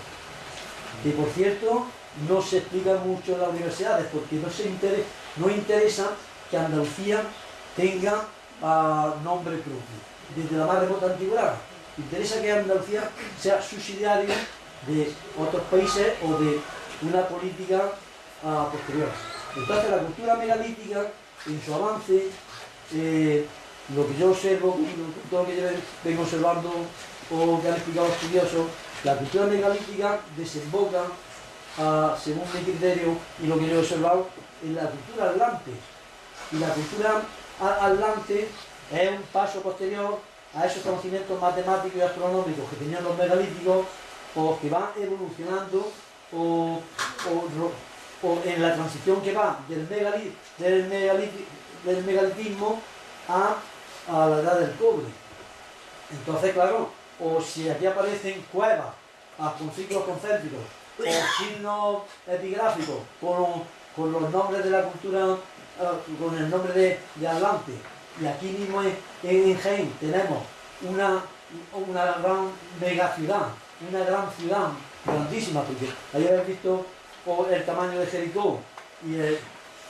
que por cierto no se explica mucho en las universidades porque no, se intere- no interesa que Andalucía tenga ah, nombre propio, desde la más remota antigüedad. Interesa que Andalucía sea subsidiaria de otros países o de una política ah, posterior. Entonces la cultura megalítica, en su avance, eh, lo que yo observo, todo lo que yo vengo observando o que han explicado estudiosos, la cultura megalítica desemboca, ah, según mi criterio y lo que yo he observado, en la cultura atlante. Y la cultura atlante es un paso posterior a esos conocimientos matemáticos y astronómicos que tenían los megalíticos o que van evolucionando o, o en la transición que va del, megali- del, megaliti- del megalitismo a, a la edad del cobre. Entonces, claro, o si aquí aparecen cuevas con ciclos concéntricos o signos epigráficos con, con los nombres de la cultura, ah, con el nombre de, de Atlante, y aquí mismo en, en tenemos una, una gran mega ciudad, una gran ciudad, grandísima, porque ahí habéis visto el tamaño de Jericó y el,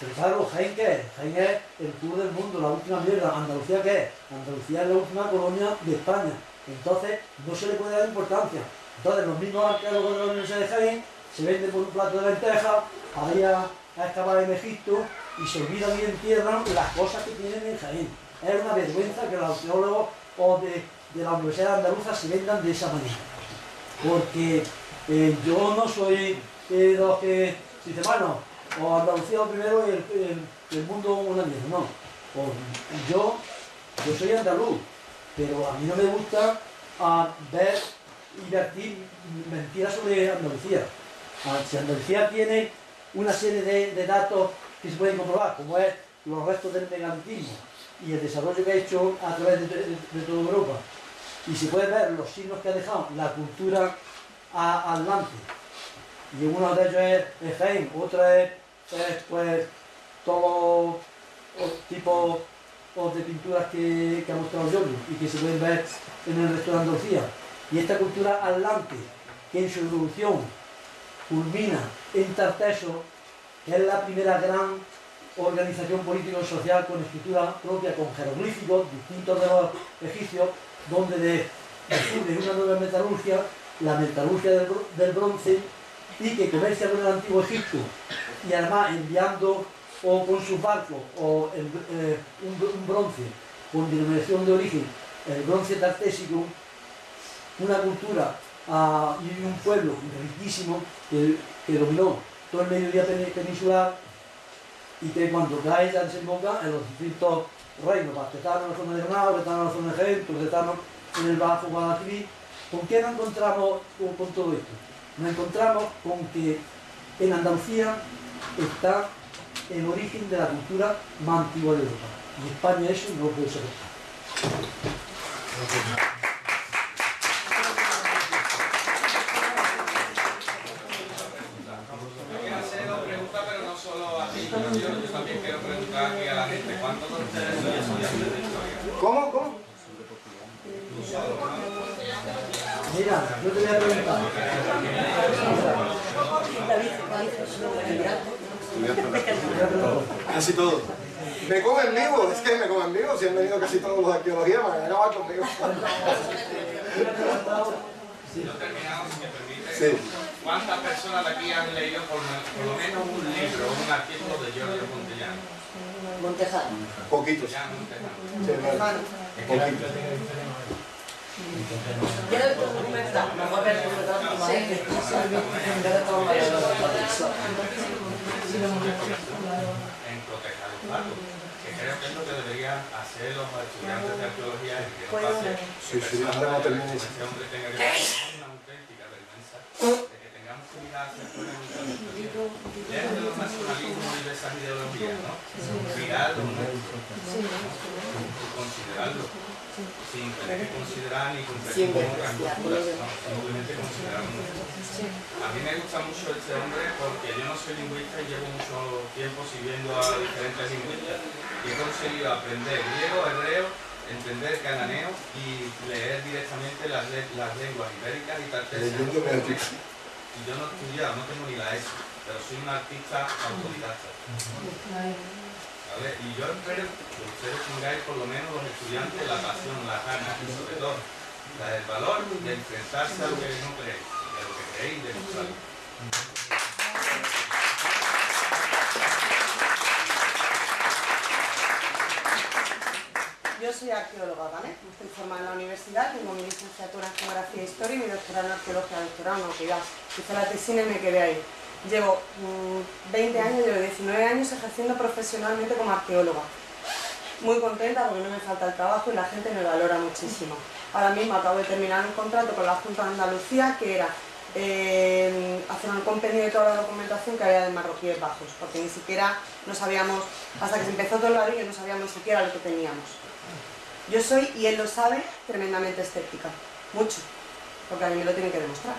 pero claro, Jaén qué es? Jaén es el sur del mundo, la última mierda. ¿Andalucía qué es? Andalucía es la última colonia de España. Entonces, no se le puede dar importancia. Entonces, los mismos arqueólogos de la Universidad de Jaén se venden por un plato de lentejas, ahí a, a excavar en Egipto y se olvidan y entierran las cosas que tienen en Jaén. Es una vergüenza que los arqueólogos o de, la Universidad Andaluza se vendan de esa manera. Porque eh, yo no soy eh, de los que dicen, bueno, o Andalucía primero y el, el- el mundo no. Yo, yo soy andaluz, pero a mí no me gusta ah, ver y vertir mentiras sobre Andalucía. Ah, si Andalucía tiene una serie de datos que se pueden comprobar, como es los restos del megalitismo y el desarrollo que ha hecho a través de, de- toda Europa, y se puede ver los signos que ha dejado la cultura a- atlante, y uno de ellos es, Jaén, otro es, es, pues todo o- tipo o de pinturas que, que ha mostrado Jordi y que se pueden ver en el resto de Andalucía. Y esta cultura atlante, que en su evolución culmina en Tarteso, es la primera gran organización político-social con escritura propia, con jeroglíficos distintos de los egipcios, donde de, descubre una nueva metalurgia, la metalurgia del, bro- del bronce, y que comercia con el antiguo Egipto, y además enviando o con sus barcos o eh, un, br- un bronce con denominación de origen, el bronce tartésico, una cultura ah, y un pueblo riquísimo que dominó todo el mediodía pen- peninsular y que cuando cae ya desemboca en los distintos reinos, Bastetano en la zona de Granada, Betano en la zona de Jaén, Turdetano en el Bajo Guadalquivir. ¿Con qué nos encontramos con, con todo esto? Nos encontramos con que en Andalucía está el origen de la cultura más antigua de Europa. Y España eso no lo puede soportar. Yo quiero hacer dos preguntas, pero no solo a ti, yo, yo también quiero preguntar aquí a la gente, ¿cuántos de ustedes son estudiantes de historia? ¿Cómo? ¿Cómo? Mira, yo te voy a preguntar. Casi todo. Me comen vivo, es que me comen vivo. Si han venido casi todos los de arqueología, van a acabar conmigo. Yo terminado, si me permite. Sí. ¿Cuántas personas de aquí han leído por, por lo menos un libro, un artículo de Giorgio Montellano? Montejano. Poquitos. Ya, Montellano. Sí, vale. Poquitos. En proteger el pato, que creo que es lo que deberían hacer los estudiantes de arqueología y que no pase Sí, este hombre tenga que pasar una auténtica vergüenza de que tengamos que mirar hacia afuera en nuestra historia. Lejos de los nacionalismos y de esas ideologías, ¿no? Mirarlo, ¿no? Considerarlo. Sin tener que considerar ni competir con otras culturas, ¿no? Simplemente considerarlo. A mí me gusta mucho este hombre porque yo no soy lingüista y llevo mucho tiempo siguiendo a diferentes lingüistas y he conseguido aprender griego, hebreo, entender cananeo y leer directamente las, le- las lenguas ibéricas y antico. Y yo no he estudiado, no tengo ni la ESO, pero soy un artista autodidacta. Y yo espero que ustedes tengáis por lo menos los estudiantes la pasión, la ganas y sobre todo la- el valor de enfrentarse a lo que no creéis, de lo que creéis de demostrarlo. Yo soy arqueóloga, ¿vale? Estoy formada en la universidad, tengo mi licenciatura en Geografía e Historia y mi doctorado en Arqueología doctorado, que ya hice la tesina y me quedé ahí. Llevo mm, 20 años, llevo 19 años ejerciendo profesionalmente como arqueóloga. Muy contenta porque no me falta el trabajo y la gente me valora muchísimo. Ahora mismo acabo de terminar un contrato con la Junta de Andalucía que era eh, hacer un compendio de toda la documentación que había de marroquíes bajos, porque ni siquiera no sabíamos, hasta que se empezó todo el ladrillo, no sabíamos ni siquiera lo que teníamos. Yo soy, y él lo sabe, tremendamente escéptica. Mucho. Porque a mí me lo tiene que demostrar.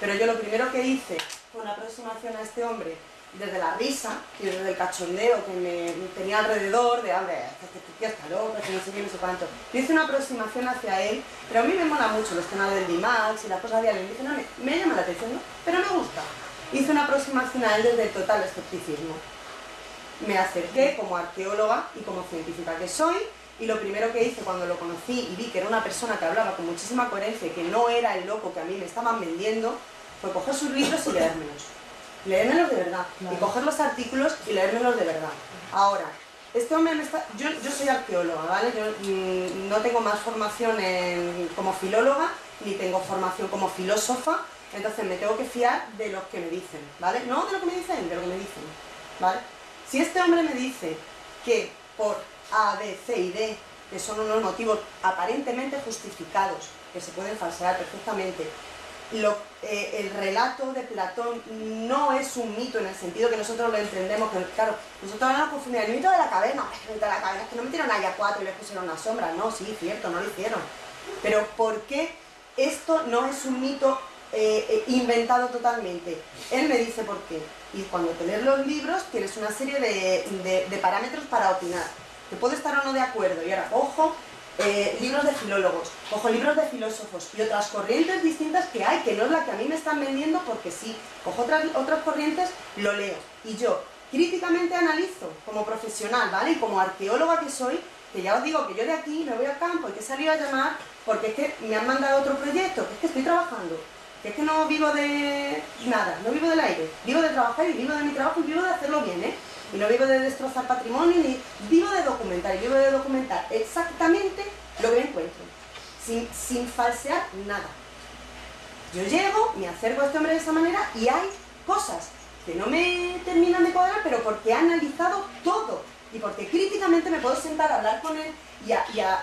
Pero yo lo primero que hice una aproximación a este hombre desde la risa y desde el cachondeo que me tenía alrededor, de, hombre, este tío está loco, que no sé qué, no sé cuánto. Yo hice una aproximación hacia él, pero a mí me mola mucho los temas del DIMAX y las cosas de. Dice, no, me, me llama la atención, ¿no? pero me gusta. Hice una aproximación a él desde el total escepticismo. Me acerqué como arqueóloga y como científica que soy, y lo primero que hice cuando lo conocí y vi que era una persona que hablaba con muchísima coherencia y que no era el loco que a mí me estaban vendiendo, fue coger sus libros y leérmelos. Leérmelos de verdad. Y coger los artículos y leérmelos de verdad. Ahora, este hombre me está... Yo, yo soy arqueóloga, ¿vale? Yo mm, no tengo más formación en- como filóloga, ni tengo formación como filósofa, entonces me tengo que fiar de lo que me dicen, ¿vale? No de lo que me dicen, de lo que me dicen, ¿vale? Si este hombre me dice que por A, B, C y D, que son unos motivos aparentemente justificados, que se pueden falsear perfectamente, eh, el relato de Platón no es un mito en el sentido que nosotros lo entendemos, que claro, nosotros nos confundimos, el mito de la caverna, el mito de la caverna, es que no metieron ahí a cuatro y les pusieron una sombra, no, sí, cierto, no lo hicieron. Pero ¿por qué esto no es un mito eh, eh, inventado totalmente? Él me dice por qué. Y cuando te lees los libros tienes una serie de, de- de parámetros para opinar. que puedo estar o no de acuerdo, y ahora cojo eh, libros de filólogos, cojo libros de filósofos y otras corrientes distintas que hay, que no es la que a mí me están vendiendo porque sí, cojo otras, otras corrientes, lo leo. Y yo críticamente analizo como profesional, ¿vale? Y como arqueóloga que soy, que ya os digo que yo de aquí me voy al campo y que he salido a llamar porque es que me han mandado otro proyecto, que es que estoy trabajando, que es que no vivo de nada, no vivo del aire, vivo de trabajar y vivo de mi trabajo y vivo de hacerlo bien, ¿eh? Y no vivo de destrozar patrimonio, ni vivo de documentar, y vivo de documentar exactamente lo que encuentro, sin, sin falsear nada. Yo llego, me acerco a este hombre de esa manera y hay cosas que no me terminan de cuadrar, pero porque he analizado todo y porque críticamente me puedo sentar a hablar con él y a- y a-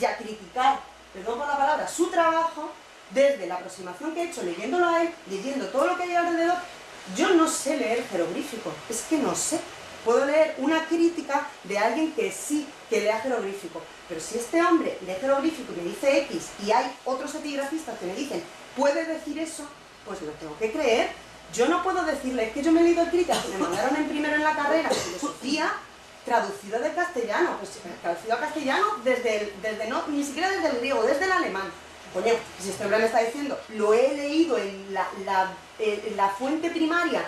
y a criticar, perdón por la palabra, su trabajo desde la aproximación que he hecho leyéndolo a él, leyendo todo lo que hay alrededor. Yo no sé leer jeroglífico, es que no sé. Puedo leer una crítica de alguien que sí, que lea jeroglífico. Pero si este hombre lee jeroglífico y me dice X y hay otros epigrafistas que me dicen, puede decir eso, pues lo tengo que creer. Yo no puedo decirle, es que yo me he leído el crítica que me mandaron en primero en la carrera, filosofía, traducido del castellano, pues traducido al castellano desde, el- desde no, ni siquiera desde el griego, desde el alemán. Coño, si este hombre me está diciendo, lo he leído en la- en la fuente primaria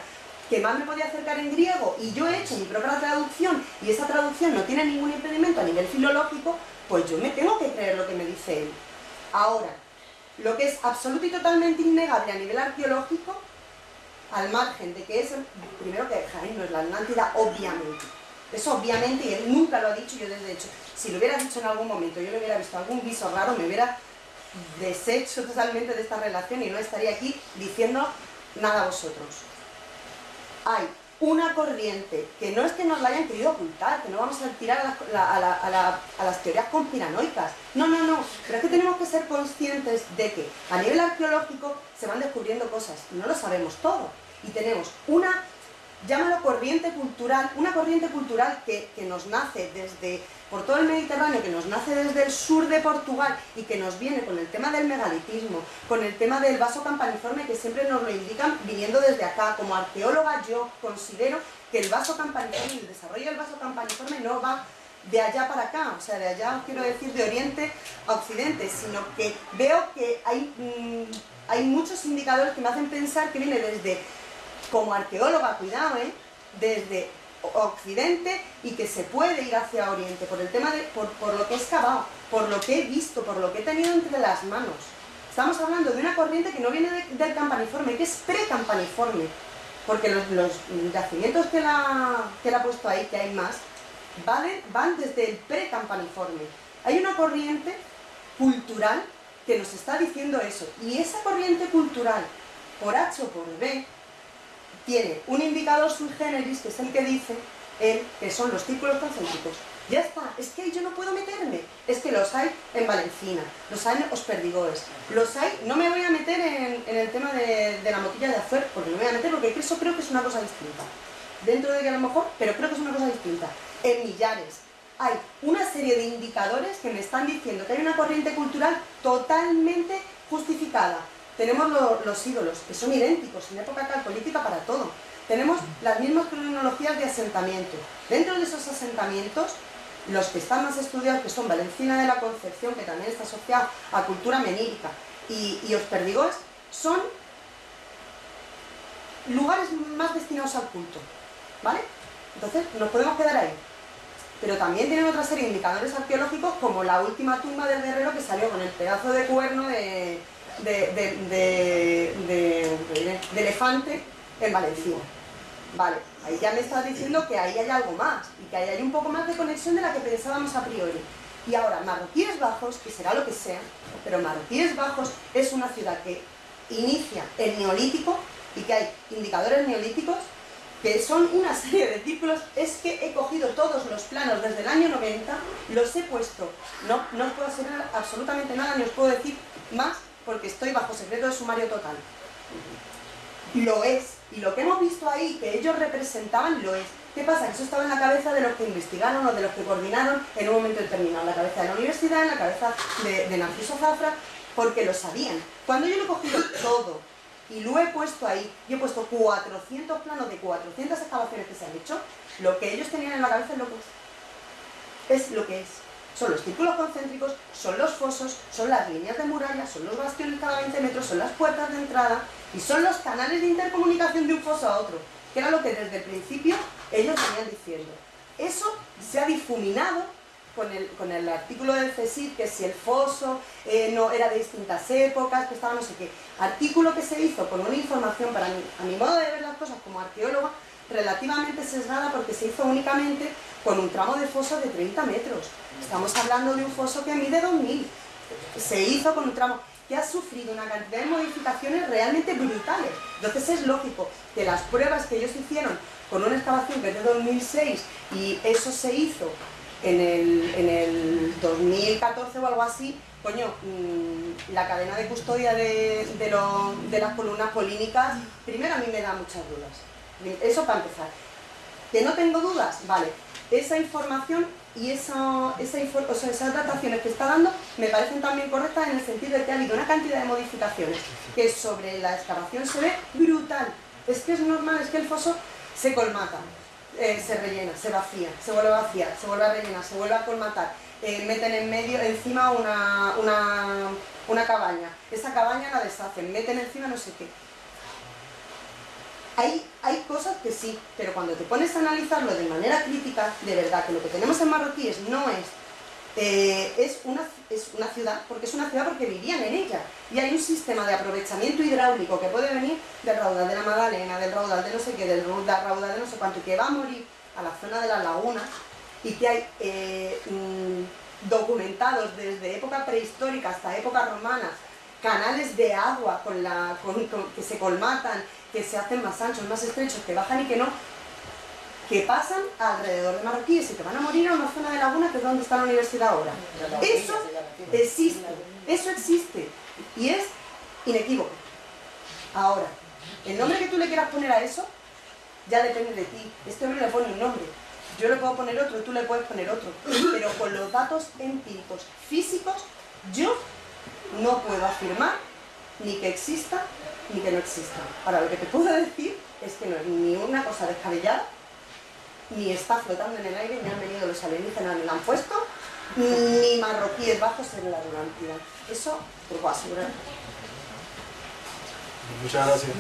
que más me podía acercar en griego y yo he hecho mi propia traducción y esa traducción no tiene ningún impedimento a nivel filológico, pues yo me tengo que creer lo que me dice él. Ahora, lo que es absoluto y totalmente innegable a nivel arqueológico, al margen de que es, primero que Jaén no es la Atlántida, obviamente. Eso obviamente, y él nunca lo ha dicho, yo desde hecho, si lo hubiera dicho en algún momento, yo le hubiera visto algún viso raro, me hubiera deshecho totalmente de esta relación y no estaría aquí diciendo nada vosotros. Hay una corriente que no es que nos la hayan querido ocultar, que no vamos a tirar a, la- a la- a la- a las teorías conspiranoicas. No, no, no. Pero es que tenemos que ser conscientes de que a nivel arqueológico se van descubriendo cosas no lo sabemos todo. Y tenemos una, llámalo corriente cultural, una corriente cultural que, que nos nace desde, por todo el Mediterráneo, que nos nace desde el sur de Portugal y que nos viene con el tema del megalitismo, con el tema del vaso campaniforme que siempre nos lo indican viniendo desde acá. Como arqueóloga yo considero que el vaso campaniforme el desarrollo del vaso campaniforme no va de allá para acá, o sea, de allá quiero decir de oriente a occidente, sino que veo que hay, mm, hay muchos indicadores que me hacen pensar que viene desde, como arqueóloga, cuidado, ¿eh? desde occidente y que se puede ir hacia oriente por el tema de, por, lo que he excavado, por lo que he visto, por lo que he tenido entre las manos. Estamos hablando de una corriente que no viene de- del campaniforme, que es pre-campaniforme, porque los, los yacimientos que la, que la ha puesto ahí, que hay más, van desde el pre-campaniforme. Hay una corriente cultural que nos está diciendo eso, y esa corriente cultural, por H o por B, tiene un indicador sui generis, que es el que dice él, que son los círculos concéntricos. Ya está, es que yo no puedo meterme. Es que los hay en Valencina, los hay en Os Perdigós, los hay... No me voy a meter en, el tema de, la motilla de azuer, porque no me voy a meter, porque eso creo que es una cosa distinta. Dentro de que a lo mejor, pero creo que es una cosa distinta. En Millares hay una serie de indicadores que me están diciendo que hay una corriente cultural totalmente justificada. Tenemos lo- los ídolos, que son idénticos en época calcolítica para todo. Tenemos las mismas cronologías de asentamiento. Dentro de esos asentamientos, los que están más estudiados, que son Valencina de la Concepción, que también está asociado a cultura menírica, y, y Os Perdigós, son lugares más destinados al culto. ¿Vale? Entonces, nos podemos quedar ahí. Pero también tienen otra serie de indicadores arqueológicos, como la última tumba del guerrero que salió con el pedazo de cuerno de, de, elefante en Valencia. Vale, ahí ya me estás diciendo que ahí hay algo más y que ahí hay un poco más de conexión de la que pensábamos a priori. Y ahora, Marroquíes Bajos, que será lo que sea, pero Marroquíes Bajos es una ciudad que inicia el neolítico y que hay indicadores neolíticos que son una serie de círculos, es que he cogido todos los planos desde el año 90, los he puesto, no, no os puedo asegurar absolutamente nada, ni os puedo decir más, porque estoy bajo secreto de sumario total. Lo es, y lo que hemos visto ahí, que ellos representaban, lo es. ¿Qué pasa? Que eso estaba en la cabeza de los que investigaron o de los que coordinaron en un momento determinado, en la cabeza de la universidad, en la cabeza de, de Narciso Zafra, porque lo sabían. Cuando yo lo he cogido todo y lo he puesto ahí, yo he puesto 400 planos de 400 excavaciones que se han hecho, lo que ellos tenían en la cabeza es lo que es. es lo que es. Son los círculos concéntricos, son los fosos, son las líneas de muralla, son los bastiones cada 20 metros, son las puertas de entrada y son los canales de intercomunicación de un foso a otro, que era lo que desde el principio ellos venían diciendo. Eso se ha difuminado con el, artículo del CSIC, que si el foso eh, no era de distintas épocas, que estaba no sé qué. Artículo que se hizo con una información, para mí, a mi modo de ver las cosas como arqueóloga, relativamente sesgada porque se hizo únicamente con un tramo de foso de 30 metros. Estamos hablando de un foso que mide 2000. Se hizo con un tramo que ha sufrido una cantidad de modificaciones realmente brutales. Entonces es lógico que las pruebas que ellos hicieron con una excavación que es de 2006 y eso se hizo en el, en el 2014 o algo así, coño, mm, la cadena de custodia de, de, de las columnas polínicas, primero a mí me da muchas dudas. Eso para empezar. Que no tengo dudas, vale. Esa información y esa, esa o sea, esas dataciones que está dando me parecen también correctas en el sentido de que ha habido una cantidad de modificaciones que sobre la excavación se ve brutal. Es que es normal, es que el foso se colmata, eh, se rellena, se vacía, se vuelve a vaciar, se vuelve a rellenar, se vuelve a colmatar. eh, meten en medio, encima una, una, una cabaña. Esa cabaña la deshacen, meten encima no sé qué. Hay, cosas que sí, pero cuando te pones a analizarlo de manera crítica, de verdad que lo que tenemos en Marroquíes no es, eh, es, una, es una ciudad, porque es una ciudad porque vivían en ella. Y hay un sistema de aprovechamiento hidráulico que puede venir del raudal de la Magdalena, del raudal de no sé qué, del raudal de no sé cuánto, y que va a morir a la zona de las lagunas, y que hay eh, mm, documentados desde época prehistórica hasta época romana, canales de agua la, que se colmatan, que se hacen más anchos, más estrechos, que bajan y que no, que pasan alrededor de Marroquíes y que van a morir a una zona de laguna que es donde está la universidad ahora. Eso existe, eso existe y es inequívoco. Ahora, el nombre que tú le quieras poner a eso ya depende de ti. Este hombre le pone un nombre, yo le puedo poner otro, tú le puedes poner otro, pero con los datos empíricos físicos yo no puedo afirmar ni que exista ni que no exista. Ahora, lo que te puedo decir es que no es ni una cosa descabellada, ni está flotando en el aire, ni han venido los alienígenas, ni la han puesto, ni marroquíes bajos en la Atlántida. Eso te lo puedo asegurar. Muchas gracias.